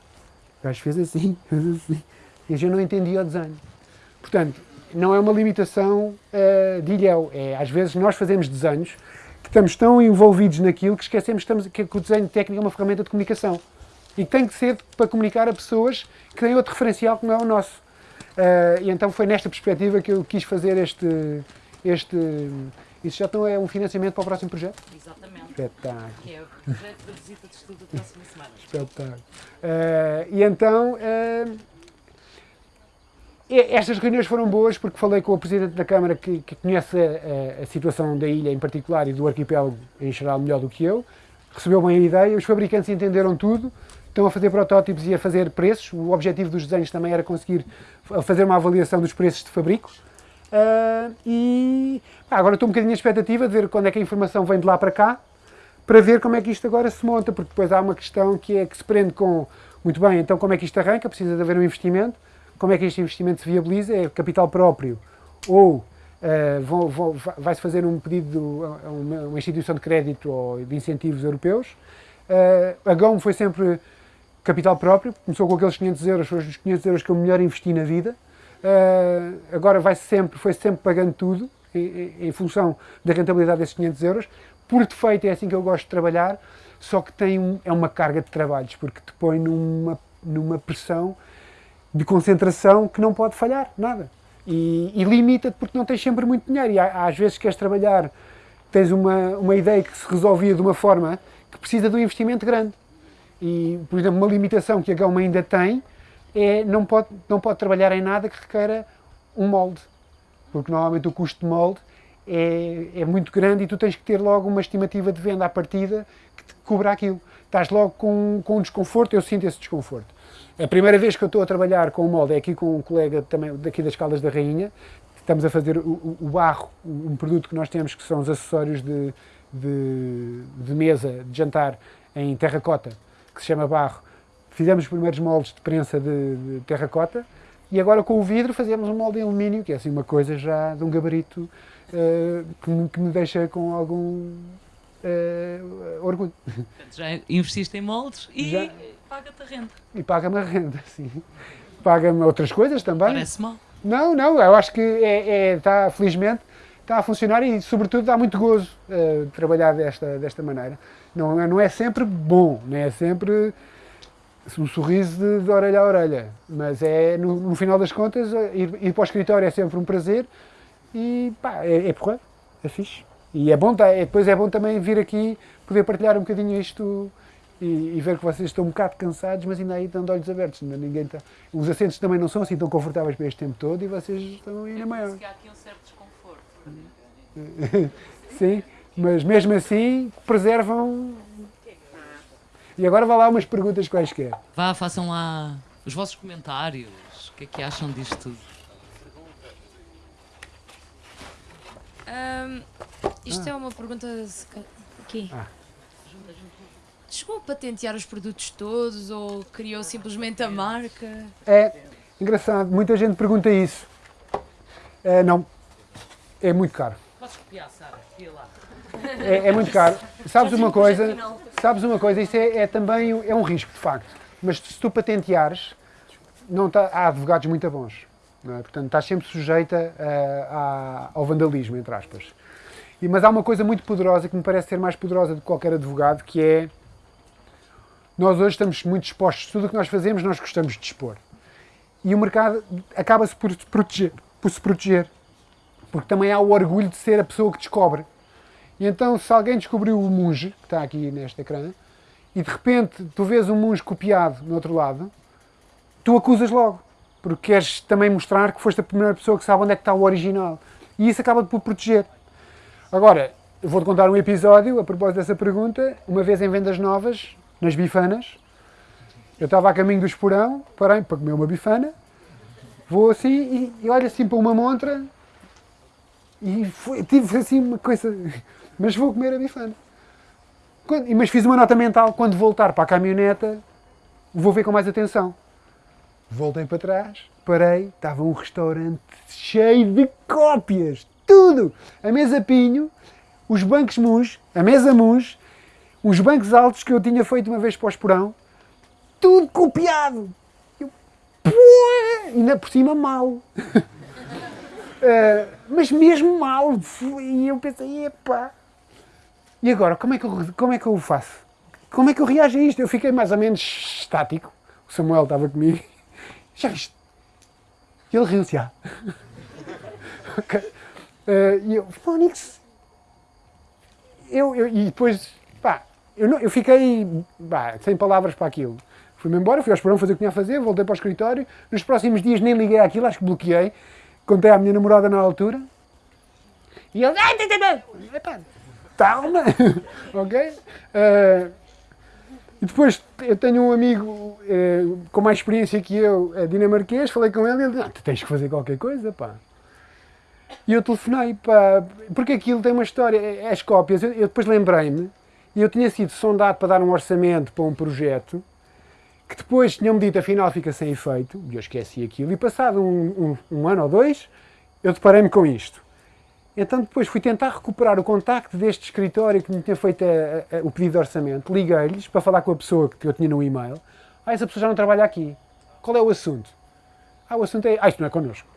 O gajo fez assim, fez assim. E a gente não entendia o desenho. Portanto, não é uma limitação uh, de ilhéu. É, às vezes nós fazemos desenhos que estamos tão envolvidos naquilo que esquecemos que, estamos, que, o desenho técnico é uma ferramenta de comunicação. E que tem que ser para comunicar a pessoas que têm outro referencial que não é o nosso. Uh, e então foi nesta perspectiva que eu quis fazer este, este isso já então é um financiamento para o próximo projeto? Exatamente. Espetáculo. Que é o projeto da visita de estudo da próxima semana. Espetáculo. Uh, e então, uh, estas reuniões foram boas porque falei com o Presidente da Câmara que, que conhece a, a, situação da ilha em particular e do arquipélago em geral melhor do que eu. Recebeu bem a ideia, os fabricantes entenderam tudo, estão a fazer protótipos e a fazer preços. O objetivo dos desenhos também era conseguir fazer uma avaliação dos preços de fabrico. Uh, e pá, agora estou um bocadinho à expectativa de ver quando é que a informação vem de lá para cá, para ver como é que isto agora se monta, porque depois há uma questão que é que se prende com, muito bem, então como é que isto arranca, precisa de haver um investimento, como é que este investimento se viabiliza, é capital próprio, ou uh, vai-se fazer um pedido a uma, instituição de crédito ou de incentivos europeus. Uh, a GOM foi sempre capital próprio, começou com aqueles 500 euros, foram os 500 euros que eu melhor investi na vida, Uh, agora vai sempre, foi sempre pagando tudo em, em, função da rentabilidade desses 500 euros. Por defeito é assim que eu gosto de trabalhar, só que tem um, é uma carga de trabalhos, porque te põe numa, numa pressão de concentração que não pode falhar, nada. E, e limita-te porque não tens sempre muito dinheiro. E há, às vezes queres trabalhar, tens uma, uma ideia que se resolvia de uma forma que precisa de um investimento grande. E, por exemplo, uma limitação que a Gama ainda tem é, não, pode, não pode trabalhar em nada que requeira um molde, porque normalmente o custo de molde é, é muito grande e tu tens que ter logo uma estimativa de venda à partida que te cubra aquilo. Estás logo com, com um desconforto, eu sinto esse desconforto. A primeira vez que eu estou a trabalhar com o molde é aqui com um colega também daqui das Caldas da Rainha, estamos a fazer o, o barro, um produto que nós temos que são os acessórios de, de, de mesa, de jantar em terracota, que se chama barro, fizemos os primeiros moldes de prensa de, de terracota e agora com o vidro fazemos um molde em alumínio, que é assim uma coisa já de um gabarito uh, que, me, que, me, deixa com algum uh, orgulho. Já investiste em moldes e paga-te a renda. E paga-me a renda, sim. Paga-me outras coisas também. Parece mal. Não, não, eu acho que é, é, está, felizmente, está a funcionar e, sobretudo, dá muito gozo uh, trabalhar desta, desta maneira. Não, não é sempre bom, não é sempre um sorriso de, de orelha a orelha, mas é, no, no final das contas, ir, ir, para o escritório é sempre um prazer e, pá, é, é porra, é fixe. E é bom, tá, é, depois é bom também vir aqui, poder partilhar um bocadinho isto e, e, ver que vocês estão um bocado cansados, mas ainda aí estão de olhos abertos. Ainda ninguém está... Os assentos também não são assim tão confortáveis para este tempo todo e vocês estão aí na maior. que há aqui um certo desconforto. Sim, mas mesmo assim preservam. E agora vá lá umas perguntas quaisquer. Vá, façam lá os vossos comentários. O que é que acham disto tudo? Um, isto ah. é uma pergunta aqui. Ah. Chegou a patentear os produtos todos ou criou simplesmente a marca? É engraçado, muita gente pergunta isso. É, não, é muito caro. Podes copiar, Sara? lá. É, é, muito caro. Sabes uma coisa? Sabes uma coisa? Isso é, é, também é um risco, de facto. Mas se tu patenteares, não tá, há advogados muito bons. É? Portanto, estás sempre sujeita a, a, ao vandalismo, entre aspas. E, mas há uma coisa muito poderosa que me parece ser mais poderosa do que qualquer advogado, que é nós hoje estamos muito expostos. Tudo o que nós fazemos, nós gostamos de expor. E o mercado acaba-se por, proteger, por se proteger. Porque também há o orgulho de ser a pessoa que descobre. E então, se alguém descobriu o monge, que está aqui neste ecrã, e de repente tu vês um monge copiado no outro lado, tu acusas logo porque queres também mostrar que foste a primeira pessoa que sabe onde é que está o original. E isso acaba por proteger. Agora, vou-te contar um episódio a propósito dessa pergunta. Uma vez em Vendas Novas, nas bifanas, eu estava a caminho do esporão, parei para comer uma bifana, vou assim e, e olho assim para uma montra e foi, tive assim uma coisa, mas vou comer a bifana. Quando, mas fiz uma nota mental, quando voltar para a caminhoneta, vou ver com mais atenção. Voltei para trás, parei, estava um restaurante cheio de cópias, tudo! A mesa pinho, os bancos mus, a mesa mus, os bancos altos que eu tinha feito uma vez para o esporão, tudo copiado! Eu, ainda por cima mal. uh, mas mesmo mal. E eu pensei, epá. E agora, como é, que eu, como é que eu faço? Como é que eu reajo a isto? Eu fiquei mais ou menos estático. O Samuel estava comigo já viste? E ele riu-se, ok. Uh, e eu, Fónix. Eu, eu, e depois, pá, eu, não, eu fiquei pá, sem palavras para aquilo. Fui-me embora, fui ao Esperão fazer o que tinha a fazer, voltei para o escritório. Nos próximos dias nem liguei àquilo, acho que bloqueei. Contei à minha namorada na altura. E ele, epá, calma, ok? Uh, e depois eu tenho um amigo eh, com mais experiência que eu, é dinamarquês, falei com ele e ele disse, ah, tu tens que fazer qualquer coisa, pá. E eu telefonei, pá, porque aquilo tem uma história, é, é as cópias, eu, eu depois lembrei-me, e eu tinha sido sondado para dar um orçamento para um projeto, que depois tinham-me dito, afinal fica sem efeito, e eu esqueci aquilo, e passado um, um, um ano ou dois, eu deparei-me com isto. Então depois fui tentar recuperar o contacto deste escritório que me tinha feito a, a, o pedido de orçamento. Liguei-lhes para falar com a pessoa que eu tinha no e-mail. Ah, essa pessoa já não trabalha aqui. Qual é o assunto? Ah, o assunto é... Ah, isto não é connosco.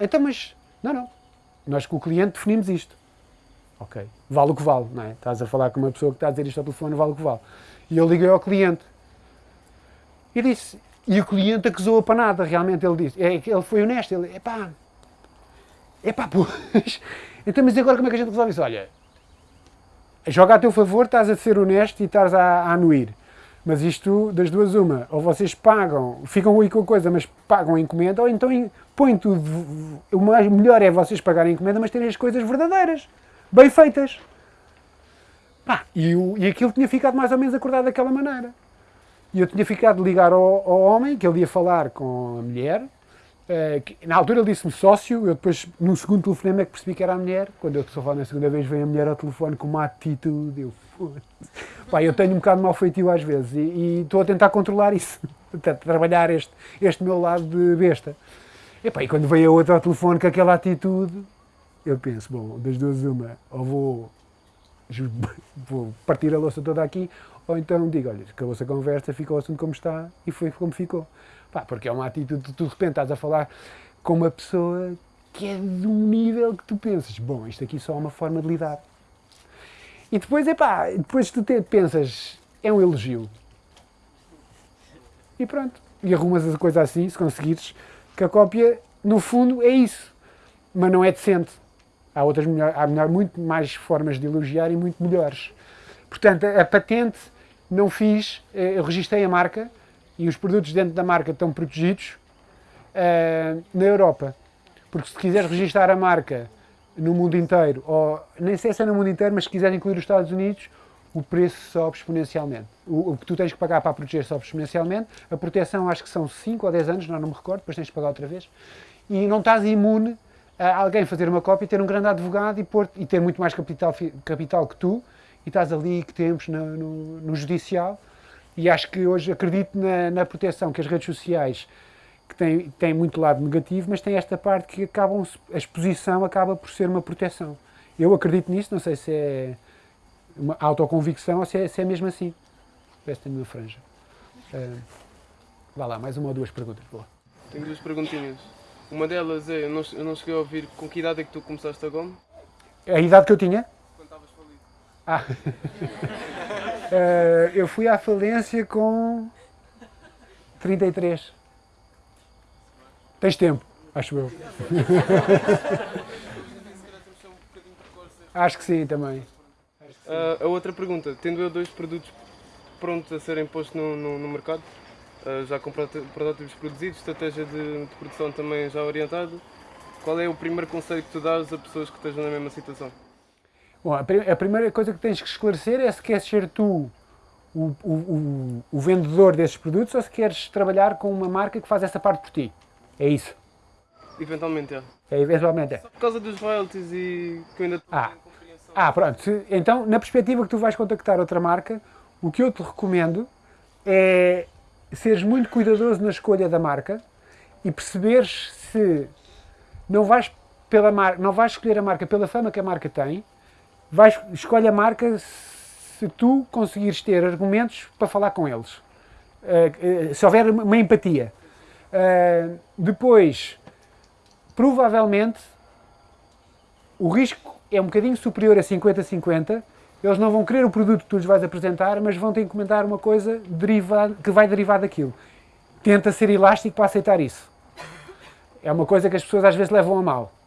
Então, mas... Não, não. Nós com o cliente definimos isto. Ok. Vale o que vale, não é? Estás a falar com uma pessoa que está a dizer isto ao telefone, vale o que vale. E eu liguei ao cliente. E disse... E o cliente acusou-a para nada, realmente. Ele disse... É, ele foi honesto. Ele... Epá, Epá, pois. Então, mas agora como é que a gente resolve isso? Olha, joga a teu favor, estás a ser honesto e estás a, a anuir. Mas isto, das duas, uma. Ou vocês pagam, ficam aí com a coisa, mas pagam a encomenda, ou então põem tudo. O mais melhor é vocês pagarem a encomenda, mas terem as coisas verdadeiras, bem feitas. Pá, e, o, e aquilo tinha ficado mais ou menos acordado daquela maneira. E eu tinha ficado de ligar ao, ao homem, que ele ia falar com a mulher, Que, na altura ele disse-me sócio, eu depois, num segundo telefonema, é que percebi que era a mulher. Quando eu estou a falar na segunda vez, vem a mulher ao telefone com uma atitude. Eu, Pá, eu tenho um bocado de mau feitio às vezes e, estou a tentar controlar isso, a trabalhar este, este meu lado de besta. E, pá, e quando vem a outra ao telefone com aquela atitude, eu penso, bom, das duas uma, ou vou, vou partir a louça toda aqui, ou então digo, olha, acabou-se a conversa, ficou o assunto como está e foi como ficou. Pá, porque é uma atitude, tu de repente estás a falar com uma pessoa que é de um nível que tu pensas, bom, isto aqui só é uma forma de lidar. E depois, epá, depois tu te, pensas, é um elogio. E pronto. E arrumas a coisa assim, se conseguires, que a cópia, no fundo, é isso. Mas não é decente. Há outras melhor, há melhor, muito mais formas de elogiar e muito melhores. Portanto, a, a patente não fiz, eh, eu registrei a marca e os produtos dentro da marca estão protegidos uh, na Europa. Porque se quiseres registrar a marca no mundo inteiro, ou nem sei se é no mundo inteiro, mas se quiser incluir os Estados Unidos, o preço sobe exponencialmente. O, o, que tu tens que pagar para proteger sobe exponencialmente. A proteção acho que são 5 ou 10 anos, não, não me recordo, depois tens que pagar outra vez. E não estás imune a alguém fazer uma cópia, ter um grande advogado e, pôr, e ter muito mais capital, capital que tu, e estás ali que tempos no, no, no judicial. E acho que hoje acredito na, na proteção que as redes sociais que tem, tem muito lado negativo, mas tem esta parte que acabam, a exposição acaba por ser uma proteção. Eu acredito nisso, não sei se é uma autoconvicção ou se é, se é mesmo assim. Parece que tenho uma franja. Uh, vá lá, mais uma ou duas perguntas. Boa. Tenho duas perguntinhas. Uma delas é, eu não, eu não cheguei a ouvir com que idade é que tu começaste a GOM? A idade que eu tinha? Quando estavas falido. Ah. uh, eu fui à falência com 33. Tens tempo, acho eu. acho que sim, também. Uh, a outra pergunta, tendo eu dois produtos prontos a serem postos no, no, no mercado, uh, já com protótipos produzidos, estratégia de, de, produção também já orientada, qual é o primeiro conselho que tu dás a pessoas que estejam na mesma situação? Bom, a, primeira coisa que tens que esclarecer é se queres ser tu o, o, o, o vendedor desses produtos ou se queres trabalhar com uma marca que faz essa parte por ti. É isso. Eventualmente é. É, eventualmente é. Só por causa dos royalties e que eu ainda estou ah. Ah, pronto. Então, na perspectiva que tu vais contactar outra marca, o que eu te recomendo é seres muito cuidadoso na escolha da marca e perceberes se não vais, pela marca, não vais escolher a marca pela fama que a marca tem, vais, escolhe a marca se tu conseguires ter argumentos para falar com eles. Uh, uh, se houver uma empatia. Uh, depois, provavelmente, o risco é um bocadinho superior a 50-50. Eles não vão querer o produto que tu lhes vais apresentar, mas vão que encomendar uma coisa que vai derivar daquilo. Tenta ser elástico para aceitar isso. É uma coisa que as pessoas às vezes levam a mal.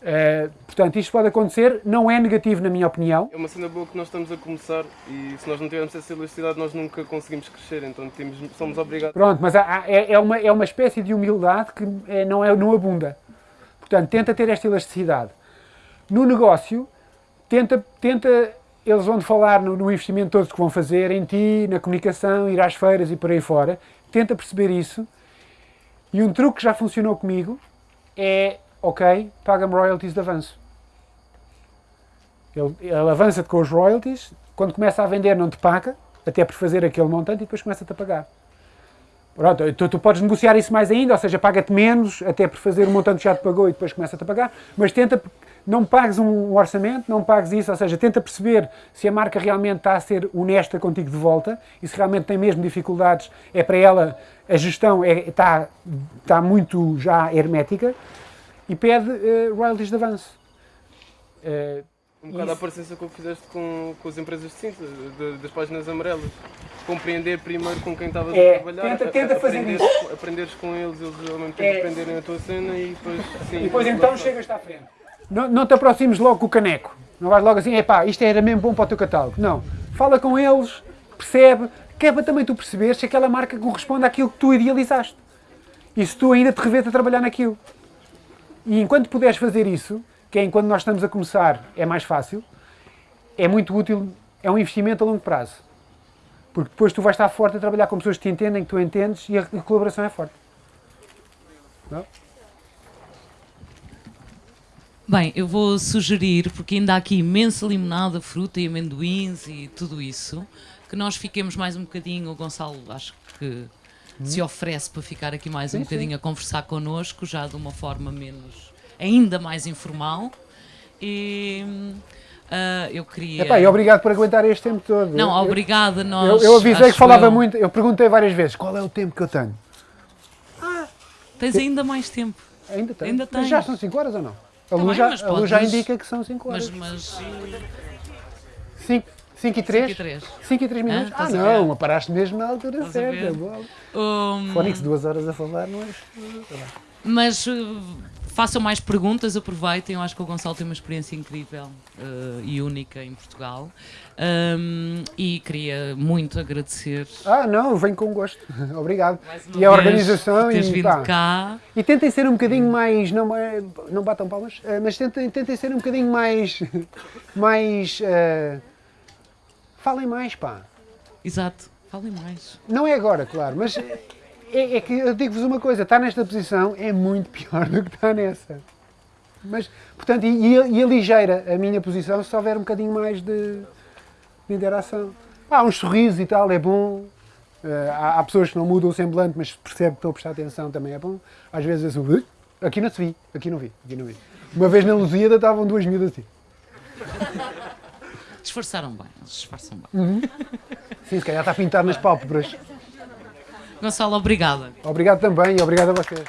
Uh, portanto, isto pode acontecer, não é negativo na minha opinião. É uma cena boa que nós estamos a começar e se nós não tivermos essa elasticidade nós nunca conseguimos crescer, então temos, somos obrigados. Pronto, mas há, é, é, uma, é uma espécie de humildade que é, não, é, não abunda. Portanto, tenta ter esta elasticidade. No negócio, tenta, tenta eles vão falar no, no investimento todos que vão fazer, em ti, na comunicação, ir às feiras e por aí fora. Tenta perceber isso. E um truque que já funcionou comigo é ok, paga-me royalties de avanço. Ele, ele avança-te com os royalties, quando começa a vender não te paga, até por fazer aquele montante, e depois começa-te a pagar. Pronto, tu, tu, podes negociar isso mais ainda, ou seja, paga-te menos, até por fazer o montante que já te pagou e depois começa-te a pagar, mas tenta, não pagues um orçamento, não pagues isso, ou seja, tenta perceber se a marca realmente está a ser honesta contigo de volta e se realmente tem mesmo dificuldades, é para ela, a gestão é, está, está muito já hermética, e pede uh, royalties de avanço. Uh, um bocado a parecência com o que fizeste com, com as empresas de cinta, de, das páginas amarelas. Compreender primeiro com quem estavas é, a trabalhar, tenta, tenta a, fazer aprenderes, isso. aprenderes com eles, eles ao mesmo tempo é. aprenderem a tua cena e depois sim. E depois então chegas-te à frente. Não, não te aproximes logo com o caneco. Não vais logo assim, é pá, isto era mesmo bom para o teu catálogo. Não. Fala com eles, percebe, que é para também tu perceberes se aquela marca corresponde àquilo que tu idealizaste. E se tu ainda te revês a trabalhar naquilo. E enquanto puderes fazer isso, que é enquanto nós estamos a começar, é mais fácil, é muito útil, é um investimento a longo prazo. Porque depois tu vais estar forte a trabalhar com pessoas que te entendem, que tu entendes e a colaboração é forte. Não? Bem, eu vou sugerir, porque ainda há aqui imensa limonada, fruta e amendoins e tudo isso, que nós fiquemos mais um bocadinho. O Gonçalo acho que se oferece para ficar aqui mais um Sim, bocadinho sim. a conversar connosco, já de uma forma menos. ainda mais informal. E. ah, eu queria. Epá, e obrigado por aguentar este tempo todo. Não, Eu- obrigada, Eu, nós. eu avisei acho que falava eu. muito, eu perguntei várias vezes qual é o tempo que eu tenho. Tens ainda mais tempo. Ainda tenho. Ainda Mas tens. já são 5 horas ou não? A Tá luz, já, mas a luz já indica que são 5 horas. Mas. mas 5 e 3? 5 e 3. 5 e 3 minutos? Ah, ah, não, paraste mesmo na altura Estás certa. Um, Fónix, duas horas a falar, não é? Mas uh, façam mais perguntas, aproveitem. Eu acho que o Gonçalo tem uma experiência incrível uh, e única em Portugal. Um, e queria muito agradecer. Ah, não, venho com gosto. Obrigado. E a organização teres e vindo pá. cá. E tentem ser um bocadinho mais. Não, é- não batam palmas, eh, mas tentem, tentem ser um bocadinho mais. mais. eh, falem mais, pá. Exato, falem mais. Não é agora, claro, mas é, é que eu digo-vos uma coisa: estar nesta posição é muito pior do que estar nessa. Mas, portanto, e, e, e aligeira a minha posição se houver um bocadinho mais de, de interação. Há uns sorrisos e tal, é bom. Eh, há, há pessoas que não mudam o semblante, mas percebe que estão a prestar atenção, também é bom. Às vezes eu "Ui, aqui não se vi, aqui não vi, aqui não vi. Uma vez na Lusíada estavam duas miúdas assim. Disfarçaram bem, eles disfarçam bem. Uhum. Sim, se calhar está pintado nas pálpebras. Gonçalo, obrigada. Obrigado também e obrigado a vocês.